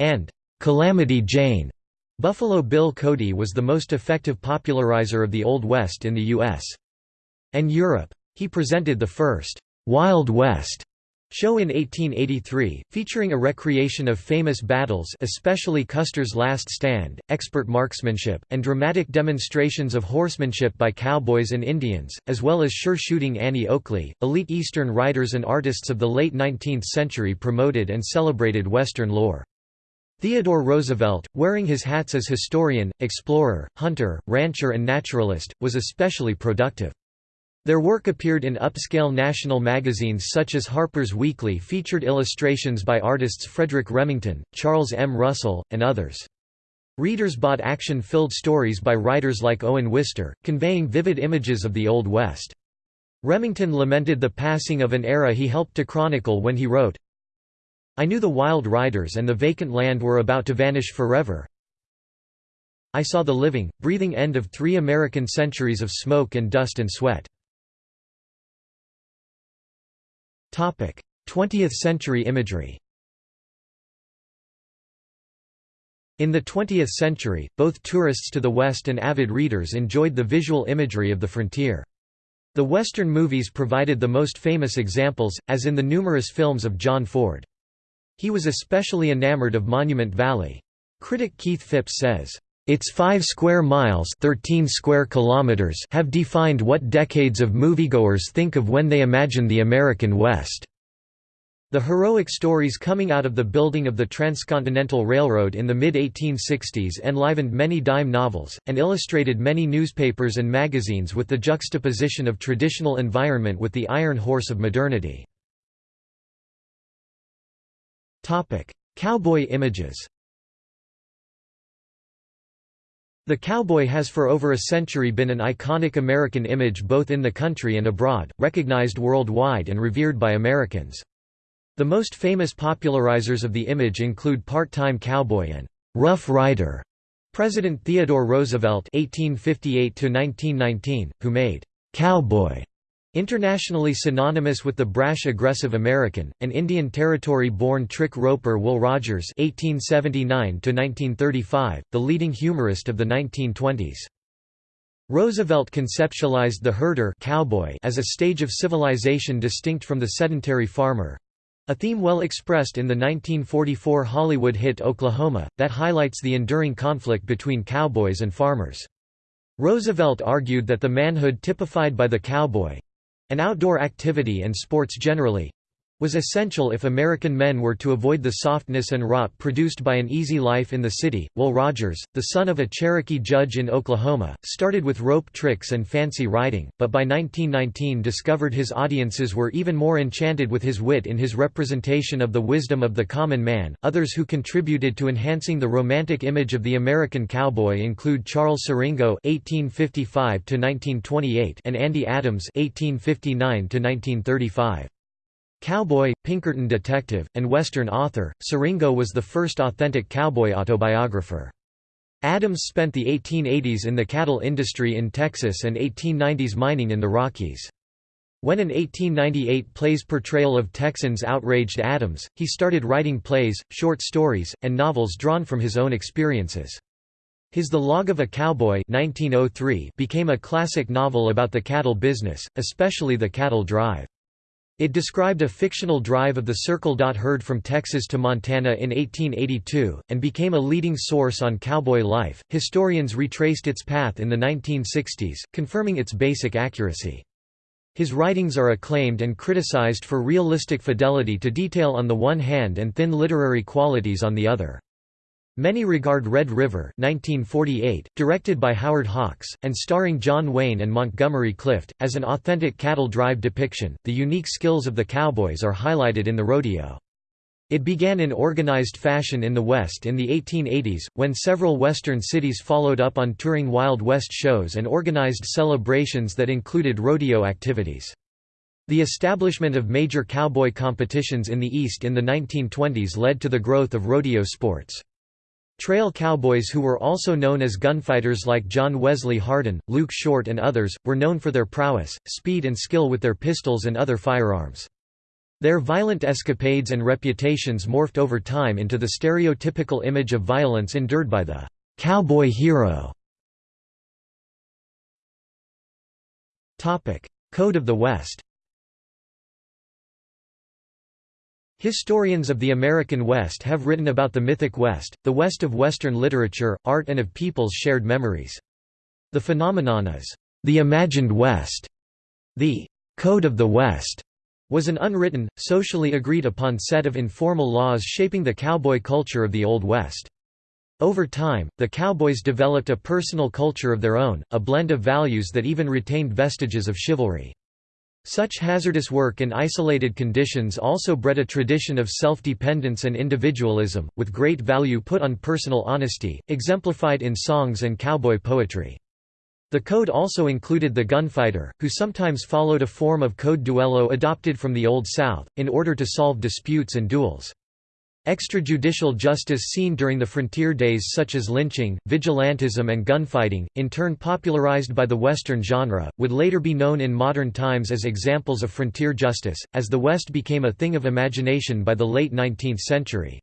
and Calamity Jane. Buffalo Bill Cody was the most effective popularizer of the Old West in the U.S. and Europe. He presented the first Wild West show in 1883, featuring a recreation of famous battles especially Custer's Last Stand, expert marksmanship, and dramatic demonstrations of horsemanship by cowboys and Indians, as well as sure-shooting Annie Oakley. Elite Eastern writers and artists of the late 19th century promoted and celebrated Western lore. Theodore Roosevelt, wearing his hats as historian, explorer, hunter, rancher and naturalist, was especially productive. Their work appeared in upscale national magazines such as Harper's Weekly featured illustrations by artists Frederic Remington, Charles M. Russell, and others. Readers bought action-filled stories by writers like Owen Wister, conveying vivid images of the Old West. Remington lamented the passing of an era he helped to chronicle when he wrote, I knew the wild riders and the vacant land were about to vanish forever. I saw the living, breathing end of three American centuries of smoke and dust and sweat. 20th century imagery In the 20th century, both tourists to the West and avid readers enjoyed the visual imagery of the frontier. The Western movies provided the most famous examples, as in the numerous films of John Ford. He was especially enamored of Monument Valley. Critic Keith Phipps says, its 5 square miles 13 square kilometers have defined what decades of moviegoers think of when they imagine the American West. The heroic stories coming out of the building of the Transcontinental Railroad in the mid-1860s enlivened many dime novels, and illustrated many newspapers and magazines with the juxtaposition of traditional environment with the iron horse of modernity. Cowboy images The cowboy has for over a century been an iconic American image both in the country and abroad, recognized worldwide and revered by Americans. The most famous popularizers of the image include part-time cowboy and «Rough Rider» President Theodore Roosevelt (1858–1919), who made "cowboy" internationally synonymous with the brash aggressive American, an Indian Territory-born trick roper Will Rogers (1879–1935), the leading humorist of the 1920s. Roosevelt conceptualized the herder cowboy as a stage of civilization distinct from the sedentary farmer, a theme well expressed in the 1944 Hollywood hit Oklahoma, that highlights the enduring conflict between cowboys and farmers. Roosevelt argued that the manhood typified by the cowboy—an outdoor activity and sports generally, was essential if American men were to avoid the softness and rot produced by an easy life in the city. Will Rogers, the son of a Cherokee judge in Oklahoma, started with rope tricks and fancy riding, but by 1919 discovered his audiences were even more enchanted with his wit in his representation of the wisdom of the common man. Others who contributed to enhancing the romantic image of the American cowboy include Charles Siringo (1855–1928) and Andy Adams (1859–1935). Cowboy, Pinkerton detective, and Western author, Siringo was the first authentic cowboy autobiographer. Adams spent the 1880s in the cattle industry in Texas and 1890s mining in the Rockies. When an 1898 play's portrayal of Texans outraged Adams, he started writing plays, short stories, and novels drawn from his own experiences. His The Log of a Cowboy 1903 became a classic novel about the cattle business, especially the cattle drive. It described a fictional drive of the Circle herd from Texas to Montana in 1882, and became a leading source on cowboy life. Historians retraced its path in the 1960s, confirming its basic accuracy. His writings are acclaimed and criticized for realistic fidelity to detail on the one hand and thin literary qualities on the other. Many regard Red River 1948, directed by Howard Hawks, and starring John Wayne and Montgomery Clift, as an authentic cattle drive depiction. The unique skills of the cowboys are highlighted in the rodeo. It began in organized fashion in the West in the 1880s, when several Western cities followed up on touring Wild West shows and organized celebrations that included rodeo activities. The establishment of major cowboy competitions in the East in the 1920s led to the growth of rodeo sports. Trail cowboys who were also known as gunfighters like John Wesley Hardin, Luke Short and others, were known for their prowess, speed and skill with their pistols and other firearms. Their violent escapades and reputations morphed over time into the stereotypical image of violence endured by the «cowboy hero». Code of the West Historians of the American West have written about the mythic West, the West of Western literature, art and of people's shared memories. The phenomenon is, "...the imagined West." The "...code of the West." was an unwritten, socially agreed upon set of informal laws shaping the cowboy culture of the Old West. Over time, the cowboys developed a personal culture of their own, a blend of values that even retained vestiges of chivalry. Such hazardous work in isolated conditions also bred a tradition of self-dependence and individualism, with great value put on personal honesty, exemplified in songs and cowboy poetry. The code also included the gunfighter, who sometimes followed a form of code duello adopted from the Old South, in order to solve disputes and duels. Extrajudicial justice seen during the frontier days such as lynching, vigilantism and gunfighting, in turn popularized by the Western genre, would later be known in modern times as examples of frontier justice, as the West became a thing of imagination by the late 19th century.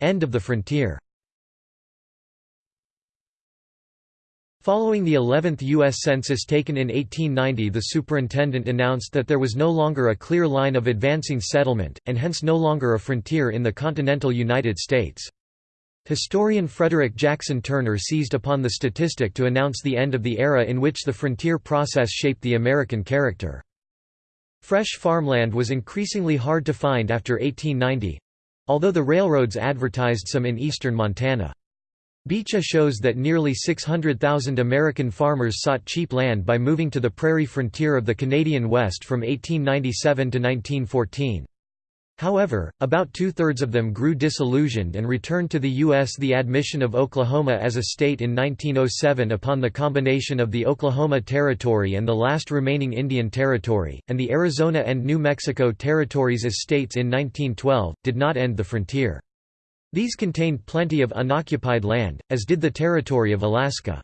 End of the frontier Following the 11th U.S. Census taken in 1890 the superintendent announced that there was no longer a clear line of advancing settlement, and hence no longer a frontier in the continental United States. Historian Frederick Jackson Turner seized upon the statistic to announce the end of the era in which the frontier process shaped the American character. Fresh farmland was increasingly hard to find after 1890—although the railroads advertised some in eastern Montana. Beecher shows that nearly 600,000 American farmers sought cheap land by moving to the prairie frontier of the Canadian West from 1897 to 1914. However, about two-thirds of them grew disillusioned and returned to the U.S. The admission of Oklahoma as a state in 1907 upon the combination of the Oklahoma Territory and the last remaining Indian Territory, and the Arizona and New Mexico territories as states in 1912, did not end the frontier. These contained plenty of unoccupied land, as did the territory of Alaska.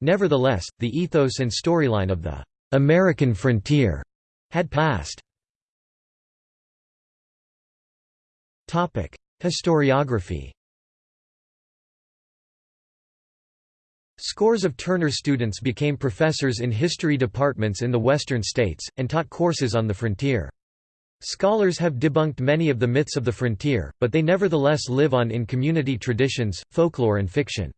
Nevertheless, the ethos and storyline of the American frontier had passed. Topic: Historiography Scores of Turner students became professors in history departments in the western states, and taught courses on the frontier. Scholars have debunked many of the myths of the frontier, but they nevertheless live on in community traditions, folklore and fiction.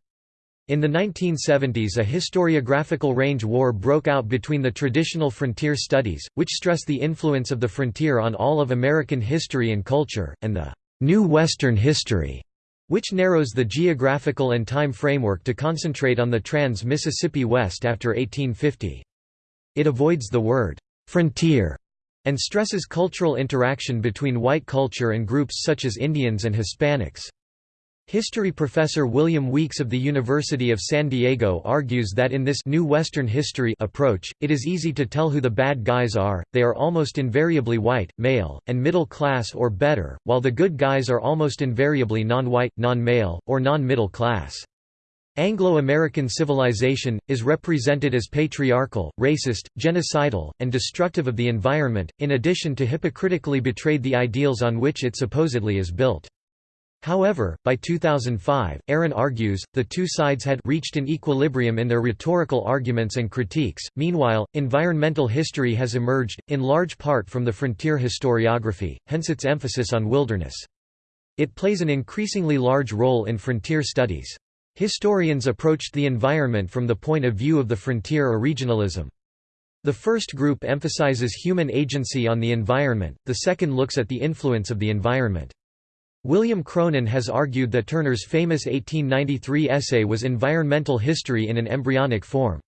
In the 1970s a historiographical range war broke out between the traditional frontier studies, which stress the influence of the frontier on all of American history and culture, and the New Western History, which narrows the geographical and time framework to concentrate on the trans-Mississippi West after 1850. It avoids the word «frontier» and stresses cultural interaction between white culture and groups such as Indians and Hispanics. History professor William Weeks of the University of San Diego argues that in this new Western history approach, it is easy to tell who the bad guys are, they are almost invariably white, male, and middle class or better, while the good guys are almost invariably non-white, non-male, or non-middle class. Anglo-American civilization, is represented as patriarchal, racist, genocidal, and destructive of the environment, in addition to hypocritically betrayed the ideals on which it supposedly is built. However, by 2005, Aron argues, the two sides had reached an equilibrium in their rhetorical arguments and critiques. Meanwhile, environmental history has emerged, in large part from the frontier historiography, hence its emphasis on wilderness. It plays an increasingly large role in frontier studies. Historians approached the environment from the point of view of the frontier or regionalism. The first group emphasizes human agency on the environment, the second looks at the influence of the environment. William Cronon has argued that Turner's famous 1893 essay was environmental history in an embryonic form.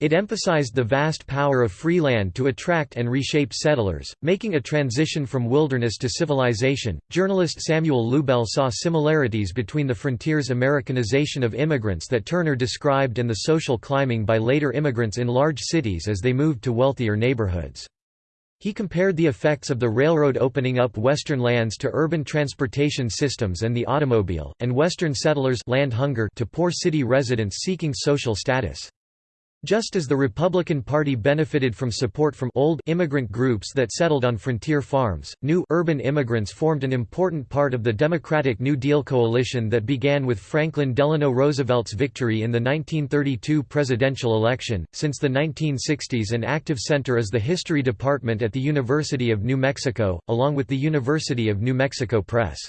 It emphasized the vast power of free land to attract and reshape settlers, making a transition from wilderness to civilization. Journalist Samuel Lubell saw similarities between the frontier's Americanization of immigrants that Turner described and the social climbing by later immigrants in large cities as they moved to wealthier neighborhoods. He compared the effects of the railroad opening up western lands to urban transportation systems and the automobile, and western settlers land hunger to poor city residents seeking social status. Just as the Republican Party benefited from support from old immigrant groups that settled on frontier farms, new urban immigrants formed an important part of the Democratic New Deal coalition that began with Franklin Delano Roosevelt's victory in the 1932 presidential election. Since the 1960s, an active center is the History Department at the University of New Mexico, along with the University of New Mexico Press.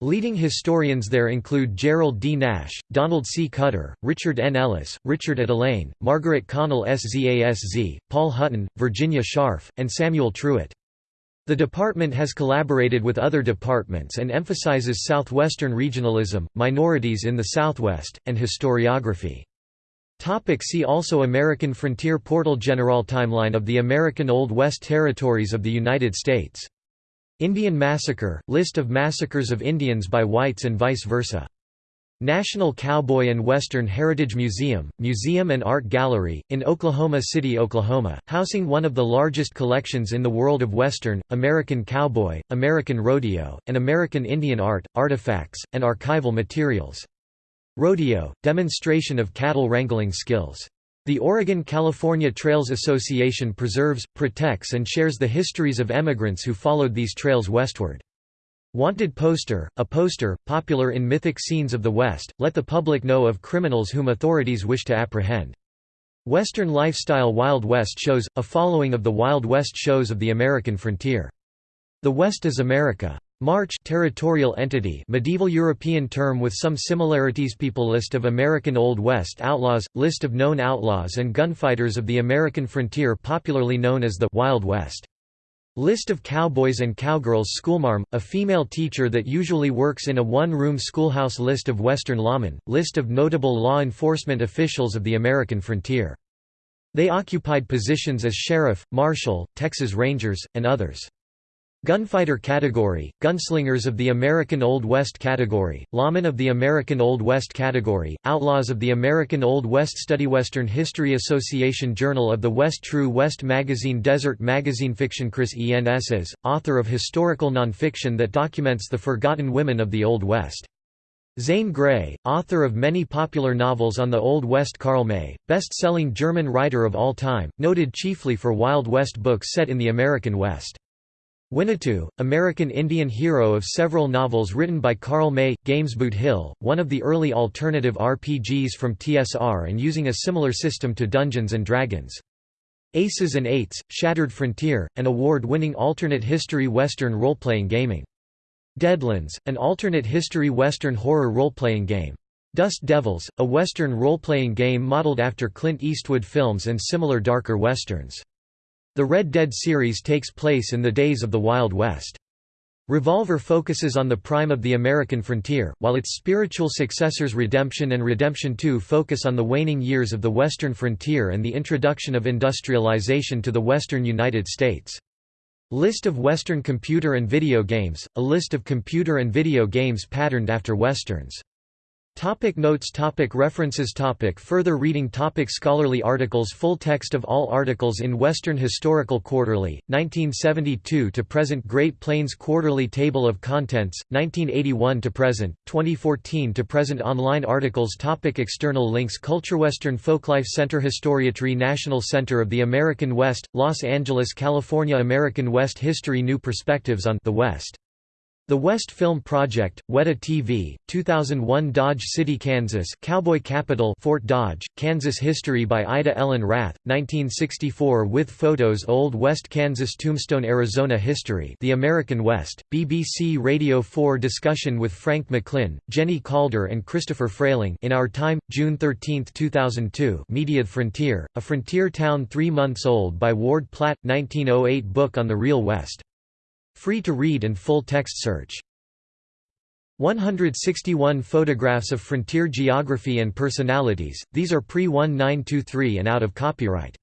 Leading historians there include Gerald D. Nash, Donald C. Cutter, Richard N. Ellis, Richard Etulain, Margaret Connell Szasz, Paul Hutton, Virginia Scharff, and Samuel Truett. The department has collaborated with other departments and emphasizes southwestern regionalism, minorities in the Southwest, and historiography. Topic see also American Frontier Portal General Timeline of the American Old West Territories of the United States Indian Massacre – List of massacres of Indians by whites and vice versa. National Cowboy and Western Heritage Museum, Museum and Art Gallery, in Oklahoma City, Oklahoma, housing one of the largest collections in the world of Western, American cowboy, American rodeo, and American Indian art, artifacts, and archival materials. Rodeo – demonstration of cattle wrangling skills. The Oregon-California Trails Association preserves, protects and shares the histories of emigrants who followed these trails westward. Wanted poster, a poster, popular in mythic scenes of the West, let the public know of criminals whom authorities wish to apprehend. Western lifestyle Wild West shows, a following of the Wild West shows of the American frontier. The West is America. March territorial entity medieval European term with some similarities People List of American Old West outlaws, list of known outlaws and gunfighters of the American frontier popularly known as the Wild West. List of cowboys and cowgirls Schoolmarm, a female teacher that usually works in a one-room schoolhouse List of Western lawmen, list of notable law enforcement officials of the American frontier. They occupied positions as sheriff, marshal, Texas Rangers, and others. Gunfighter category, Gunslingers of the American Old West category, Lawmen of the American Old West category, Outlaws of the American Old West Study Western History Association Journal of the West True West Magazine Desert Magazine Fiction Chris Enss, author of historical nonfiction that documents the forgotten women of the Old West. Zane Grey, author of many popular novels on the Old West Karl May, best-selling German writer of all time, noted chiefly for Wild West books set in the American West. Winnetou, American Indian hero of several novels written by Karl May, Games Boot Hill, one of the early alternative RPGs from TSR and using a similar system to Dungeons & Dragons. Aces and Eights, Shattered Frontier, an award-winning alternate history western role-playing gaming. Deadlands, an alternate history western horror role-playing game. Dust Devils, a western role-playing game modeled after Clint Eastwood films and similar darker westerns. The Red Dead series takes place in the days of the Wild West. Revolver focuses on the prime of the American frontier, while its spiritual successors Redemption and Redemption 2 focus on the waning years of the western frontier and the introduction of industrialization to the western United States. List of Western computer and video games, a list of computer and video games patterned after Westerns. Topic notes topic References topic Further reading topic Scholarly articles Full text of all articles in Western Historical Quarterly, 1972 to present Great Plains Quarterly Table of Contents, 1981 to present, 2014 to present Online articles topic External links Culturewestern Folklife Center Historietry National Center of the American West, Los Angeles, California American West History New Perspectives on the West the West Film Project, Weta TV, 2001 Dodge City, Kansas Cowboy Capital Fort Dodge, Kansas History by Ida Ellen Rath, 1964 with photos Old West Kansas Tombstone Arizona History The American West, BBC Radio 4 discussion with Frank McLynn, Jenny Calder and Christopher Frayling in Our Time, June 13, 2002 Media Frontier, A Frontier Town Three Months Old by Ward Platt, 1908 book on the Real West Free to read and full text search. 161 photographs of frontier geography and personalities, these are pre-1923 and out of copyright.